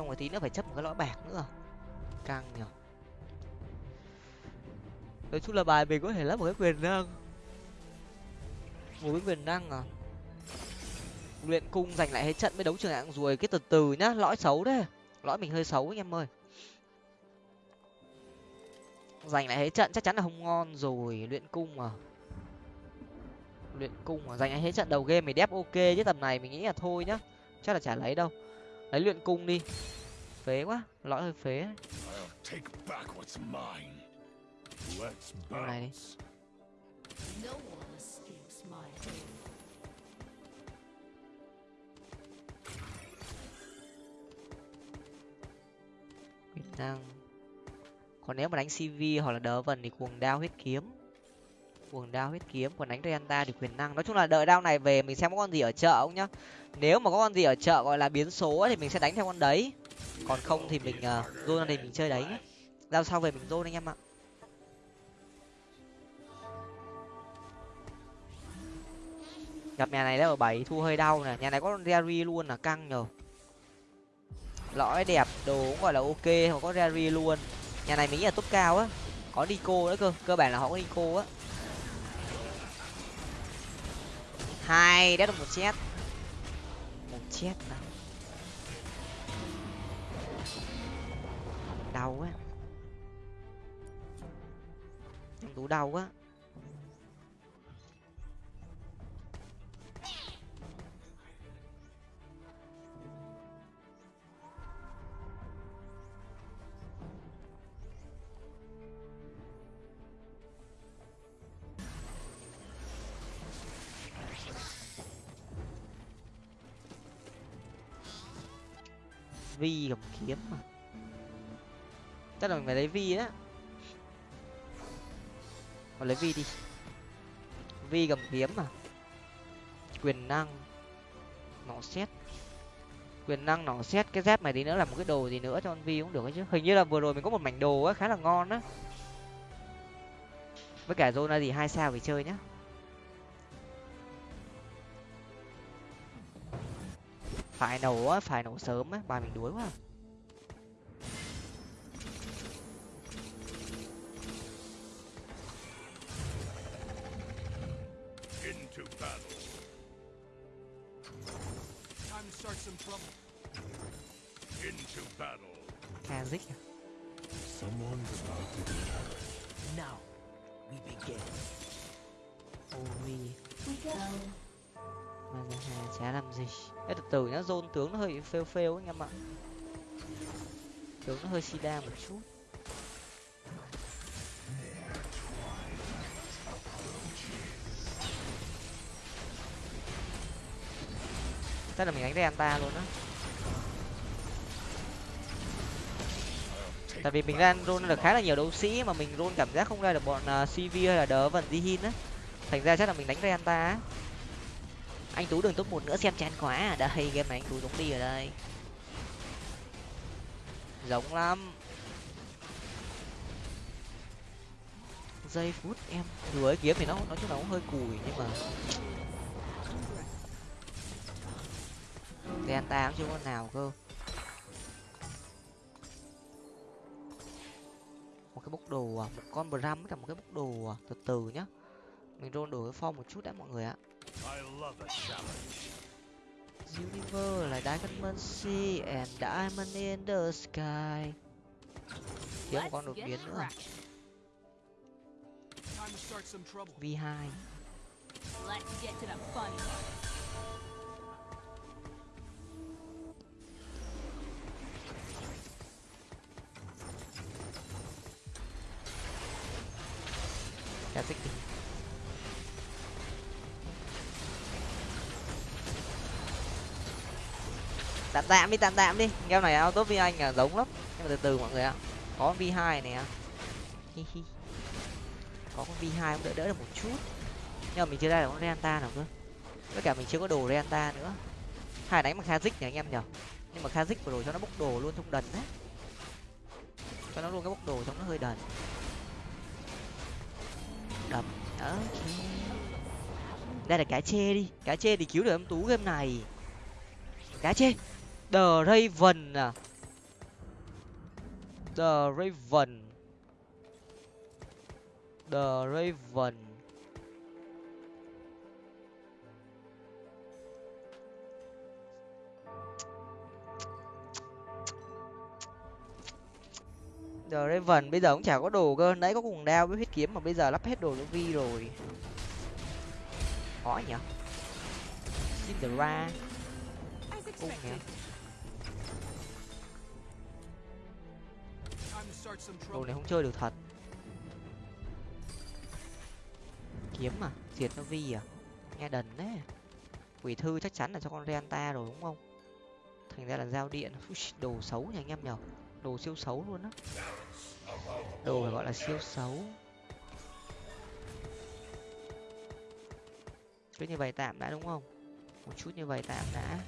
Xong rồi tí nữa phải chấp một cái lõi bạc nữa. Căng nhở nói chung là bài mình có thể lắp một cái quyền năng. Một cái quyền năng à? Luyện cung giành lại hết trận mới đấu trường hạng ruồi, cái từ từ nhá, lõi xấu đấy. Lõi mình hơi xấu anh em ơi. Giành lại hết trận chắc chắn là không ngon rồi, luyện cung à? Luyện cung à? Giành lại hết trận đầu game mình đép ok, chứ tầm này mình nghĩ là thôi nhá. Chắc là chả lấy đâu lấy luyện cung đi. Phế quá lõi hơi phế. Này đi. Việt Nam còn nếu mà đánh cv hoặc là đỡ vần thì cuồng đao huyết kiếm. Cuồng đao huyết kiếm còn đánh renta thì quyền năng. Nói chung là đợi đao này về mình xem có con gì ở chợ không nhá nếu mà có con gì ở chợ gọi là biến số thì mình sẽ đánh theo con đấy. Còn không thì mình uh, zone thì mình chơi đấy giao sau về mình zone anh em ạ. Gặp nhà này ở bảy thu hơi đau nè. Nhà này có Rary luôn là căng nhờ. Lõi đẹp đồ cũng gọi là ok hoặc có Rary luôn. Nhà này mình nghĩ là top cao á. Có Nico nữa cơ cơ bản là họ có Nico á. Hai đét được một chết chết nào đau quá. Tú đau quá. Vi cầm kiếm mà. Chắc là mình phải lấy vi á còn lấy vi đi. Vi cầm kiếm mà. Quyền năng. Nỏ xét quyền năng, nỏ xét cái dép này đi nữa là một cái đồ gì nữa cho con vi cũng được ấy chứ. Hình như là vừa rồi mình có một mảnh đồ á, khá là ngon á. Với cả zona gì hai sao phải chơi nhá. Phải nổ á phải nổ sớm á bài mình đuối quá. Hơi phêu phêu anh em ạ tướng nó hơi sida một chút. Chắc là mình đánh Renta luôn á. Tại vì mình ra roll được khá là nhiều đấu sĩ mà mình roll cảm giác không ra được bọn à, uh, cv hay là đỡ vần Jihin á. Thành ra chắc là mình đánh Renta á anh tú đừng top một nữa, xem chán quá à. đây game này anh tú giống đi ở đây. Giống lắm. Giây phút em đuổi kiếm thì nó, nói chung là cũng hơi cùi, nhưng mà Renta cũng chưa có nào cơ. Một cái bốc đồ à một con bram với cả một cái bốc đồ à từ từ nhá. Mình roll đổi cái form một chút đã mọi người ạ. Universe là Diamond Sea and Diamond in the Sky. Thiếu một con đột biến nữa.
Time to start some trouble.
V2
Let's get to the fun.
Ra tích tạm tạm đi, tạm tạm đi. Game này auto vi anh là giống lắm. Nhưng mà từ từ mọi người ạ. Có vi hai này Hi có con vi hai cũng đỡ đỡ được một chút. Nhưng mà mình chưa ra được con Renta nào cơ. Với cả mình chưa có đồ Renta nữa. Hai đánh bằng Kazik nhỉ anh em nhở nhưng mà Kazik vừa rồi cho nó bốc đồ luôn trong đần đấy. Cho nó luôn cái bốc đồ trong nó hơi đần. Đập đó đây là cá chê đi. Cá chê thì cứu được em tú game này. Cá chê the raven à the raven the raven The Raven bây giờ cũng chả có đồ cơ, nãy có cùng đao với huyết kiếm mà bây giờ lắp hết đồ cho Vi rồi. Khó nhỉ? Cinderella
ra,
cung nhỉ? Đồ này không chơi được thật. Kiếm à? Diệt nó Vi à? Nghe đần đấy. Quỷ thư chắc chắn là cho con Renta rồi, đúng không? Thành ra là giao điện. Đồ xấu nhỉ anh em nhở? Đồ siêu xấu luôn á. Đồ phải gọi là siêu xấu. cứ như vậy tạm đã, đúng không một chút như vậy tạm đã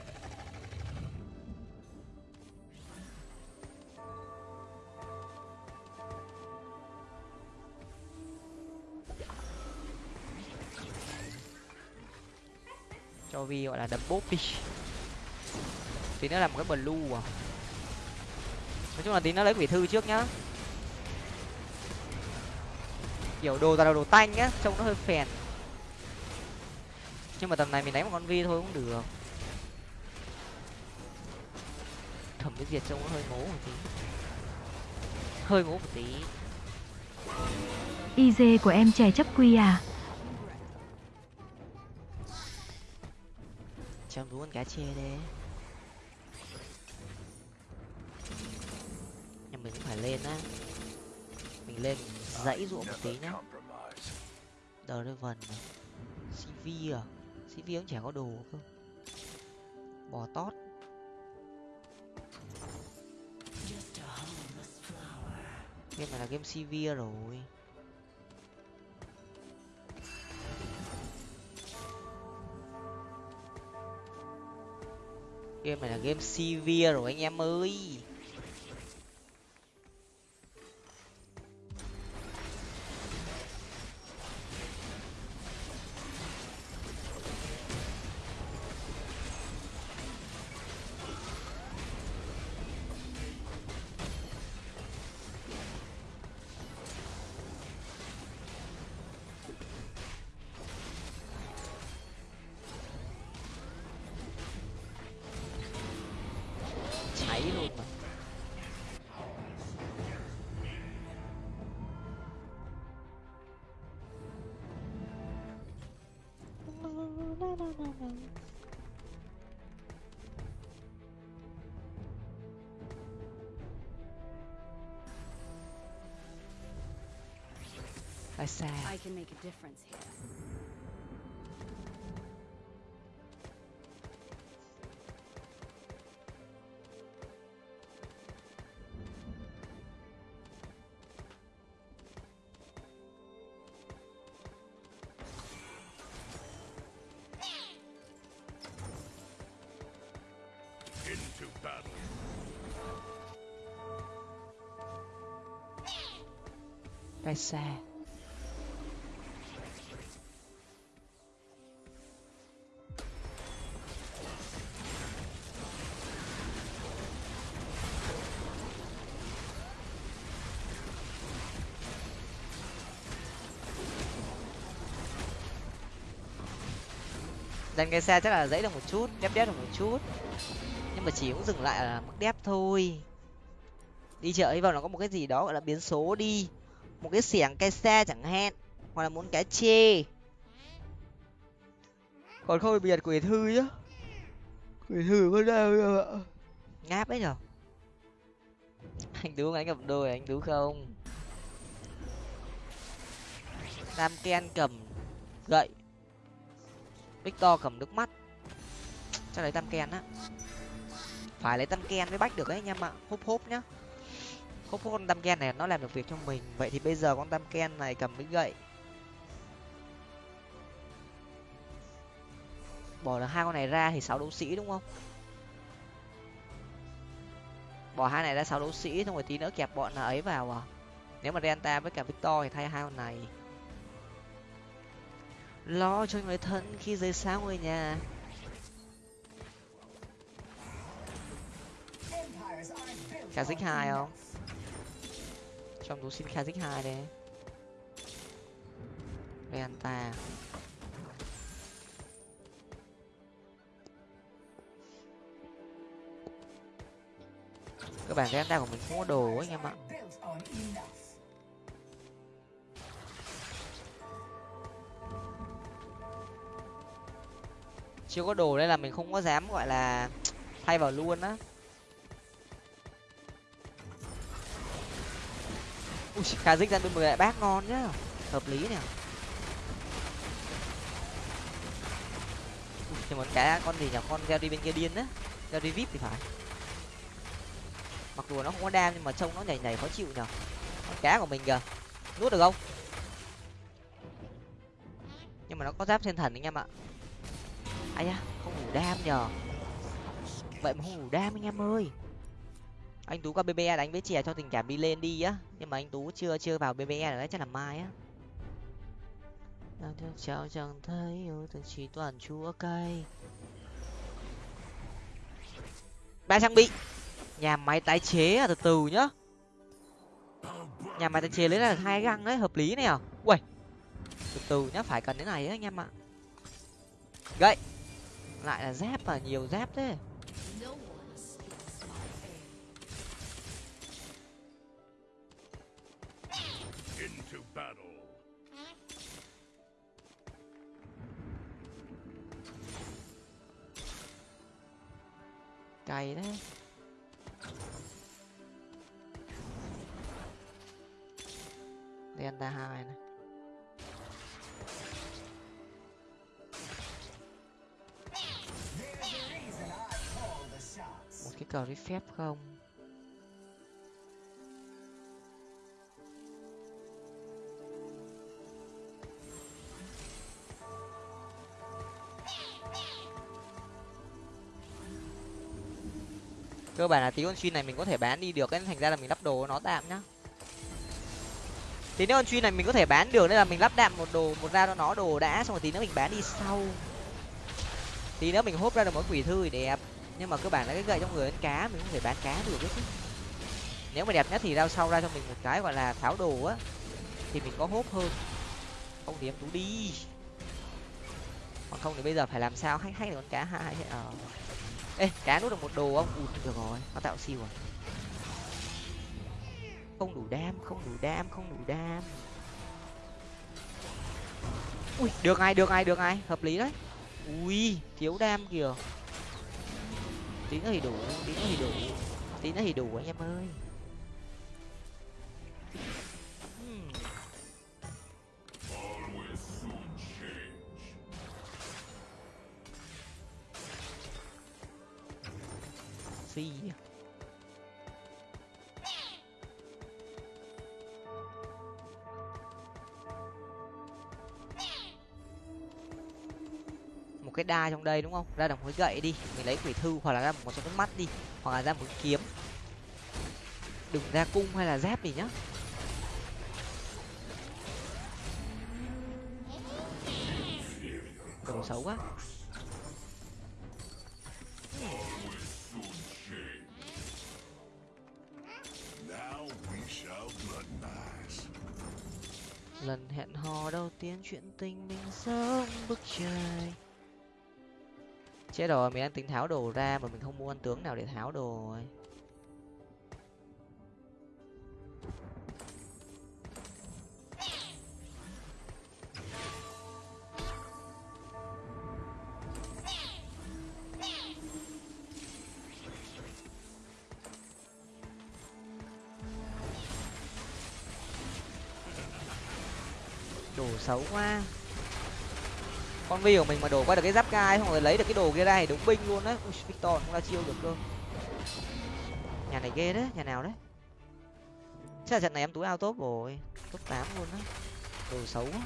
vi gọi là đấm bốp đi tí nữa làm một cái blue à. Nói chung là tí nó lấy quỷ thư trước nhá. Kiểu đồ toàn là đồ tanh nhá, trông nó hơi phèn. Nhưng mà tầm này mình đánh một con vi thôi cũng được. Thẩm cái diệt trông nó hơi ngố một tí. Hơi ngố một tí.
IZ của em trẻ chấp quy à?
chăm 참 con cá 해야 돼 nhà mình cũng phải lên á. Mình lên dãy ruộng một tí nhá. Đờ đây vần cv à? Cv cũng chả có đồ cơ. Bò tót. Game này là game cv rồi. Game này là game severe rồi anh em ơi.
I can make a difference here.
Into battle.
Tại sao? Dàn cái xe chắc là dãy được một chút, đép đép được một chút. Nhưng mà chỉ cũng dừng lại ở mức đép thôi. Đi chợ hy vọng là có một cái gì đó gọi là biến số đi. Một cái xẻng cây xe chẳng hạn. Hoặc là muốn cái chê. Còn không biệt quỷ thư nhá. Quỷ thư có đâu đâu ạ. Ngáp ấy nhở. Anh Tú anh gặp đôi anh Tú không? Tam Ken cầm gậy Victor cầm nước mắt. Chắc lấy tam ken á. Phải lấy tam ken mới bách được ấy, anh em ạ. Húp húp nhá. Húp húp con tam ken này nó làm được việc cho mình. Vậy thì bây giờ con tam ken này cầm cái gậy. Bỏ được hai con này ra thì sáu đấu sĩ đúng không? Bỏ hai này ra sáu đấu sĩ, xong rồi tí nữa kẹp bọn ấy vào à? Nếu mà Renta với cả Victor thì thay hai con này lo cho người thân khi rời xa ngôi nhà. Khả hai không? Trong tú xin Khả hai đây Venta Các bạn Venta của mình không có đồ anh em ạ. Chưa có đồ nên là mình không có dám, gọi là, thay vào luôn á. Ui khả dích ra bên mười lại bác ngon nhá. Hợp lý nè. Thì một cái con gì nhỉ? Con gieo đi bên kia điên á. Gieo đi vip thì phải. Mặc dù nó không có đam nhưng mà trông nó nhảy nhảy khó chịu nhở con cá của mình kìa. Nuốt được không? Nhưng mà nó có giáp thiên thần anh em ạ ai da không đủ đam nhờ. Vậy mà không đủ đam anh em ơi. Anh tú qua bbe đánh với chè cho tình cảm đi lên đi á. Nhưng mà anh tú chưa chưa vào bbe đấy chắc là mai á. Đang theo cháu chẳng thấy yêu thương chỉ toàn chúa cay. Ba trang bị. Nhà máy tái chế à từ từ nhá. Nhà máy tái chế lấy là hai găng đấy hợp lý này à. Ui từ từ nhá phải cần thế này ấy, anh em ạ. Gậy lại là giáp à nhiều giáp thế. Cày đấy. Delta hai này Có đi phép không? cơ bản là tí con chuyên này mình có thể bán đi được nên thành ra là mình lắp đồ nó tạm nhá. Tí nữa con chuyên này mình có thể bán được nên là mình lắp đạm một đồ, một ra cho nó đồ đã, xong rồi tí nữa mình bán đi sau. Tí nữa mình hốt ra được món quỷ thư đẹp nhưng mà cơ bản là cái gậy trong người đánh cá, mình không thể bán cá được chứ. Nếu mà đẹp nhất thì ra sau ra cho mình một cái gọi là tháo đồ á, thì mình có hốp hơn. Không thì em tú đi. Còn không thì bây giờ phải làm sao? Hay hay con cá hai ờ. Ê, cá nút được một đồ không? Ụt được rồi, nó tạo siêu à. Không đủ đam, không đủ đam, không đủ đam. Ui, được ai được ai được ai hợp lý đấy. Ui, thiếu đam kìa tí nữa thì đủ tí nữa thì đủ tí nữa thì đủ anh em ơi. Hmm. phi à. Đa trong đây, đúng không? Ra đồng cái gậy đi, mình lấy quỷ thư hoặc là ra một số mắt đi, hoặc là ra một cái kiếm. Đừng ra cung hay là dép gì nhá. Đồ xấu quá. Lần hẹn hò đầu tiên chuyện tình mình sống bức trời chết rồi, mình đang tính tháo đồ ra mà mình không mua ăn tướng nào để tháo đồ rồi đồ xấu quá con vi của mình mà đổ qua được cái giáp gai xong rồi lấy được cái đồ kia ra thì đúng binh luôn đấy Ui, victor không ra chiêu được cơ. Nhà này ghê đấy nhà nào đấy. Chắc là trận này em túi ao top rồi top tám luôn á. Đồ xấu quá.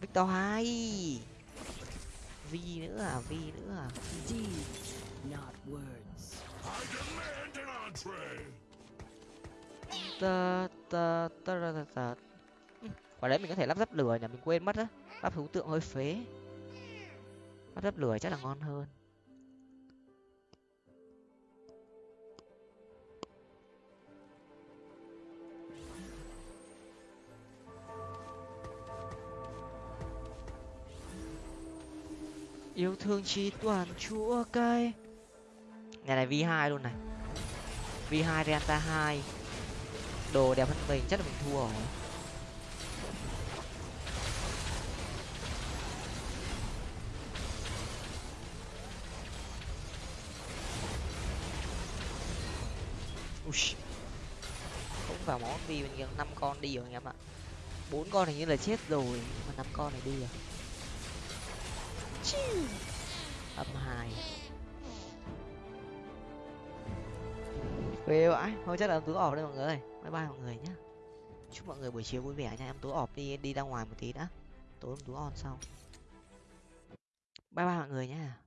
Victor hai. Vi nữa à vi nữa à.
Deeds, not words.
I demand an entree.
Tơ tơ tơ tơ tơ tơ. Ừ, quả đấy mình có thể lắp ráp lửa nhỉ? Mình quên mất á. Lắp thú tượng hơi phế. Lắp ráp lửa chắc là ngon hơn. Yêu thương chỉ toàn chúa cay. Nhà này v 2 luôn này. V 2 renta 2 đồ đẹp hơn mình chắc là mình thua rồi. Ui, không vào món vì mình năm con đi rồi anh em ạ. Bốn con hình như là chết rồi mà năm con này đi rồi. Âm hai. Phê vãi thôi chắc là em tú ọp đây mọi người bye bye mọi người nhá. Chúc mọi người buổi chiều vui vẻ nha. Em tú ọp đi đi ra ngoài một tí đã. Tối em tú on sau. Bye bye mọi người nhá